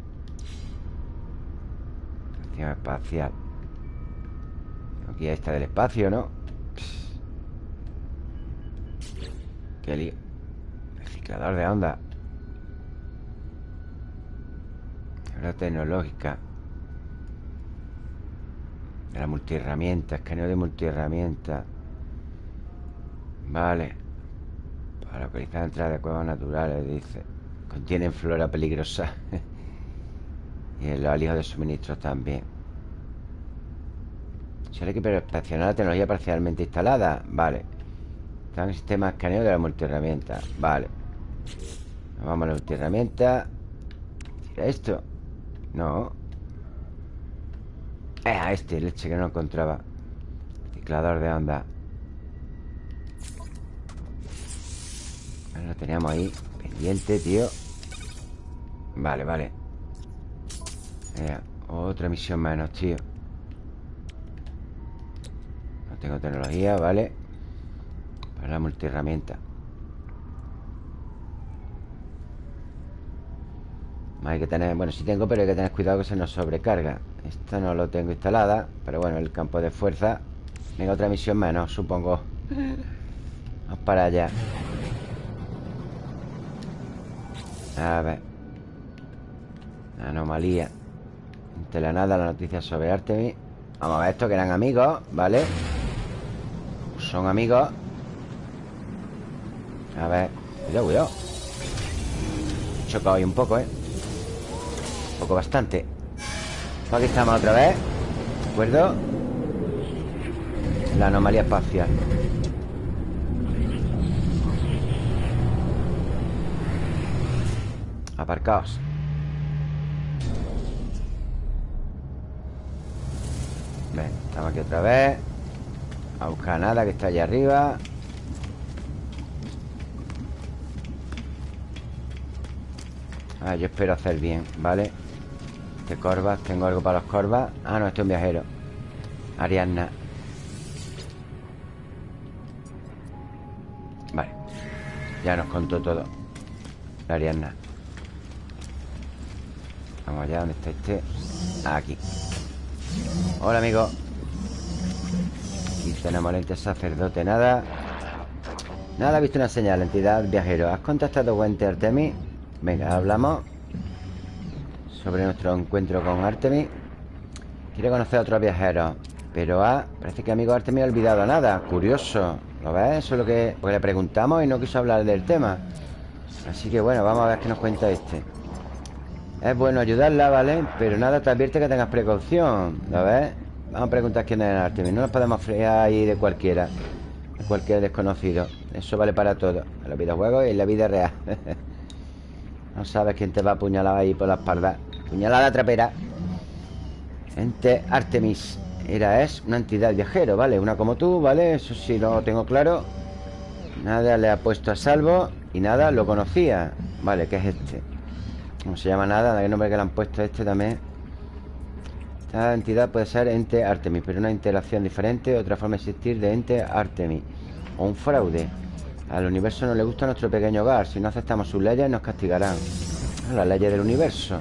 Protección espacial. Aquí está del espacio, ¿no? Qué lío. Reciclador de onda. La tecnológica la multiherramienta Escaneo de multiherramienta. Vale. Para localizar entrada de cuevas naturales Dice. Contienen flora peligrosa. Y el alijo de suministros también. Solo que inspeccionar la tecnología parcialmente instalada. Vale. Está en el sistema de escaneo de la multiherramienta. Vale. Vamos a la multiherramienta. Tira esto. No Eh, este, leche que no encontraba. Ciclador de onda. Lo teníamos ahí Pendiente, tío. Vale, vale. Eh, Otra misión menos, tío. No tengo tecnología, vale. Para la multiherramienta. Hay que tener... Bueno, sí tengo, pero hay que tener cuidado que se nos sobrecarga Esto no lo tengo instalada Pero bueno, el campo de fuerza Venga, otra misión menos, supongo. Vamos para allá. A ver. Anomalía. Ante la nada la noticia sobre Artemis. Vamos a ver esto, que eran amigos, ¿vale? Son amigos. A ver. Cuidado, cuidado. He chocado ahí un poco, ¿eh? poco bastante Aquí estamos otra vez. ¿De acuerdo? La anomalía espacial. Aparcaos. Ven, estamos aquí otra vez. A buscar nada que está allá arriba. Ah, yo espero hacer bien, ¿vale? Corvas, tengo algo para los corvas Ah, no, este es un viajero. Ariadna Vale. Ya nos contó todo. La Ariadna Vamos allá, ¿dónde está este? Aquí. Hola, amigo. Aquí tenemos el sacerdote, nada. Nada, ha visto una señal, entidad viajero. ¿Has contactado con Artemis? Venga, hablamos sobre nuestro encuentro con Artemis. Quiere conocer a otros viajeros. Pero ah, parece que amigo Artemis ha olvidado nada. Curioso. ¿Lo ves? Eso es lo que pues le preguntamos y no quiso hablar del tema. Así que bueno, vamos a ver qué nos cuenta este. Es bueno ayudarla, ¿vale? Pero nada te advierte que tengas precaución. ¿Lo ves? Vamos a preguntar quién es Artemis. No nos podemos frear ahí de cualquiera. De cualquier desconocido. Eso vale para todo. En los videojuegos y en la vida real. no sabes quién te va a apuñalar ahí por la espalda. Puñalada trapera Ente Artemis Era, es una entidad viajero, ¿vale? Una como tú, ¿vale? Eso sí lo tengo claro Nada le ha puesto a salvo Y nada lo conocía Vale, ¿qué es este? ¿Cómo se llama nada? ¿Qué nombre que le han puesto a este también? Esta entidad puede ser ente Artemis Pero una interacción diferente Otra forma de existir de ente Artemis O un fraude Al universo no le gusta nuestro pequeño hogar Si no aceptamos sus leyes nos castigarán Las leyes del universo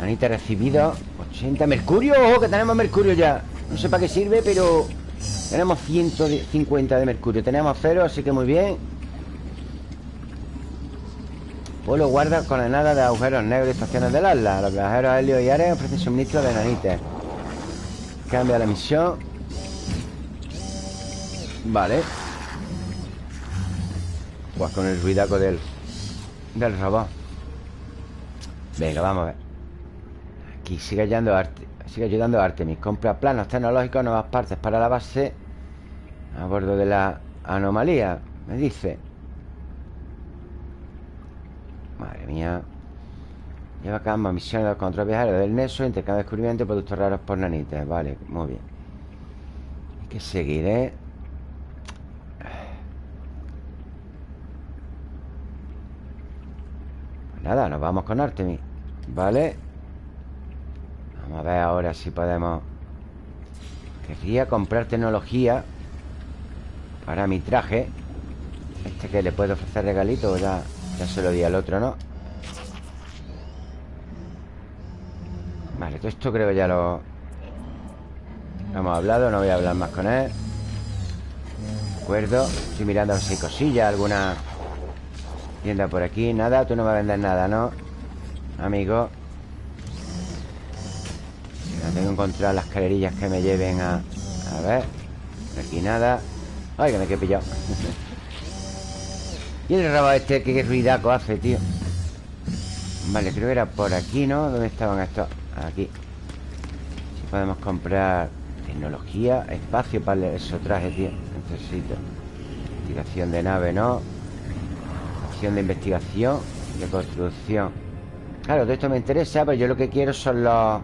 Anita recibido 80 mercurio, ojo que tenemos mercurio ya. No sé para qué sirve, pero Tenemos 150 de mercurio. Tenemos cero, así que muy bien. Pueblo guarda con la nada de agujeros negros y estaciones del Atlas Los viajeros Helio y Ares ofrecen suministro de nanites Cambia la misión. Vale. Pues con el ruidaco del Del robot. Venga, vamos a ver sigue ayudando Sigue ayudando Artemis. Compra planos tecnológicos, nuevas partes para la base A bordo de la anomalía Me dice. Madre mía. Lleva a cabo misiones contra viajeros del Neso Intercambio de descubrimiento de productos raros por nanites. Vale, muy bien. Hay que seguir, ¿eh? Pues nada, nos vamos con Artemis. Vale Vamos a ver ahora si podemos. Querría comprar tecnología Para mi traje. Este que le puedo ofrecer regalito ya, ya se lo di al otro, ¿no? Vale, todo esto creo que ya lo... hemos hablado, no voy a hablar más con él. De acuerdo Estoy mirando a si hay cosillas, alguna tienda por aquí. Nada, tú no me vendes nada, ¿no? Amigo Tengo que encontrar las calerillas que me lleven a... A ver Aquí nada Ay, que me quedé pillado ¿Y el rabo este qué ruidaco hace, tío? Vale, creo que era por aquí, ¿no? ¿Dónde estaban estos? Aquí Si podemos comprar Tecnología, espacio para esos trajes, tío Necesito Investigación de nave, ¿no? Acción de investigación De construcción Claro, todo esto me interesa Pero yo lo que quiero son los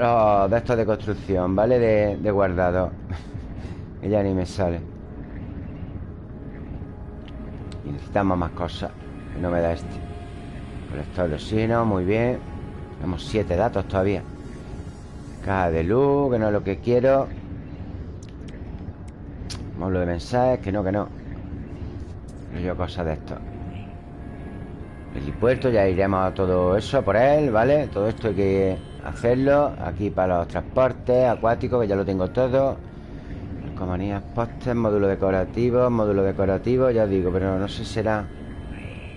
Los de estos de construcción, ¿vale? De, guardado. Ya ni me sale. Y necesitamos más cosas Que no me da este. Colector de oxígeno, muy bien. Tenemos siete datos todavía. Caja de luz, que no es lo que quiero. Módulo de mensajes, que no, que no. Yo cosas de esto. El puerto, ya iremos a todo eso por él, ¿vale? Todo esto hay que hacerlo Aquí para los transportes acuáticos, que ya lo tengo todo. Comanías postes, módulo decorativo Módulo decorativo, ya digo Pero no sé si será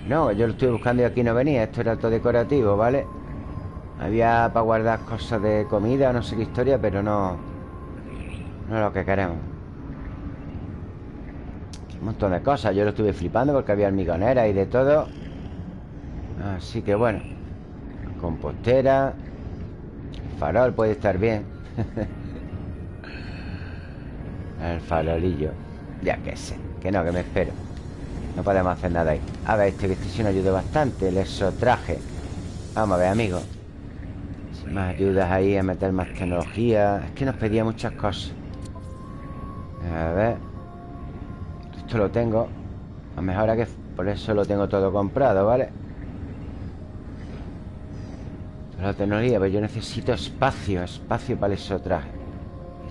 no, yo lo estoy buscando y aquí no venía Esto era todo decorativo, ¿vale? Había para guardar cosas de comida No sé qué historia, pero no No es lo que queremos. Un montón de cosas Yo lo estuve flipando porque había hormigonera y de todo. Así que bueno Compostera farol puede estar bien. El farolillo. Ya que sé Que no, que me espero. No podemos hacer nada ahí. A ver, este que este sí nos ayuda bastante El exotraje. Vamos a ver, amigos Si más ayudas ahí a meter más tecnología. Es que nos pedía muchas cosas. A ver. Esto lo tengo. A mejor que por eso lo tengo todo comprado, ¿vale? La tecnología, pero yo necesito espacio Espacio para el exotraje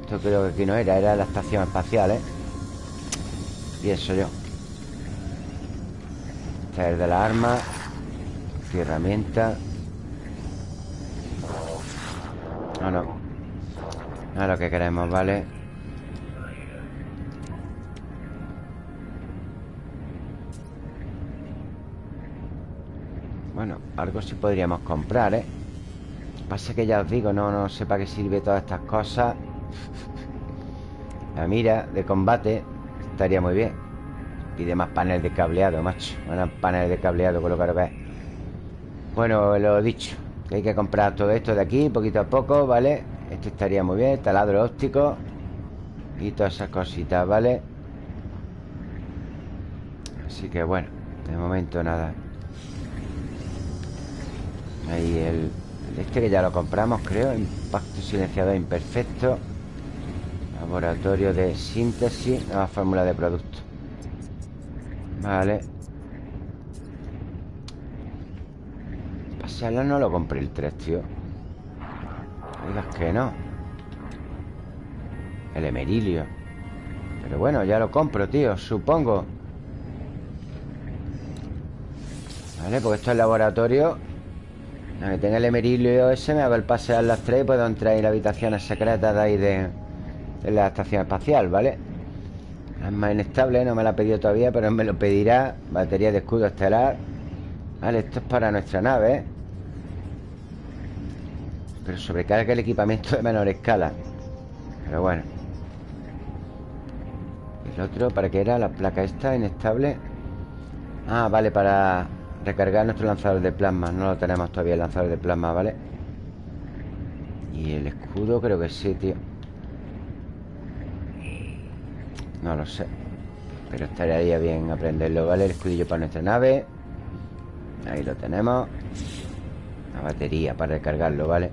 Esto creo que aquí no era Era la estación espacial, ¿eh? Y eso yo Traer de la arma Aquí herramienta No, no No es lo que queremos, ¿vale? Bueno, algo sí podríamos comprar, ¿eh? Pasa que ya os digo, no, no sé para qué sirve todas estas cosas. La mira de combate Estaría muy bien. Pide más panel de cableado, macho. Más panel de cableado con lo que Bueno, lo dicho Que hay que comprar todo esto de aquí Poquito a poco, ¿vale? Esto estaría muy bien Taladro óptico Y todas esas cositas, ¿vale? Así que bueno De momento nada. Ahí el, Este que ya lo compramos, creo Impacto silenciador imperfecto. Laboratorio de síntesis Nueva fórmula de producto. Vale. Pasearla no lo compré el 3, tío. Digas que no. El emerilio. Pero bueno, ya lo compro, tío Supongo. Vale, porque esto es laboratorio A que tenga el emerilio ese Me hago el pasear las tres Y puedo entrar en las habitaciones secretas de ahí de, de la estación espacial, ¿vale? Es más inestable, no me la ha pedido todavía Pero me lo pedirá Batería de escudo estelar Vale, esto es para nuestra nave ¿eh? Pero sobrecarga el equipamiento de menor escala Pero bueno El otro, ¿para qué era? La placa esta, inestable Ah, vale, para recargar nuestro lanzador de plasma No lo tenemos todavía el lanzador de plasma, ¿vale? Y el escudo creo que sí, tío No lo sé Pero estaría bien aprenderlo, ¿vale? El escudillo para nuestra nave Ahí lo tenemos La batería para recargarlo, ¿vale?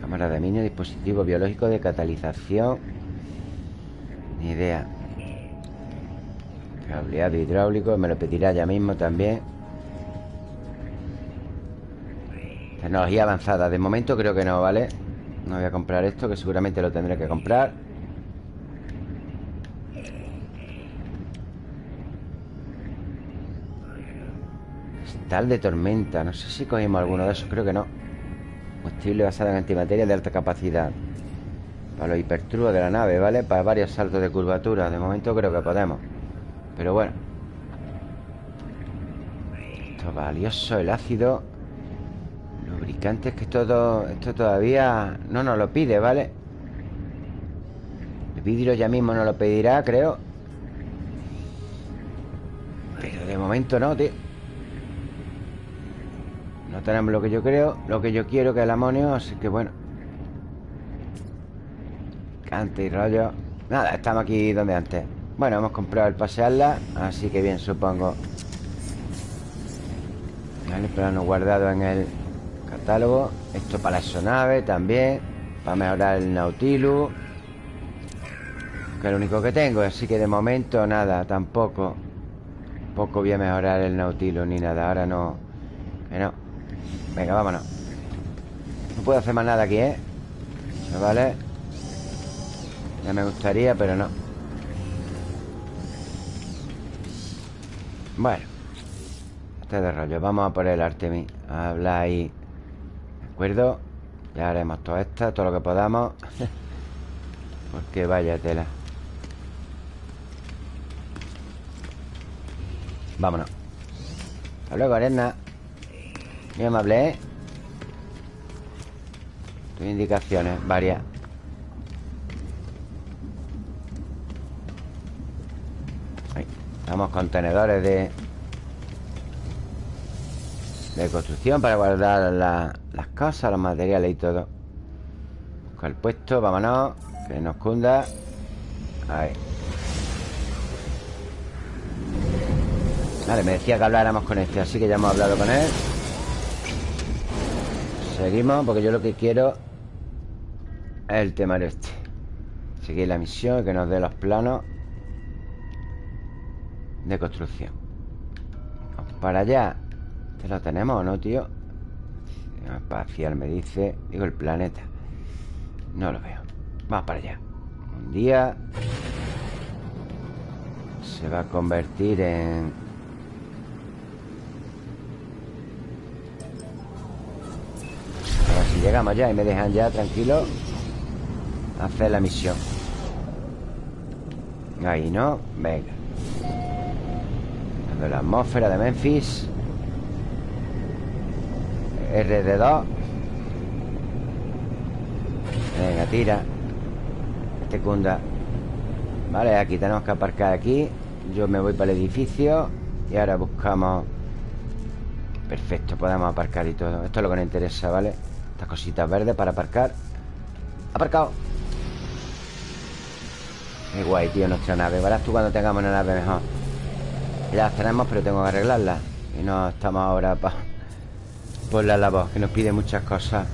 Cámara de mini, dispositivo biológico de catalización Ni idea Cableado hidráulico Me lo pedirá ya mismo también. Tecnología avanzada. De momento creo que no, ¿vale? No voy a comprar esto Que seguramente lo tendré que comprar. Estal de tormenta. No sé si cogimos alguno de esos Creo que no. Combustible basado en antimateria de alta capacidad. Para los hipertrubos de la nave, ¿vale? Para varios saltos de curvatura. De momento creo que podemos Pero bueno. Esto es valioso, el ácido Lubricantes que todo Esto todavía no nos lo pide, ¿vale? El vidrio ya mismo nos lo pedirá, creo. Pero de momento no, tío. No tenemos lo que yo creo Lo que yo quiero que el amonio Así que bueno. Cante y rollo. Nada, estamos aquí donde antes Bueno, hemos comprado el pasearla Así que bien, supongo. Vale, plano guardado en el catálogo. Esto para la sonave también Para mejorar el Nautilus Que es lo único que tengo Así que de momento nada, tampoco. Tampoco voy a mejorar el Nautilus Ni nada, ahora no Que no. Venga, vámonos. No puedo hacer más nada aquí, ¿eh? Vale. Ya me gustaría, pero no Bueno Este de rollo. Vamos a por el Artemis. Habla ahí. Acuerdo? Ya haremos todo esto, todo lo que podamos. Porque vaya tela. Vámonos. Hasta luego, arena. Muy amable, ¿eh? Tus indicaciones, varias Estamos contenedores de De construcción Para guardar la, las cosas, los materiales y todo. Busca el puesto, vámonos Que nos cunda. Ahí. Vale, me decía que habláramos con este Así que ya hemos hablado con él. Seguimos Porque yo lo que quiero Es el tema de este. Seguir la misión Que nos dé los planos De construcción. Para allá. ¿Este lo tenemos o no, tío? Espacial me dice Digo el planeta. No lo veo. Vamos para allá. Un día Se va a convertir en si llegamos ya y me dejan ya tranquilo Hacer la misión. Ahí, ¿no? Venga la atmósfera de Memphis RD2 Venga, tira. Este Vale, aquí tenemos que aparcar aquí. Yo me voy para el edificio Y ahora buscamos. Perfecto, podemos aparcar y todo. Esto es lo que nos interesa, ¿vale? Estas cositas verdes para aparcar. Aparcado. Qué guay, tío, nuestra nave. Verás tú cuando tengamos una nave mejor Ya las tenemos, pero tengo que arreglarla Y no estamos ahora para por la labor, que nos pide muchas cosas.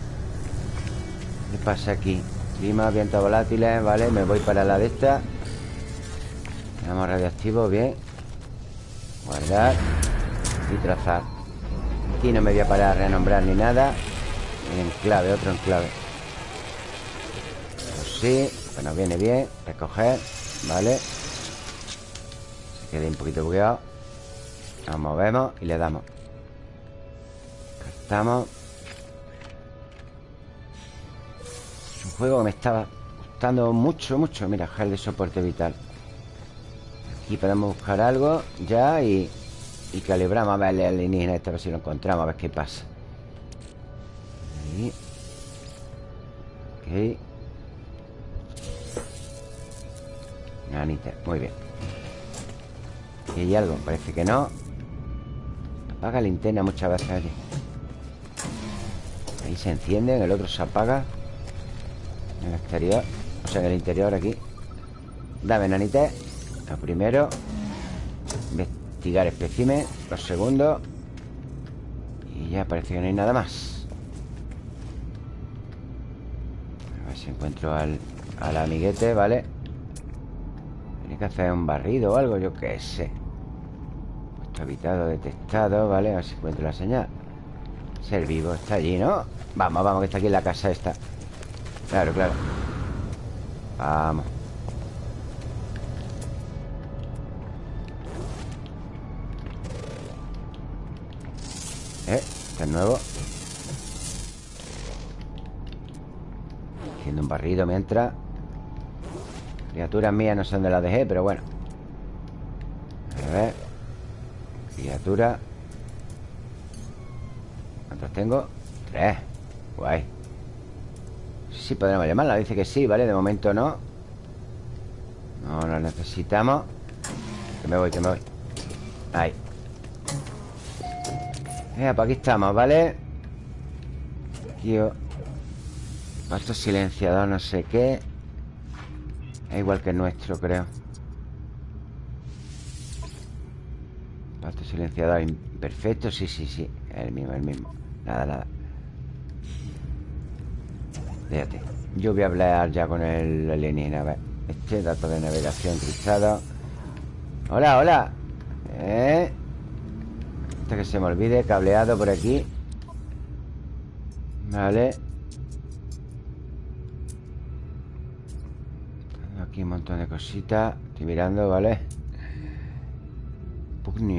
¿Qué pasa aquí? Clima, vientos volátiles, vale Me voy para la de esta. Tenemos radioactivo, bien. Guardar Y trazar. Aquí no me voy a parar a renombrar ni nada. Enclave, otro enclave Pues sí, bueno, viene bien Recoger, vale Se queda un poquito bugueado Nos movemos y le damos. Estamos Es un juego que me estaba gustando mucho, mucho. Mira, gel de soporte vital. Aquí podemos buscar algo Ya y, y calibramos A ver el alienígena este, a ver si lo encontramos A ver qué pasa. Ahí. Ok. Nanita, muy bien. ¿Y hay algo? Parece que no Apaga linterna muchas veces allí Ahí se enciende, en el otro se apaga. En el exterior O sea, en el interior aquí. Dame, nanite Lo primero. Investigar espécimen Lo segundo. Y ya parece que no hay nada más. A ver si encuentro al, al amiguete, ¿vale? Tiene que hacer un barrido o algo, yo qué sé habitado detectado, ¿vale? A ver si encuentro la señal. Ser vivo, está allí, ¿no? Vamos, vamos, que está aquí en la casa esta. Claro, claro. Vamos. Eh, este es nuevo Haciendo un barrido mientras. Criaturas mías no sé dónde las dejé, pero bueno. A ver Criatura. ¿Cuántas tengo? Tres. Guay. Sí, podremos llamarla. Dice que sí, ¿vale? De momento no. No la necesitamos. Que me voy, que me voy. Ahí. Venga, pues aquí estamos, ¿vale? Aquí Pasto silenciador, no sé qué. Es igual que el nuestro, creo silenciador imperfecto Sí, sí, sí El mismo, el mismo. Nada, nada. Fíjate Yo voy a hablar ya con el alienígena A ver Este dato de navegación cruzado Hola, hola. ¿Eh? Hasta que se me olvide Cableado por aquí. Vale. Aquí un montón de cositas Estoy mirando, ¿vale?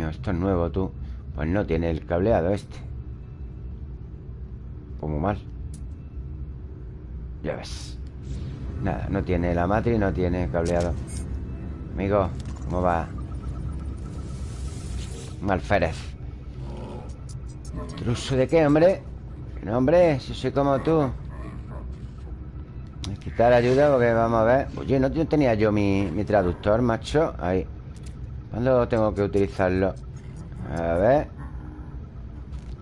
Esto es nuevo, tú. Pues no tiene el cableado este. Como mal. Ya ves. Nada, no tiene la matriz No tiene cableado. Amigo, ¿cómo va? Malférez ¿Truso de qué, hombre? No, hombre, si soy como tú. Quitar ayuda porque vamos a ver. Oye, no tenía yo mi, mi traductor, macho. Ahí ¿Cuándo tengo que utilizarlo? A ver.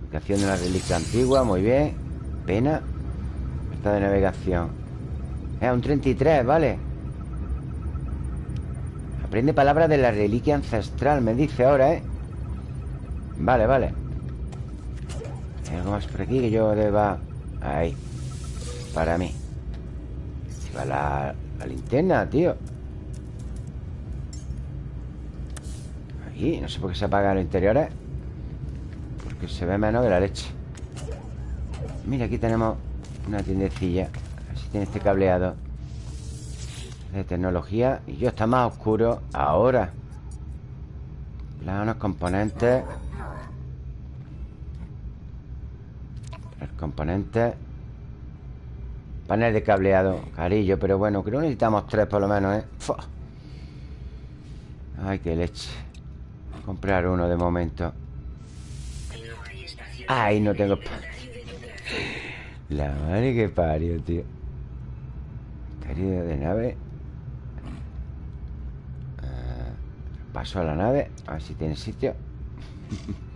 Navegación de una reliquia antigua, muy bien. Pena. Esta de navegación. Es un 33, vale. Aprende palabras de la reliquia ancestral Me dice ahora, ¿eh? Vale, vale. Hay algo más por aquí que yo deba... Ahí. Para mí. Si va la, la linterna, tío Ahí, no sé por qué se apagan los interiores. Porque se ve menos que la leche. Mira, aquí tenemos una tiendecilla. A ver si tiene este cableado De tecnología. Y yo está más oscuro ahora. Planos, componentes. El componente Panel de cableado Carillo, pero bueno, creo que necesitamos tres por lo menos, ¿eh? Ay, qué leche comprar uno de momento Ay, no tengo La madre que parió, tío Carillo de nave ah, Paso a la nave A ver si tiene sitio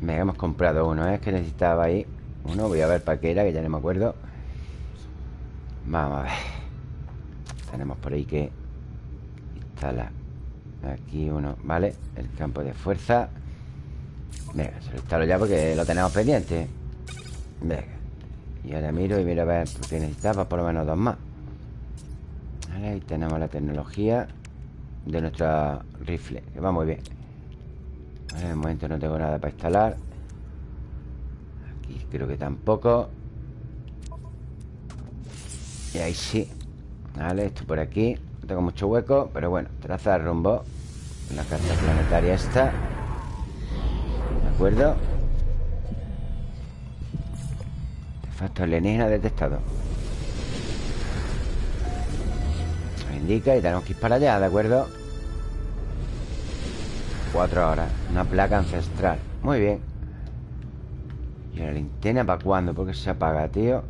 Me hemos comprado uno, ¿eh? es que necesitaba ahí uno. Voy a ver para qué era, que ya no me acuerdo. Vamos a ver. Tenemos por ahí que aquí uno, ¿vale? El campo de fuerza. Venga, se lo instalo ya porque lo tenemos pendiente. Venga. Y ahora miro y miro a ver qué necesitaba, por lo menos dos más. Vale, ahí tenemos la tecnología de nuestra rifle, que va muy bien. En el momento no tengo nada para instalar Aquí creo que tampoco Y ahí sí Vale, esto por aquí tengo mucho hueco, pero bueno Traza el rumbo La carta planetaria esta ¿De acuerdo? Artefacto alienígena detectado indica y tenemos que ir para allá, ¿de acuerdo? Cuatro horas Una placa ancestral Muy bien ¿Y la linterna para cuándo? ¿Por qué se apaga, tío?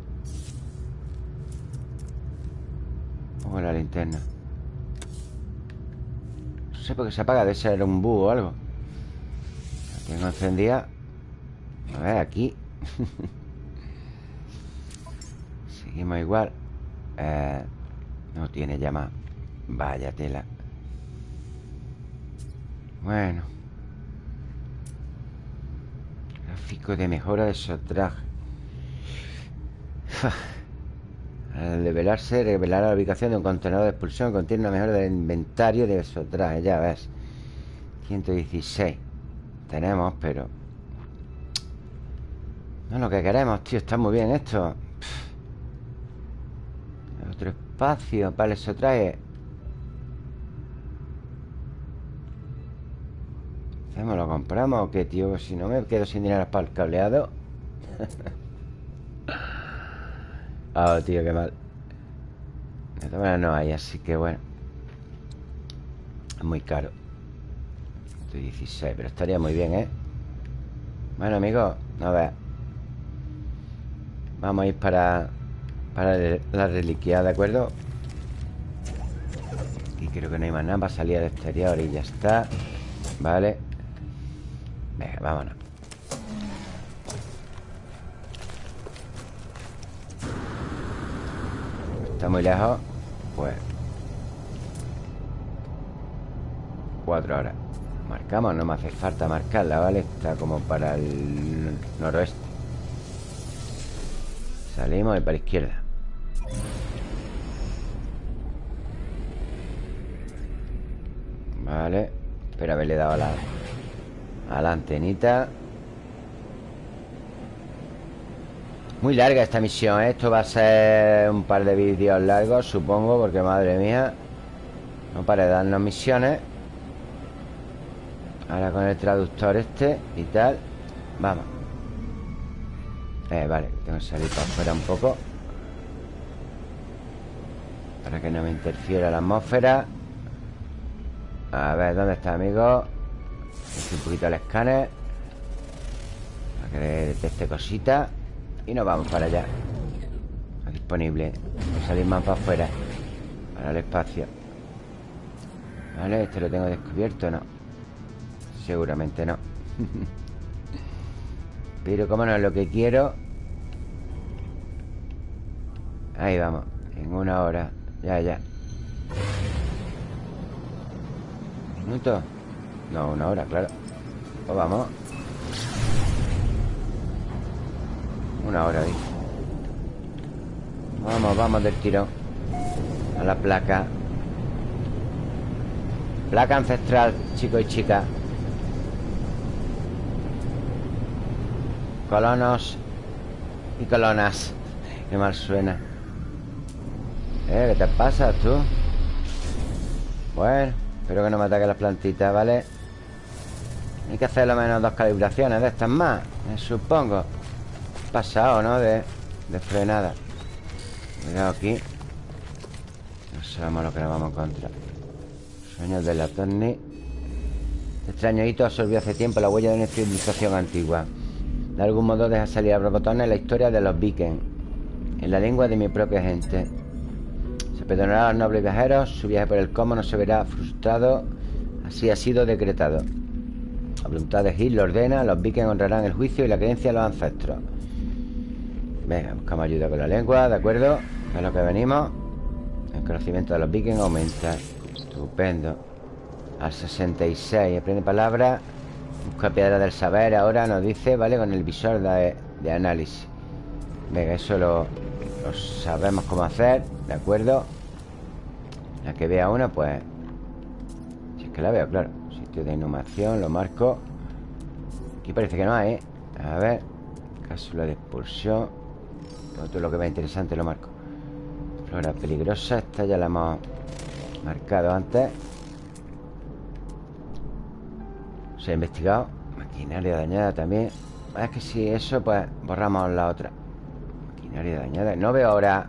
Pongo la linterna sé por qué se apaga Debe ser un búho o algo. La tengo encendida. A ver, aquí. Seguimos igual. Eh, No tiene llama. Vaya tela. Bueno. Gráfico de mejora de sotraje. Al develarse, revelará la ubicación de un contenedor de expulsión contiene una mejora del inventario de sotraje, ya ves. 116. tenemos, pero... No es lo que queremos, tío. Está muy bien esto. Otro espacio. Vale, eso trae... ¿Hacemos, lo compramos o qué, tío? Si no me quedo sin dinero para el cableado. oh, tío, qué mal. De no hay, así que bueno. Es muy caro. 16, pero estaría muy bien, ¿eh? Bueno, amigos, a ver. Vamos a ir para Para la reliquia, ¿de acuerdo? Y creo que no hay más nada para salir al exterior y ya está Vale Venga, vámonos Está muy lejos Pues Cuatro horas. Marcamos, no me hace falta marcarla, ¿vale? Está como para el noroeste. Salimos y para la izquierda. Vale. Espera haberle dado a la, a la antenita Muy larga esta misión, ¿eh? Esto va a ser un par de vídeos largos, supongo Porque madre mía No para de darnos misiones. Ahora con el traductor este y tal Vamos. Eh, vale, tengo que salir para afuera un poco. Para que no me interfiera la atmósfera. A ver, ¿dónde está, amigo? un poquito el escáner. Para que detecte cositas Y nos vamos para allá. Disponible. Voy a salir más para afuera. Para el espacio. Vale, este lo tengo descubierto, ¿no? Seguramente no. Pero como no es lo que quiero. Ahí vamos. En una hora. Ya, ya. ¿Minuto? No, una hora, claro. Pues vamos Una hora, dice Vamos, vamos del tirón A la placa Placa ancestral, chicos y chicas Colonos y colonas Qué mal suena ¿Eh? ¿Qué te pasa tú? Bueno, espero que no me ataquen las plantitas, ¿vale? Hay que hacer lo menos dos calibraciones de estas más Me supongo Pasado, ¿no? De, de frenada. Cuidado aquí. No sabemos lo que nos vamos a encontrar Sueños de la Tony Este extraño hito absorbió hace tiempo la huella de una civilización antigua. De algún modo deja salir a borbotones la historia de los vikings. En la lengua de mi propia gente. Se perdonará a los nobles viajeros. Su viaje por el Como no se verá frustrado. Así ha sido decretado. La voluntad de Gil lo ordena Los vikings honrarán el juicio y la creencia de los ancestros Venga, buscamos ayuda con la lengua, ¿de acuerdo? Es lo que venimos El conocimiento de los vikings aumenta Estupendo Al 66 Aprende palabras Busca piedra del saber ahora nos dice, ¿vale? Con el visor de, análisis Venga, eso lo, sabemos cómo hacer ¿De acuerdo? La que vea una, pues Si es que la veo, claro Sitio de inhumación, lo marco Aquí parece que no hay, ¿eh? A ver Cápsula de expulsión Todo lo que vea interesante lo marco. Flora peligrosa Esta ya la hemos marcado antes. Se ha investigado. Maquinaria dañada también. Es que si eso, pues borramos la otra. Maquinaria dañada. No veo ahora.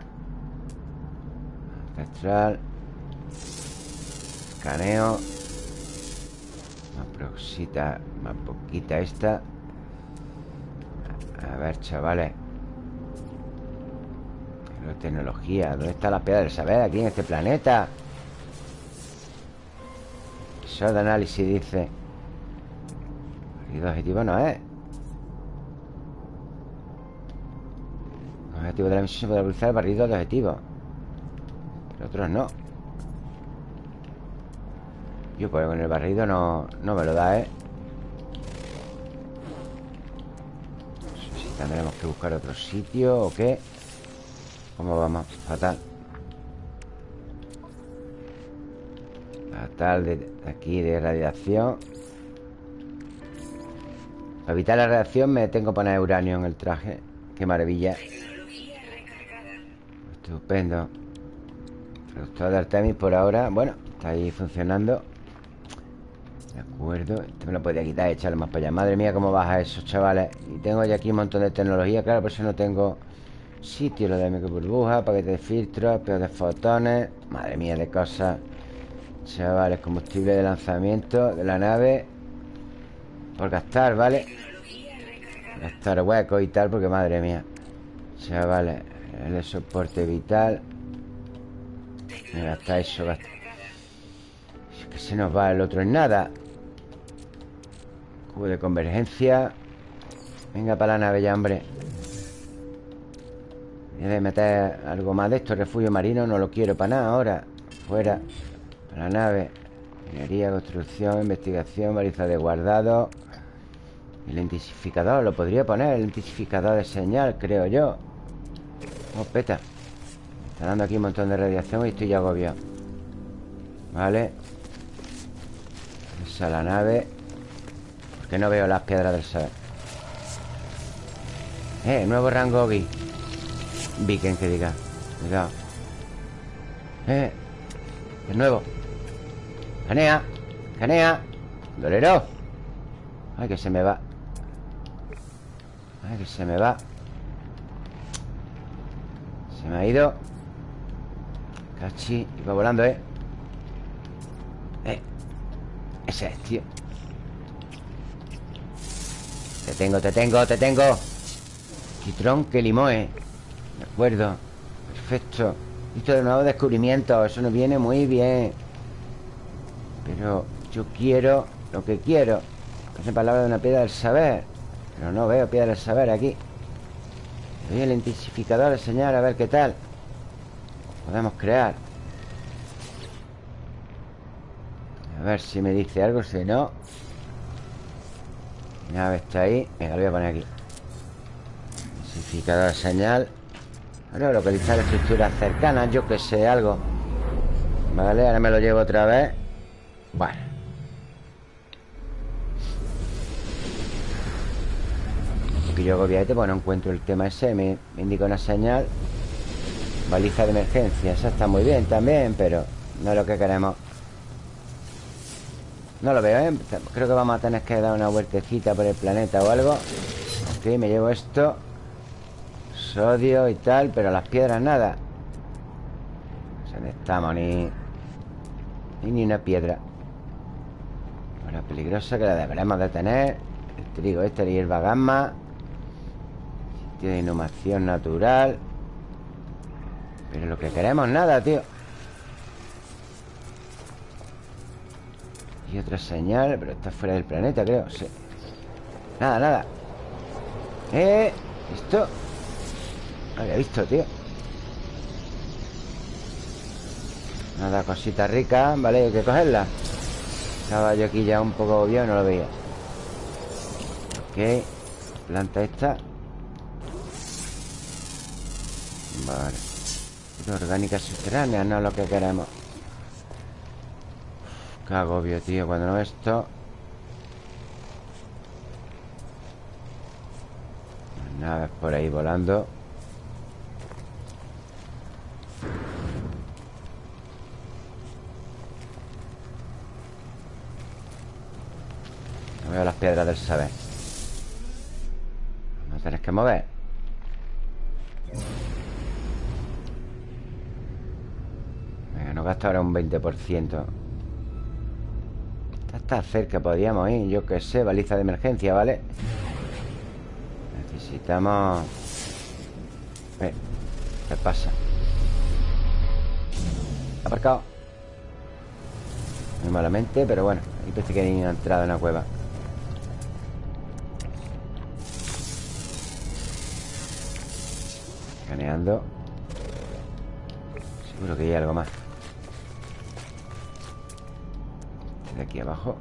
Ancestral Escaneo. Más proxita Más poquita esta. A ver, chavales Tecnología ¿Dónde está la piedra del saber? Aquí en este planeta Eso de análisis dice. El objetivo no es. El objetivo de la misión se puede utilizar el barrido de objetivos. Pero otros no. Yo pues con el barrido no, no me lo da, ¿eh? No sé si tendremos que buscar otro sitio o qué ¿Cómo vamos? Fatal. Fatal de aquí de radiación. Para evitar la reacción me tengo que poner uranio en el traje. Qué maravilla. Estupendo. Productor de Artemis por ahora. Bueno, está ahí funcionando. De acuerdo. Este me lo podía quitar y echarle más para allá. Madre mía, cómo baja eso, chavales. Y tengo ya aquí un montón de tecnología. Claro, por eso no tengo sitio Lo de microburbuja, paquete de filtros Peor de fotones. Madre mía de cosas Chavales, combustible de lanzamiento De la nave. Por gastar, ¿vale? Gastar hueco y tal Porque madre mía. Chavales El soporte vital. Gasta eso, gasta Es que se nos va el otro en nada. Cubo de convergencia. Venga para la nave ya, hombre A meter algo más de esto Refugio marino no lo quiero para nada ahora. Fuera Para la nave. Minería, construcción, investigación Baliza de guardado. El intensificador, lo podría poner El intensificador de señal, creo yo. Oh, peta. Está dando aquí un montón de radiación Y estoy ya agobiado. Vale. Esa es la nave Porque no veo las piedras del saber Eh, nuevo rango Gui Viken que diga Cuidado Eh De nuevo. Canea Canea Dolero. Ay, que se me va. Ay, que se me va. Se me ha ido. Cachi va volando, ¿eh? Eh Ese es, tío. Te tengo, te tengo, te tengo. Quitrón que limoe De acuerdo. Perfecto. Listo de nuevo descubrimiento Eso nos viene muy bien. Pero yo quiero Lo que quiero. Hace palabra de una piedra del saber. Pero no veo piedra del saber aquí. Doy el intensificador de señal A ver qué tal. Podemos crear. A ver si me dice algo Si no. Nave está ahí. Venga, lo voy a poner aquí. Intensificador de señal Ahora localizar estructuras cercanas Yo que sé, algo. Vale, ahora me lo llevo otra vez. Bueno. Que yo obviamente pues no encuentro el tema ese me, me indica una señal. Baliza de emergencia Esa está muy bien también, pero No es lo que queremos. No lo veo, ¿eh? Creo que vamos a tener que dar una vueltecita por el planeta o algo. Ok, me llevo esto Sodio y tal Pero las piedras nada. No estamos ni... Ni una piedra. Ahora peligrosa que la deberemos de tener. El trigo este, y hierba gamma. Sitio de inhumación natural. Pero lo que queremos nada, tío. Y otra señal Pero está fuera del planeta, creo. Sí. Nada, nada. Eh, esto Había visto, tío. Nada, cosita rica Vale, hay que cogerla. Estaba yo aquí ya un poco obvio No lo veía. Ok Planta esta. Vale. Orgánica subterránea, no es lo que queremos. Qué agobio, tío Cuando no esto. Naves por ahí volando No veo las piedras del saber a tener que mover gasta ahora un 20% Está cerca, podríamos ir Yo que sé, baliza de emergencia, ¿vale? Necesitamos... ¿Qué pasa? Aparcado. Muy malamente, pero bueno Ahí parece que hay una entrada en una cueva. Escaneando. Seguro que hay algo más. De aquí abajo.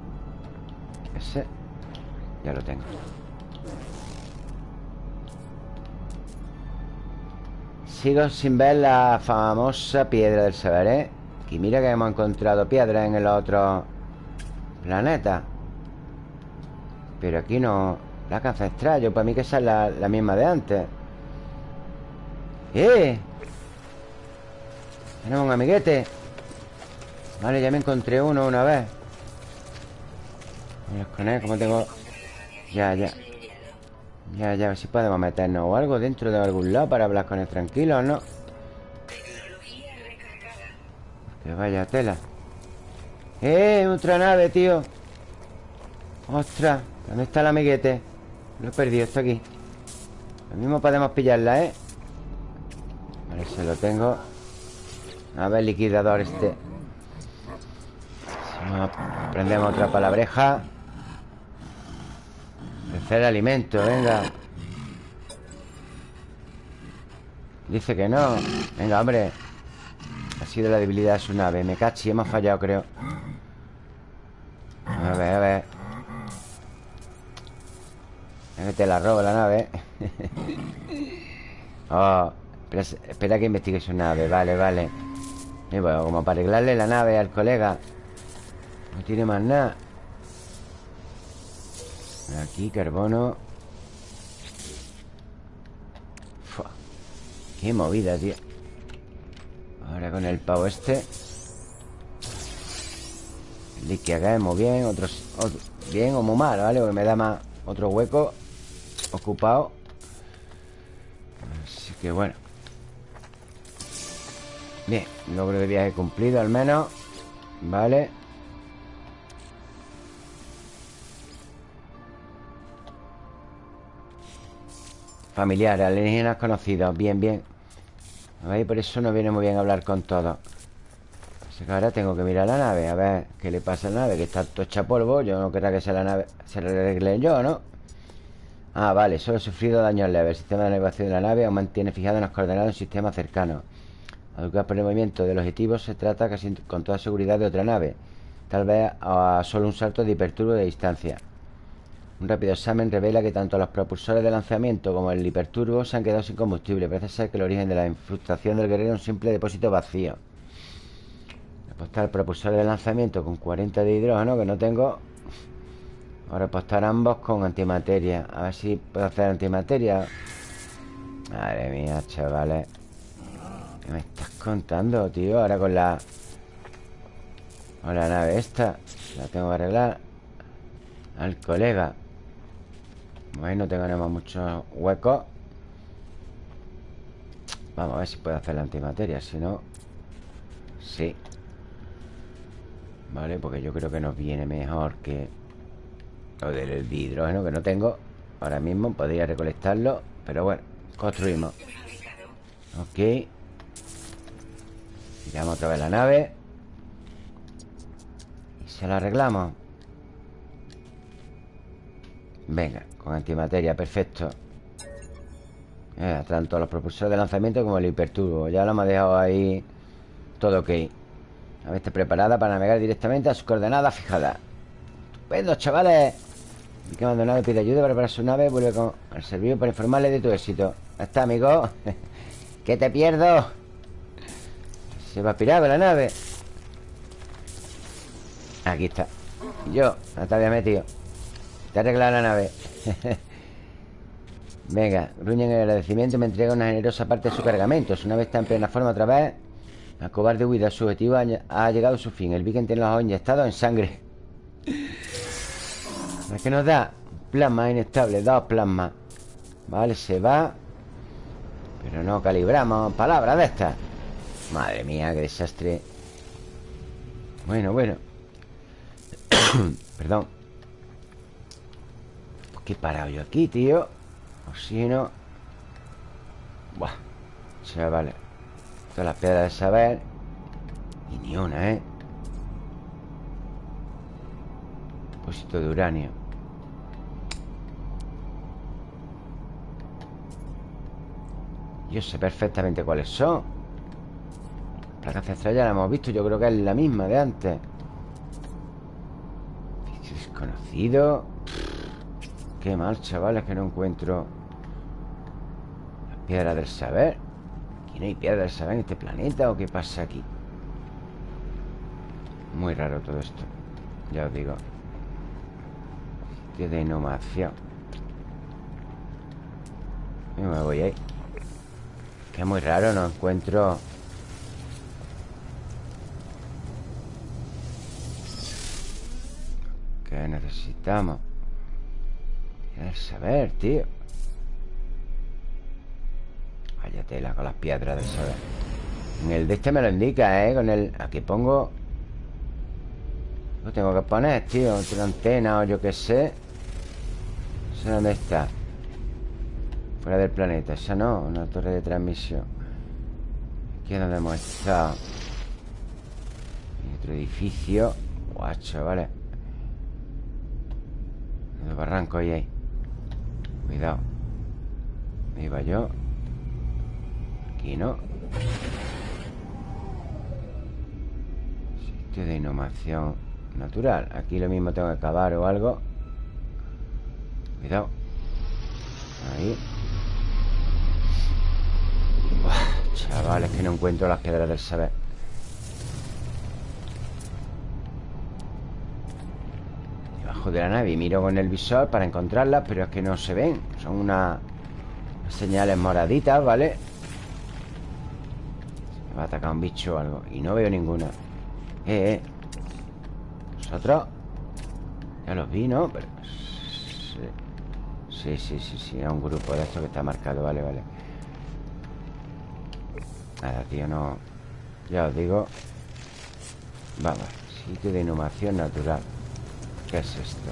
Ese Ya lo tengo Sigo sin ver la famosa piedra del saber, ¿eh? Y mira que hemos encontrado piedra en el otro planeta. Pero aquí no... Placa ancestral Yo para mí que esa es la, la misma de antes. ¡Eh! Tenemos un amiguete. Vale, ya me encontré uno una vez. Con él, como tengo... Ya, ya Ya, ya, a ver si podemos meternos o algo dentro de algún lado Para hablar con él tranquilo, ¿no? Que vaya tela ¡Eh! Otra nave, tío ¡Ostras! ¿Dónde está el amiguete? Lo he perdido, está aquí Lo mismo podemos pillarla, ¿eh? Vale, se lo tengo A ver, liquidador este Prendemos otra palabreja Tercer alimento, venga. Dice que no. Venga, hombre. Ha sido la debilidad de su nave. Me cachi, hemos fallado, creo. A ver, a ver. Que te la robo la nave Oh espera, que investigue su nave. Vale, vale. Y bueno, como para arreglarle la nave al colega. No tiene más nada Aquí, carbono. Qué movida, tío. Ahora con el pavo este. El muy bien Otros, bien o muy mal, ¿vale? Porque me da más otro hueco Ocupado. Así que bueno. Bien, logro de viaje cumplido al menos. Vale Familiar, alienígenas conocidos. Bien, bien. ¿Veis? Por eso no viene muy bien hablar con todos. Así que ahora tengo que mirar la nave A ver qué le pasa a la nave Que está todo hecha polvo. Yo no querrá que sea la nave Se la arregle yo, ¿no? Ah, vale, solo he sufrido daños leves. El sistema de navegación de la nave aún mantiene fijado en las coordenadas un sistema cercano. Al por el movimiento del objetivo Se trata casi con toda seguridad de otra nave. Tal vez a solo un salto de hiperturbo de distancia un rápido examen revela que tanto los propulsores de lanzamiento como el hiperturbo se han quedado sin combustible. Parece ser que el origen de la infrustración del guerrero es un simple depósito vacío. Apostar propulsores de lanzamiento con 40 de hidrógeno, que no tengo. Ahora apostar ambos con antimateria. A ver si puedo hacer antimateria. Madre mía, chavales. ¿Qué me estás contando, tío? Ahora con la... Con la nave esta. La tengo que arreglar. Al colega. Bueno, tenemos muchos huecos Vamos a ver si puedo hacer la antimateria Si no... Sí. Vale, porque yo creo que nos viene mejor que Lo del hidrógeno que no tengo Ahora mismo podría recolectarlo Pero bueno, construimos. Ok. Tiramos otra vez la nave. Y se la arreglamos Venga con antimateria, perfecto. Eh, Tanto los propulsores de lanzamiento como el hiperturbo Ya lo hemos dejado ahí Todo ok. A ver, está preparada para navegar directamente a sus coordenadas fijadas Estupendo, chavales. Y que abandonado pide ayuda para preparar su nave Vuelve con el servicio para informarle de tu éxito. Está, amigo. Que te pierdo Se va a pirar la nave. Aquí está. Yo, no te había metido Te ha arreglado la nave Venga, gruñen el agradecimiento me entrega una generosa parte de su cargamento. Una vez está en plena forma otra vez, la cobarde huida, su objetivo ha, llegado a su fin. El Viking tiene los ojos inyectados en sangre. ¿Qué nos da? Plasma inestable, dos plasmas. Vale, se va. Pero no calibramos. Palabras de estas. Madre mía, qué desastre. Bueno, bueno. Perdón. ¿Qué he parado yo aquí, tío? Oxígeno Buah vale. Todas las piedras de saber. Y ni una, ¿eh? Depósito de uranio. Yo sé perfectamente cuáles son. La ancestral ya la hemos visto Yo creo que es la misma de antes. Desconocido Qué mal, chavales, que no encuentro Las piedras del saber ¿Aquí no hay piedras del saber en este planeta o qué pasa aquí? Muy raro todo esto Ya os digo. Sitio de inhumación me voy ahí. Que es muy raro, no encuentro. ¿Qué necesitamos? Quiero saber, tío. Vaya tela con las piedras del saber En el de este me lo indica, ¿eh? Con el... Aquí pongo. Lo tengo que poner, tío Otra antena o yo qué sé. No sé dónde está. Fuera del planeta Esa no, una torre de transmisión. Aquí es donde hemos estado. Y otro edificio. Guacho, vale. Barranco ahí, ahí Cuidado. Ahí va yo. Aquí no. Sitio de inhumación natural. Aquí lo mismo tengo que cavar o algo. Cuidado. Ahí. Chavales, que no encuentro las piedras del saber Debajo de la nave Y miro con el visor para encontrarlas Pero es que no se ven. Son unas señales moraditas, ¿vale? Me va a atacar un bicho o algo. Y no veo ninguna. Eh, eh. ¿Nosotros? Ya los vi, ¿no? Pero... Sí, sí, sí, sí. Es un grupo de estos que está marcado. Vale, vale. Nada, tío, no... Ya os digo. Vamos, sitio de inhumación natural ¿Qué es esto?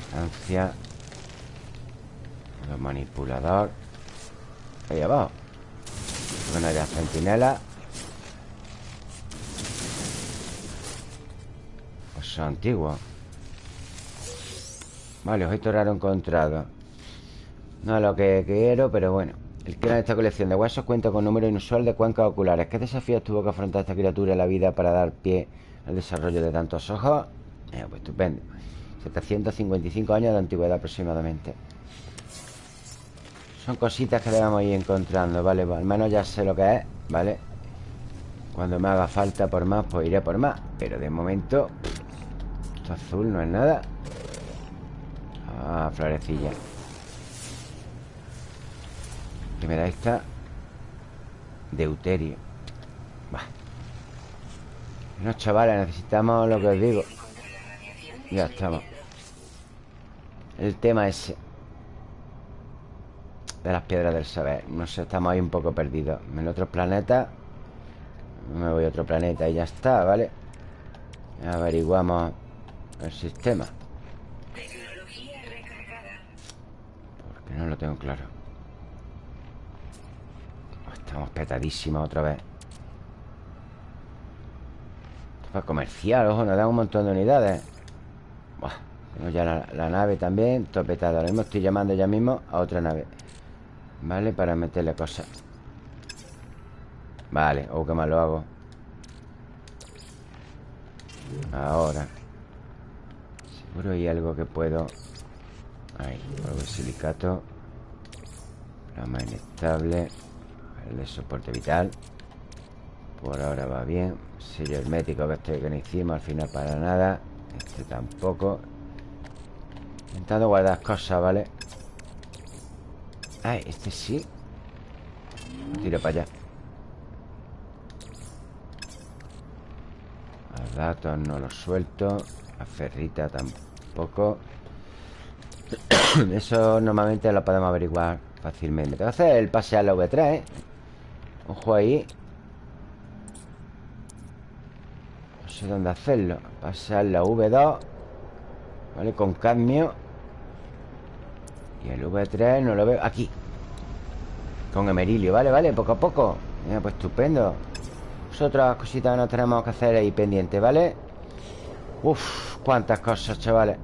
Estancia Los manipulador. Ahí abajo. Bueno, ya centinela Pues son antiguos. Vale, objeto raro encontrado No es lo que quiero, pero bueno el que de esta colección de huesos cuenta con un número inusual de cuencas oculares. ¿Qué desafíos tuvo que afrontar esta criatura en la vida para dar pie al desarrollo de tantos ojos? Eh, pues estupendo. 755 años de antigüedad aproximadamente. Son cositas que debemos ir encontrando, ¿vale? Pues al menos ya sé lo que es, ¿vale? Cuando me haga falta por más, pues iré por más. Pero de momento... Esto azul no es nada. Ah, florecilla. Me da esta Deuterio. Va No, chavales, necesitamos lo que os digo. Ya estamos. El tema ese De las piedras del saber. No sé, estamos ahí un poco perdidos. En otros planetas Me voy a otro planeta y ya está, ¿vale? Averiguamos el sistema. Porque no lo tengo claro Estamos petadísimos otra vez. Para comercial, ojo, nos dan un montón de unidades. Buah, Tengo ya la, nave también Todo petado, ahora mismo estoy llamando ya mismo A otra nave Vale, para meterle cosas. Vale, oh, qué mal lo hago. Ahora. Seguro hay algo que puedo. Ahí, polvo de silicato. Más inestable el de soporte vital. Por ahora va bien. Sello hermético que este que no hicimos Al final para nada. Este tampoco. Intentando guardar cosas, ¿vale? Ah, este sí. Tiro para allá. Los datos no los suelto. La ferrita tampoco. Eso normalmente lo podemos averiguar fácilmente. Hacer el pase a la V3, ¿eh? Ojo ahí. No sé dónde hacerlo. Pasar la V2 Vale, con cadmio. Y el V3 no lo veo. Aquí. Con emerilio, vale, vale, poco a poco. Mira, pues estupendo. Es Otras cositas nos tenemos que hacer ahí pendientes, ¿vale? Uf, cuántas cosas, chavales.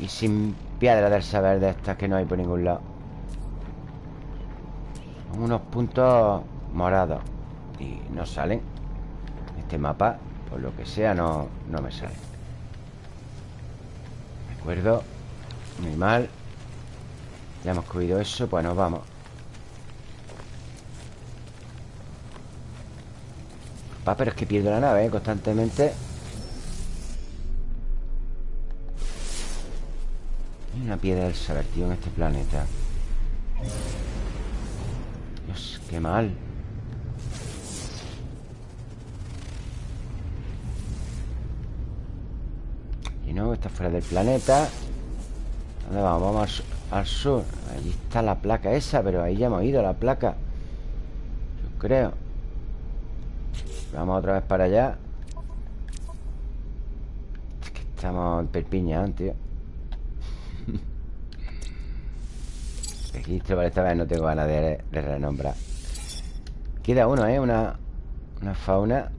Y sin piedra del saber de estas que no hay por ningún lado. Unos puntos morado Y no salen Este mapa, por lo que sea, no, no me sale. De acuerdo Muy mal. Ya hemos cogido eso, pues nos vamos. Va, pero es que pierdo la nave, ¿eh? Constantemente. Hay una piedra del saber, tío, en este planeta. Dios, qué mal Y no, está fuera del planeta. ¿Dónde vamos? Vamos al, sur. Allí está la placa esa Pero ahí ya hemos ido la placa. Yo creo. Vamos otra vez para allá. Es que estamos en Perpiñán, tío. Registro, vale, esta vez no tengo ganas de, renombrar. Queda uno, ¿eh? Una, una fauna.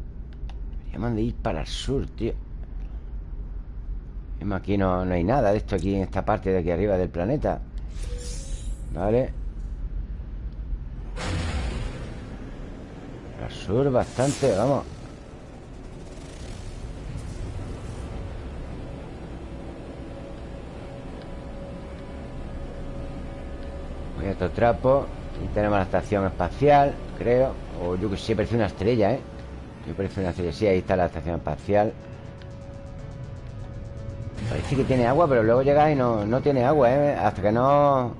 Deberíamos de ir para el sur, tío Aquí no, no hay nada de esto aquí en esta parte de aquí arriba del planeta. Vale Al sur bastante, vamos. Voy a otro trapo. Y tenemos la estación espacial, creo. O yo que sé, parece una estrella, ¿eh? Yo parece una estrella, sí, ahí está la estación espacial Parece que tiene agua, pero luego llega y no, no tiene agua, ¿eh? Hasta que no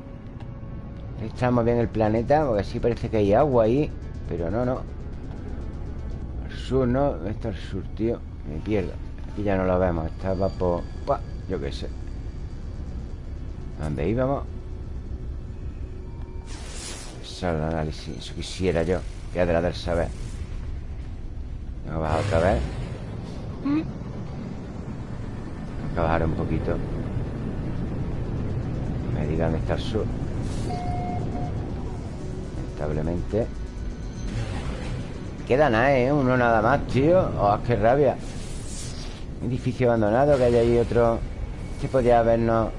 Estamos bien el planeta Porque sí parece que hay agua ahí Pero no, no Al sur, ¿no? Esto es el sur, tío Me pierdo Aquí ya no lo vemos Estaba por... Yo qué sé ¿Dónde íbamos? Eso el análisis Eso quisiera yo de la del saber Vamos a bajar otra vez bajar un poquito. Me digan dónde está el Lamentablemente. Queda nada, ¿eh? Uno nada más, tío. Oh, qué rabia. Edificio abandonado Que hay ahí otro. Que podía habernos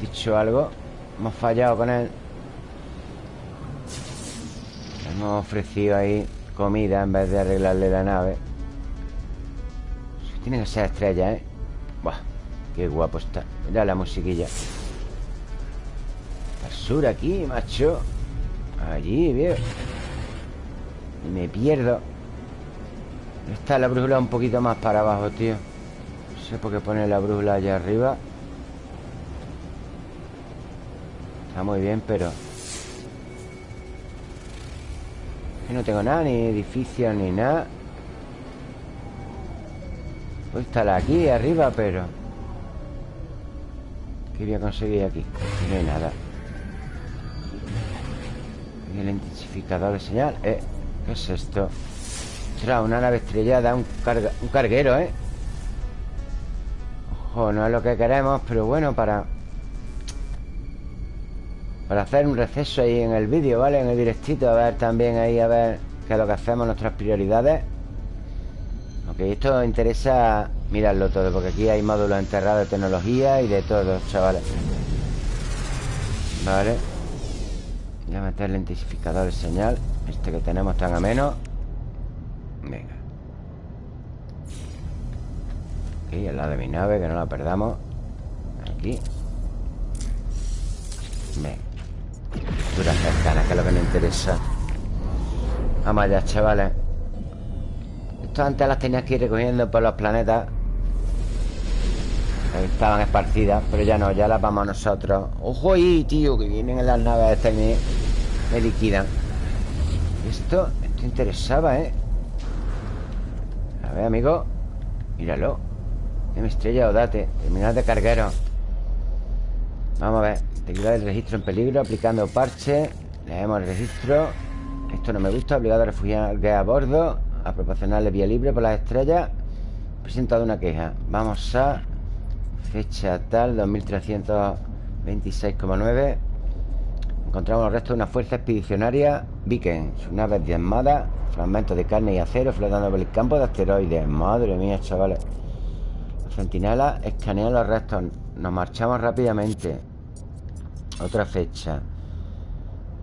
Dicho algo Hemos fallado con él. Hemos ofrecido ahí comida en vez de arreglarle la nave. Tiene que ser estrella, ¿eh? Qué guapo está. Mira la musiquilla. Sur aquí, macho. Allí, viejo. Y me pierdo. Está la brújula un poquito más para abajo, tío. No sé por qué pone la brújula allá arriba. Está muy bien, pero no tengo nada, ni edificios, ni nada. Puedo estar aquí arriba, pero... ¿Qué voy a conseguir aquí? no hay nada. El intensificador de señal. Eh, ¿qué es esto? Ostras, una nave estrellada, un, un carguero, ¿eh? Ojo, no es lo que queremos, pero bueno, para... Para hacer un receso ahí en el vídeo, ¿vale? En el directito, a ver también ahí, a ver qué es lo que hacemos, nuestras prioridades. Ok, esto interesa mirarlo todo Porque aquí hay módulos enterrados de tecnología Y de todo, chavales. Vale. Voy a meter el intensificador de señal Este que tenemos tan ameno. Venga. Aquí, al lado de mi nave Que no la perdamos. Aquí. Venga. Duras cercanas, que es lo que nos interesa. Vamos allá, chavales. Antes las tenías que ir recogiendo por los planetas Estaban esparcidas Pero ya no, ya las vamos nosotros. Ojo ahí, tío, que vienen en las naves estas y me, liquidan. Esto, esto interesaba, ¿eh? A ver, amigo Míralo. Me estrella o date Terminal de carguero Vamos a ver Integridad del registro en peligro Aplicando parche. Leemos el registro. Esto no me gusta Obligado a refugiar a bordo a proporcionarle vía libre por las estrellas. Presentado una queja. Vamos a fecha tal 2326,9 encontramos los restos de una fuerza expedicionaria Viken sus naves diezmadas fragmentos de carne y acero flotando por el campo de asteroides. Madre mía chavales. Los centinelas escanean los restos. Nos marchamos rápidamente. Otra fecha.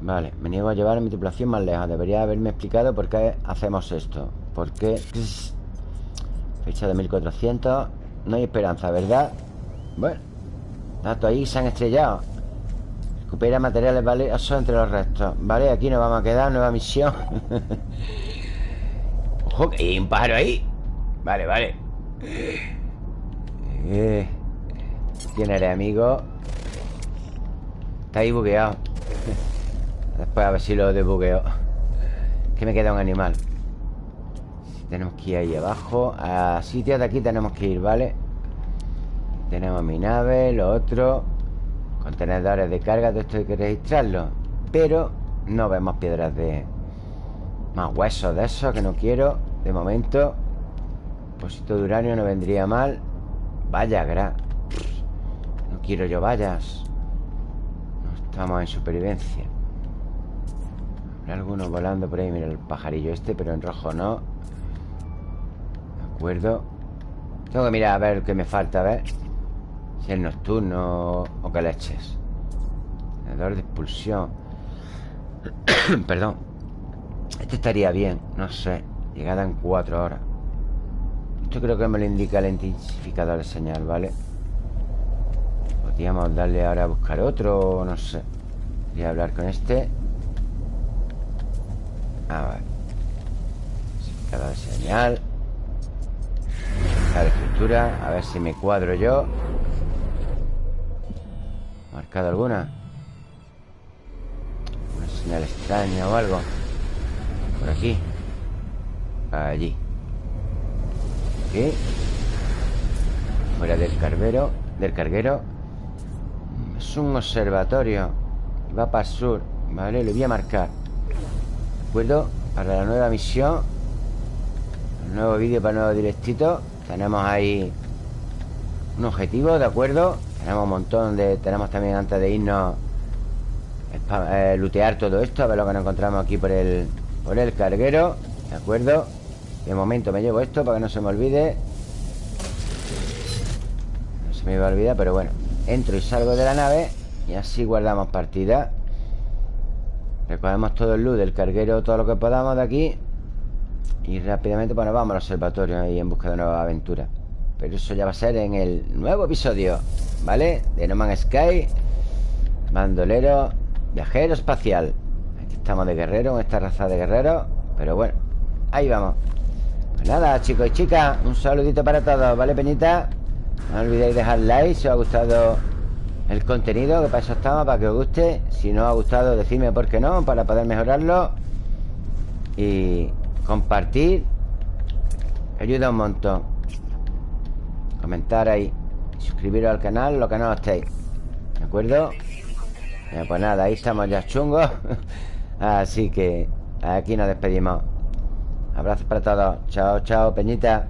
Vale, me niego a llevar mi tripulación más lejos. Debería haberme explicado por qué hacemos esto. ¿Por qué? Fecha de 1400 No hay esperanza, ¿verdad? Bueno Datos ahí se han estrellado. Recupera materiales valiosos entre los restos. Vale, aquí nos vamos a quedar Nueva misión. Ojo, que hay un pájaro ahí. Vale, vale. Eh, ¿Quién amigo? Está ahí bugueado. Después a ver si lo desbugueo. Que me queda un animal. Tenemos que ir ahí abajo A sitios de aquí tenemos que ir, ¿vale? Tenemos mi nave, lo otro Contenedores de carga Todo esto hay que registrarlo. Pero no vemos piedras de... Más huesos de esos que no quiero. De momento Depósito de uranio no vendría mal. Vaya, gra No quiero yo vallas. No estamos en supervivencia. Habrá algunos volando por ahí Mira el pajarillo este, pero en rojo no. De acuerdo. Tengo que mirar a ver qué me falta, a ver Si es nocturno o qué leches. De expulsión. Perdón. Este estaría bien, no sé Llegada en cuatro horas. Esto creo que me lo indica el intensificador de señal, ¿vale? Podríamos darle ahora a buscar otro No sé. Voy a hablar con este. Ah, vale. Intensificador de señal. La escritura A ver si me cuadro yo ¿Marcado alguna? Una señal extraña o algo Por aquí Allí. Fuera del carguero Del carguero Es un observatorio. Va para el sur. Vale, le voy a marcar. ¿De acuerdo? Para la nueva misión. Nuevo vídeo para el nuevo directito. Tenemos ahí Un objetivo, ¿de acuerdo? Tenemos un montón de... Tenemos también antes de irnos eh, Lutear todo esto A ver lo que nos encontramos aquí por el Por el carguero ¿De acuerdo? De momento me llevo esto para que no se me olvide. No se me va a olvidar, pero bueno Entro y salgo de la nave Y así guardamos partida. Recogemos todo el loot del carguero Todo lo que podamos de aquí Y rápidamente, bueno, vamos al observatorio Ahí en busca de nuevas aventuras. Pero eso ya va a ser en el nuevo episodio ¿Vale? De No Man's Sky Bandolero Viajero espacial. Aquí estamos de guerrero, en esta raza de guerreros Pero bueno, ahí vamos. Pues nada, chicos y chicas Un saludito para todos, ¿vale, peñita? No olvidéis dejar like si os ha gustado el contenido Que para eso estamos, para que os guste. Si no os ha gustado, decidme por qué no Para poder mejorarlo. Y compartir Ayuda un montón. Comentar ahí Suscribiros al canal, lo que no estéis ¿De acuerdo? pues nada, ahí estamos ya chungos Así que aquí nos despedimos Abrazos para todos. Chao, chao, Peñita.